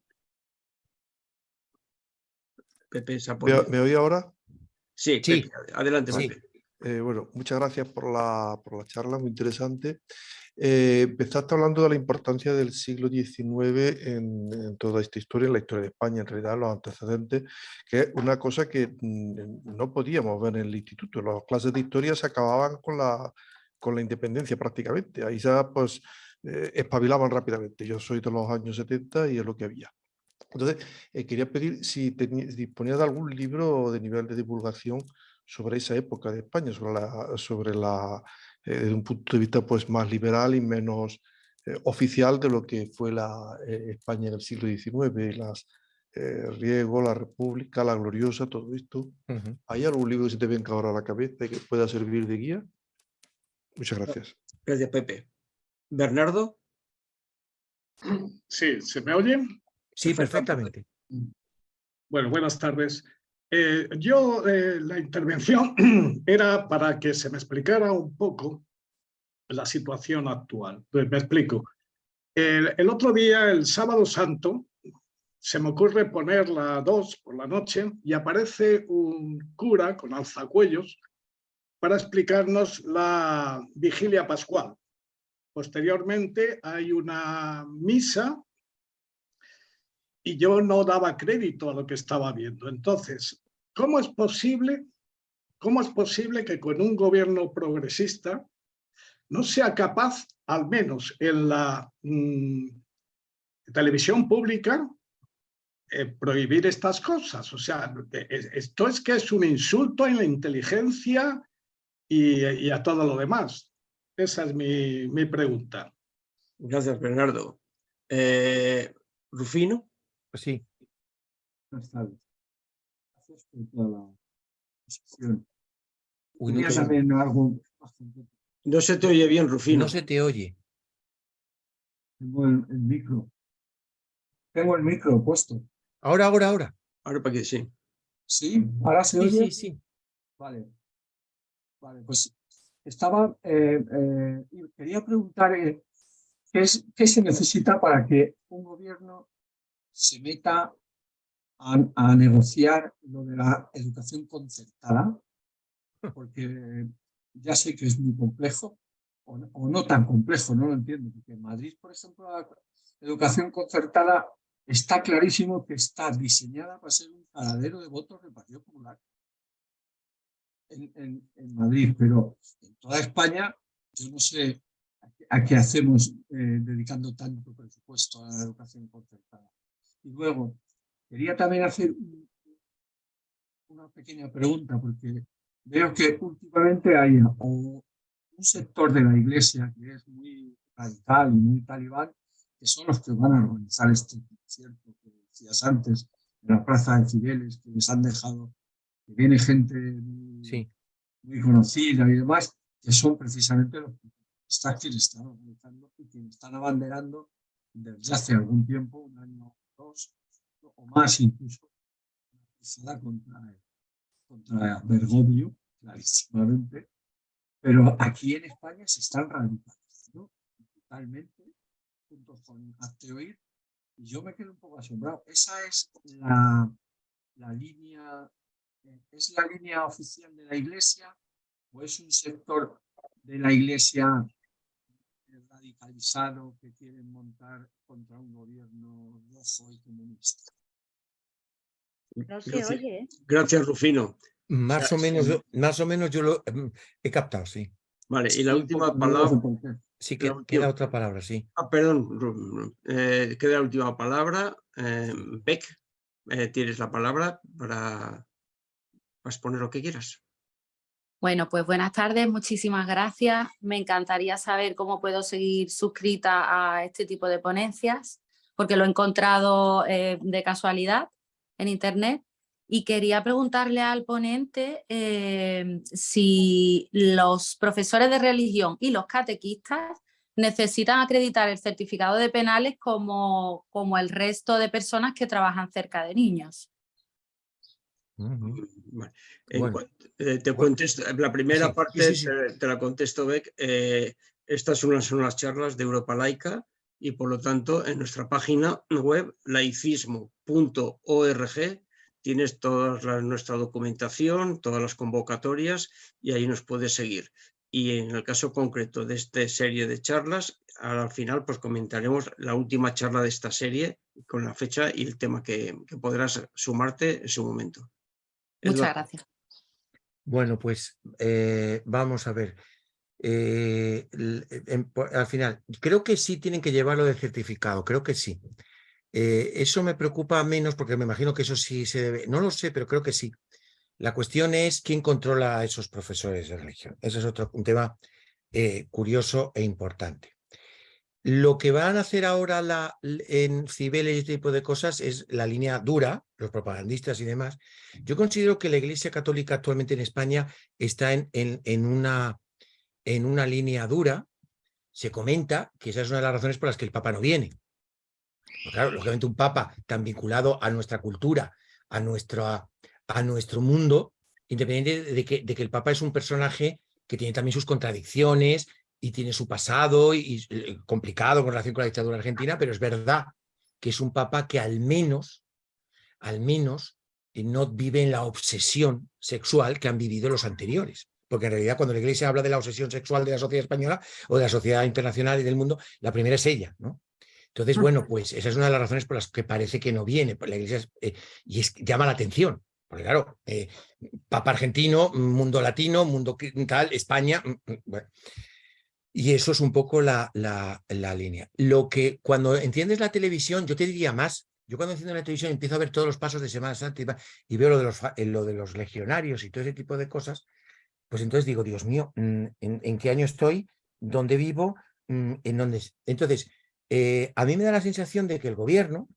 S3: Pepe ¿Me, ¿Me oí ahora?
S1: Sí, sí. adelante. Pepe.
S3: Eh, bueno, muchas gracias por la, por la charla, muy interesante. Eh, empezaste hablando de la importancia del siglo XIX en, toda esta historia, en la historia de España, en realidad, los antecedentes, que es una cosa que mm, no podíamos ver en el instituto. Las clases de historia se acababan con la, con la independencia prácticamente. Ahí ya, pues, eh, espabilaban rápidamente. Yo soy de los años 70 y es lo que había. Entonces, eh, quería pedir si disponías de algún libro de nivel de divulgación sobre esa época de España, sobre la, sobre la eh, desde un punto de vista pues, más liberal y menos oficial de lo que fue la España del siglo XIX, las Riego, la República, la Gloriosa, todo esto. ¿Hay algún libro que se te venga ahora a la cabeza y que pueda servir de guía? Muchas gracias.
S1: Gracias, Pepe. Bernardo.
S6: Sí, ¿se me oye?
S2: Sí, perfectamente.
S6: Bueno, buenas tardes. Eh, yo, eh, la intervención (clears throat) era para que se me explicara un poco la situación actual. Pues me explico. El, otro día, el sábado santo, se me ocurre poner la 2 por la noche y aparece un cura con alzacuellos para explicarnos la vigilia pascual. Posteriormente hay una misa y yo no daba crédito a lo que estaba viendo. Entonces, ¿cómo es posible ¿cómo es posible que con un gobierno progresista no sea capaz, al menos en la mm, televisión pública, eh, prohibir estas cosas? O sea, esto es que es un insulto en la inteligencia y, a todo lo demás. Esa es mi, mi pregunta.
S1: Gracias, Bernardo. Eh, Rufino.
S2: Pues sí.
S7: Buenas tardes. Gracias por toda la discusión.
S2: Uy, no, te,
S7: algo
S1: no se te oye bien, Rufino.
S2: no se te oye.
S7: Tengo el, el micro. Tengo el micro puesto.
S2: Ahora, ahora, ahora.
S1: Ahora para que sí.
S7: ¿Sí? ¿Ahora se
S2: Sí,
S7: oye?
S2: sí, sí.
S7: Vale. Vale, pues estaba... eh, eh, quería preguntar eh, ¿qué, es, qué se necesita para que un gobierno se meta a, a negociar lo de la educación concertada, (laughs) porque ya sé que es muy complejo, o no, o no tan complejo, no lo entiendo, porque en Madrid, por ejemplo, la educación concertada está clarísimo que está diseñada para ser un paradero de votos del Partido Popular en, en, en Madrid, pero en toda España yo no sé a qué, a qué hacemos eh, dedicando tanto presupuesto a la educación concertada. Y luego, quería también hacer un- una pequeña pregunta, porque veo que últimamente hay un sector de la iglesia que es muy radical y muy talibán, que son los que van a organizar este concierto que decías antes, en la plaza de Cibeles, que les han dejado, que viene gente muy,
S2: Sí.
S7: muy conocida y demás, que son precisamente los quienes están organizando y quienes están abanderando desde hace algún tiempo, un año o o más incluso, contra, contra Bergoglio, clarísimamente, pero aquí en España se están radicalizando totalmente, junto con Azteoir, y yo me quedo un poco asombrado. Esa es la, la línea, eh, ¿es la línea oficial de la Iglesia o es un sector de la Iglesia radicalizado que quieren montar contra un gobierno rojo y comunista?
S8: No se
S1: Gracias.
S8: oye, ¿eh?
S1: Gracias, Rufino.
S2: Más o menos, más o menos yo lo mm, he captado, sí.
S1: Vale, y la última palabra.
S2: Sí, que
S1: última-
S2: queda otra palabra, sí.
S1: Ah, perdón, eh, queda la última palabra. Eh, Beck, eh, tienes la palabra para, para exponer lo que quieras.
S8: Bueno, pues buenas tardes, muchísimas gracias. Me encantaría saber cómo puedo seguir suscrita a este tipo de ponencias, porque lo he encontrado eh, de casualidad en internet. Y quería preguntarle al ponente eh, si los profesores de religión y los catequistas necesitan acreditar el certificado de penales como, como el resto de personas que trabajan cerca de niños.
S1: En
S2: Bueno.
S1: Eh, te
S2: Bueno,
S1: contesto, la primera
S2: sí, sí,
S1: parte
S2: sí, sí.
S1: Te, te la contesto, Beck. eh, estas son las, son las charlas de Europa Laica y por lo tanto en nuestra página web laicismo.org tienes toda la- nuestra documentación, todas las convocatorias y ahí nos puedes seguir. Y en el caso concreto de esta serie de charlas, al final pues comentaremos la última charla de esta serie con la fecha y el tema que, que podrás sumarte en su momento.
S8: Muchas
S1: Eduardo.
S8: gracias.
S2: Bueno, pues eh, vamos a ver. Eh, por- al final, creo que sí tienen que llevarlo de certificado, creo que sí. Eh, eso me preocupa menos porque me imagino que eso sí se debe, no lo sé, pero creo que sí. La cuestión es quién controla a esos profesores de religión. Ese es otro un tema eh, curioso e importante. Lo que van a hacer ahora en Cibeles y este tipo de cosas es la línea dura, los propagandistas y demás. Yo considero que la Iglesia Católica actualmente en España está en, una, línea dura. Se comenta que esa es una de las razones por las que el Papa no viene. Claro, lógicamente un Papa tan vinculado a nuestra cultura, a, nuestro mundo, independiente de que el Papa es un personaje que tiene también sus contradicciones y tiene su pasado y, y, eh, complicado con relación con la dictadura argentina, pero es verdad que es un Papa que al menos, al menos, eh, no vive en la obsesión sexual que han vivido los anteriores. Porque en realidad cuando la Iglesia habla de la obsesión sexual de la sociedad española o de la sociedad internacional y del mundo, la primera es ella, ¿no? Entonces, bueno, pues esa es una de las razones por las que parece que no viene. La Iglesia es, eh, y es, llama la atención, Porque claro, eh, Papa argentino, mundo latino, mundo tal, España, mm, mm, bueno. Y eso es un poco la, la, línea. Lo que cuando entiendes la televisión, yo te diría más, yo cuando enciendo la televisión empiezo a ver todos los pasos de Semana Santa y, veo lo de, los, lo de los legionarios y todo ese tipo de cosas, pues entonces digo, Dios mío, mm, ¿en, qué año estoy? ¿Dónde vivo? ¿En dónde? Entonces, eh, a mí me da la sensación de que el gobierno,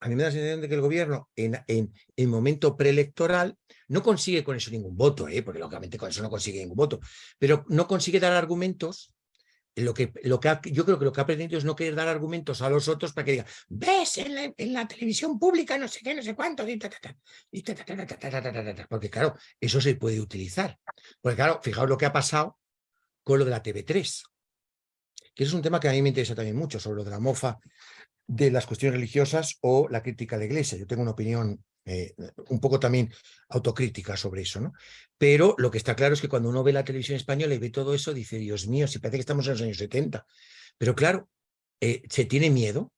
S2: a mí me da la sensación de que el gobierno en, en, en momento preelectoral no consigue con eso ningún voto, ¿eh? porque lógicamente con eso no consigue ningún voto, pero no consigue dar argumentos lo que, lo que yo creo que lo que ha aprendido es no querer dar argumentos a los otros para que digan, ves, en la, televisión pública no sé qué, no sé cuánto, porque claro, eso se puede utilizar. Porque claro, fijaos lo que ha pasado con lo de la TV3, que es un tema que a mí me interesa también mucho, sobre lo de la mofa de las cuestiones religiosas o la crítica a la iglesia. Yo tengo una opinión eh, un poco también autocrítica sobre eso, ¿no? Pero lo que está claro es que cuando uno ve la televisión española y ve todo eso, dice, Dios mío, si parece que estamos en los años 70. Pero claro, eh, se tiene miedo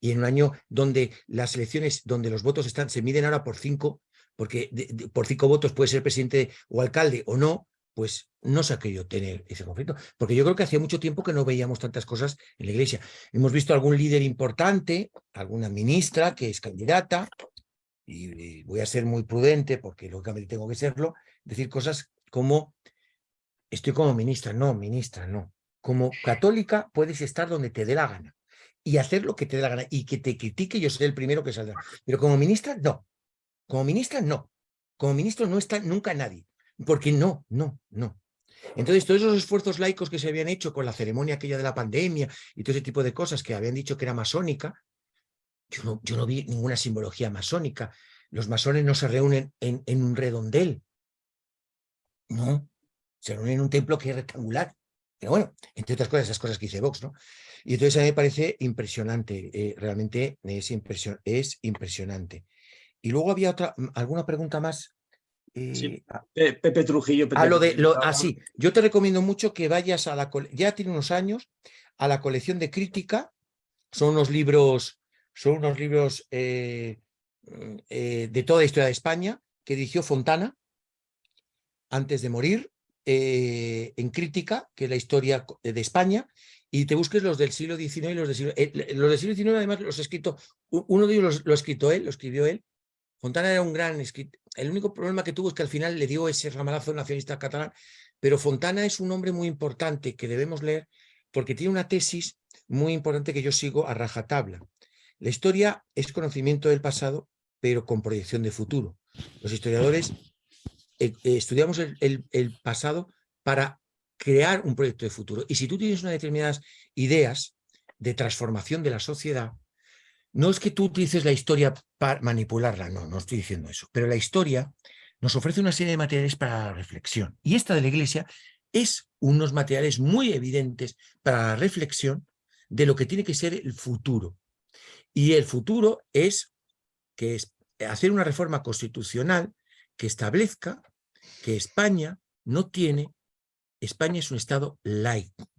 S2: y en un año donde las elecciones, donde los votos están, se miden ahora por cinco, porque por cinco votos puede ser presidente o alcalde o no, pues no se ha querido tener ese conflicto. Porque yo creo que hacía mucho tiempo que no veíamos tantas cosas en la iglesia. Hemos visto algún líder importante, alguna ministra que es candidata, y, voy a ser muy prudente porque lógicamente tengo que serlo, decir cosas como estoy como ministra, no, ministra, no. Como católica puedes estar donde te dé la gana y hacer lo que te dé la gana y que te critique yo seré el primero que saldrá. Pero como ministra, no. Como ministra, no. Como ministro no está nunca nadie. Porque no, no, no. Entonces, todos esos esfuerzos laicos que se habían hecho con la ceremonia aquella de la pandemia y todo ese tipo de cosas que habían dicho que era masónica, yo no, vi ninguna simbología masónica. Los masones no se reúnen en, un redondel. No, se reúnen en un templo que es rectangular. Pero bueno, entre otras cosas, esas cosas que dice Vox, ¿no? Y entonces a mí me parece impresionante, eh, realmente es, es impresionante. Y luego había otra, mm, alguna pregunta más.
S1: sí, ah, Pepe Trujillo.
S2: a lo de, lo, ah, sí, yo te recomiendo mucho que vayas a la, ya tiene unos años, a la colección de crítica, son unos libros son unos libros eh, mm, eh, de toda la historia de España que dirigió Fontana antes de morir, eh, en crítica, que es la historia de España, y te busques los del siglo XIX y los del siglo... los del siglo XIX además los ha escrito, uno de ellos lo ha escrito él, lo escribió él, Fontana era un gran escritor. El único problema que tuvo es que al final le dio ese ramalazo nacionalista catalán, pero Fontana es un hombre muy importante que debemos leer porque tiene una tesis muy importante que yo sigo a rajatabla. La historia es conocimiento del pasado, pero con proyección de futuro. Los historiadores eh, eh, estudiamos el, pasado para crear un proyecto de futuro. Y si tú tienes unas determinadas ideas de transformación de la sociedad, no es que tú utilices la historia para manipularla, no, no estoy diciendo eso, pero la historia nos ofrece una serie de materiales para la reflexión. Y esta de la Iglesia es unos materiales muy evidentes para la reflexión de lo que tiene que ser el futuro. Y el futuro es que es hacer una reforma constitucional que establezca que España no tiene, España es un Estado laico.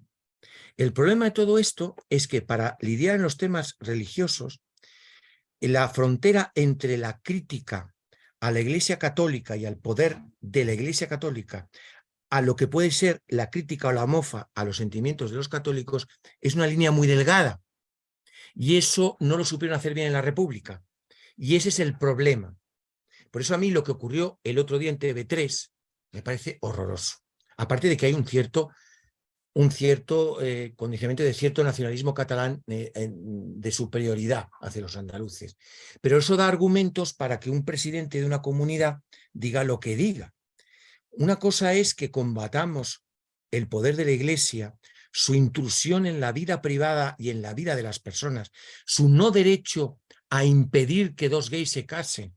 S2: El problema de todo esto es que para lidiar en los temas religiosos, la frontera entre la crítica a la Iglesia Católica y al poder de la Iglesia Católica, a lo que puede ser la crítica o la mofa a los sentimientos de los católicos, es una línea muy delgada. Y eso no lo supieron hacer bien en la República. Y ese es el problema. Por eso a mí lo que ocurrió el otro día en TV3 me parece horroroso. Aparte de que hay un cierto, un cierto eh, condicionamiento de cierto nacionalismo catalán eh, de superioridad hacia los andaluces. Pero eso da argumentos para que un presidente de una comunidad diga lo que diga. Una cosa es que combatamos el poder de la Iglesia su intrusión en la vida privada y en la vida de las personas, su no derecho a impedir que dos gays se casen,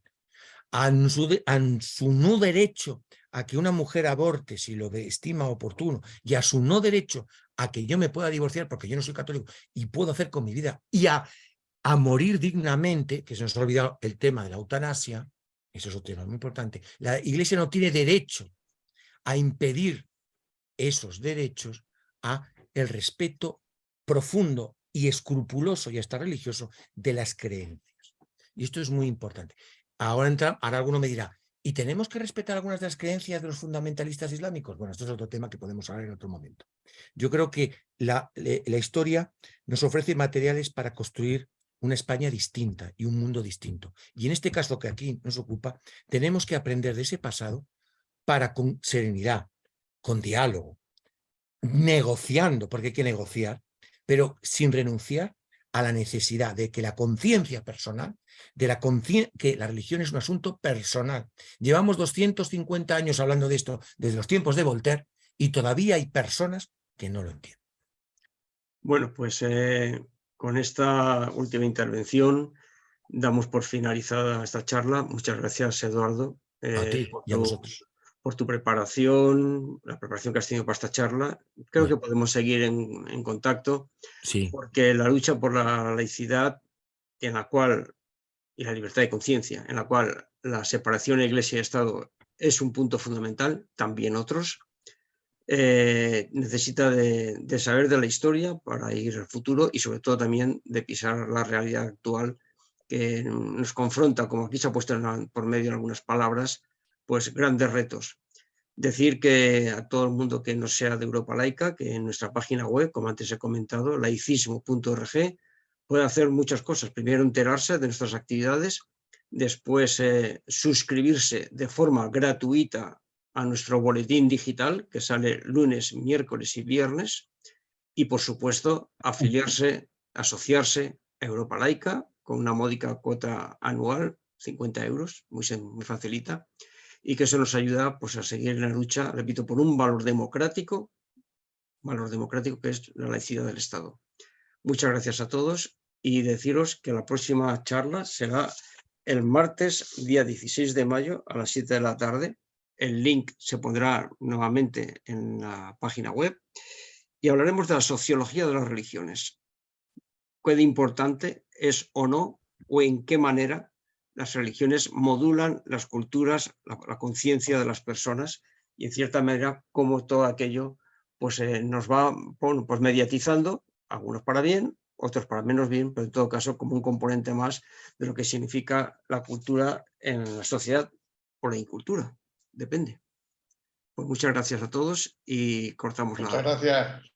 S2: a su, no derecho a que una mujer aborte si lo estima oportuno y a su no derecho a que yo me pueda divorciar porque yo no soy católico y puedo hacer con mi vida y a, a morir dignamente, que se nos ha olvidado el tema de la eutanasia, eso es otro tema muy importante, la iglesia no tiene derecho a impedir esos derechos a el respeto profundo y escrupuloso y hasta religioso de las creencias. Y esto es muy importante. Ahora, entra, ahora alguno me dirá, ¿Y tenemos que respetar algunas de las creencias de los fundamentalistas islámicos? Bueno, esto es otro tema que podemos hablar en otro momento. Yo creo que la, la historia nos ofrece materiales para construir una España distinta y un mundo distinto. Y en este caso que aquí nos ocupa, tenemos que aprender de ese pasado para con serenidad, con diálogo, negociando, porque hay que negociar, pero sin renunciar a la necesidad de que la conciencia personal, de la que la religión es un asunto personal. Llevamos 250 años hablando de esto desde los tiempos de Voltaire y todavía hay personas que no lo entienden.
S1: Bueno, pues eh, con esta última intervención damos por finalizada esta charla. Muchas gracias, Eduardo.
S2: Eh, y a vosotros
S1: por tu preparación, la preparación que has tenido para esta charla. Creo que podemos seguir en, contacto,
S2: sí.
S1: porque la lucha por la laicidad en la cual, y la libertad de conciencia, en la cual la separación de Iglesia y Estado es un punto fundamental, también otros, eh, necesita de, de, saber de la historia para ir al futuro y sobre todo también de pisar la realidad actual que nos confronta, como aquí se ha puesto por medio en algunas palabras, pues grandes retos. Decir que a todo el mundo que no sea de Europa laica, que en nuestra página web, como antes he comentado, laicismo.org, puede hacer muchas cosas. Primero enterarse de nuestras actividades, después eh, suscribirse de forma gratuita a nuestro boletín digital que sale lunes, miércoles y viernes y por supuesto afiliarse, asociarse a Europa Laica con una módica cuota anual, 50 euros, muy, muy facilita, y que eso nos ayuda pues, a seguir en la lucha, repito, por un valor democrático, valor democrático que es la laicidad del Estado. Muchas gracias a todos y deciros que la próxima charla será el martes, día 16 de mayo, a las 7 de la tarde. El link se pondrá nuevamente en la página web y hablaremos de la sociología de las religiones. ¿Qué de importante es o no, o en qué manera las religiones modulan las culturas, la, conciencia de las personas y en cierta manera como todo aquello pues, eh, nos va pues, mediatizando, algunos para bien, otros para menos bien, pero en todo caso como un componente más de lo que significa la cultura en la sociedad o la incultura, depende. Pues muchas gracias a todos y cortamos
S4: la... Muchas gracias.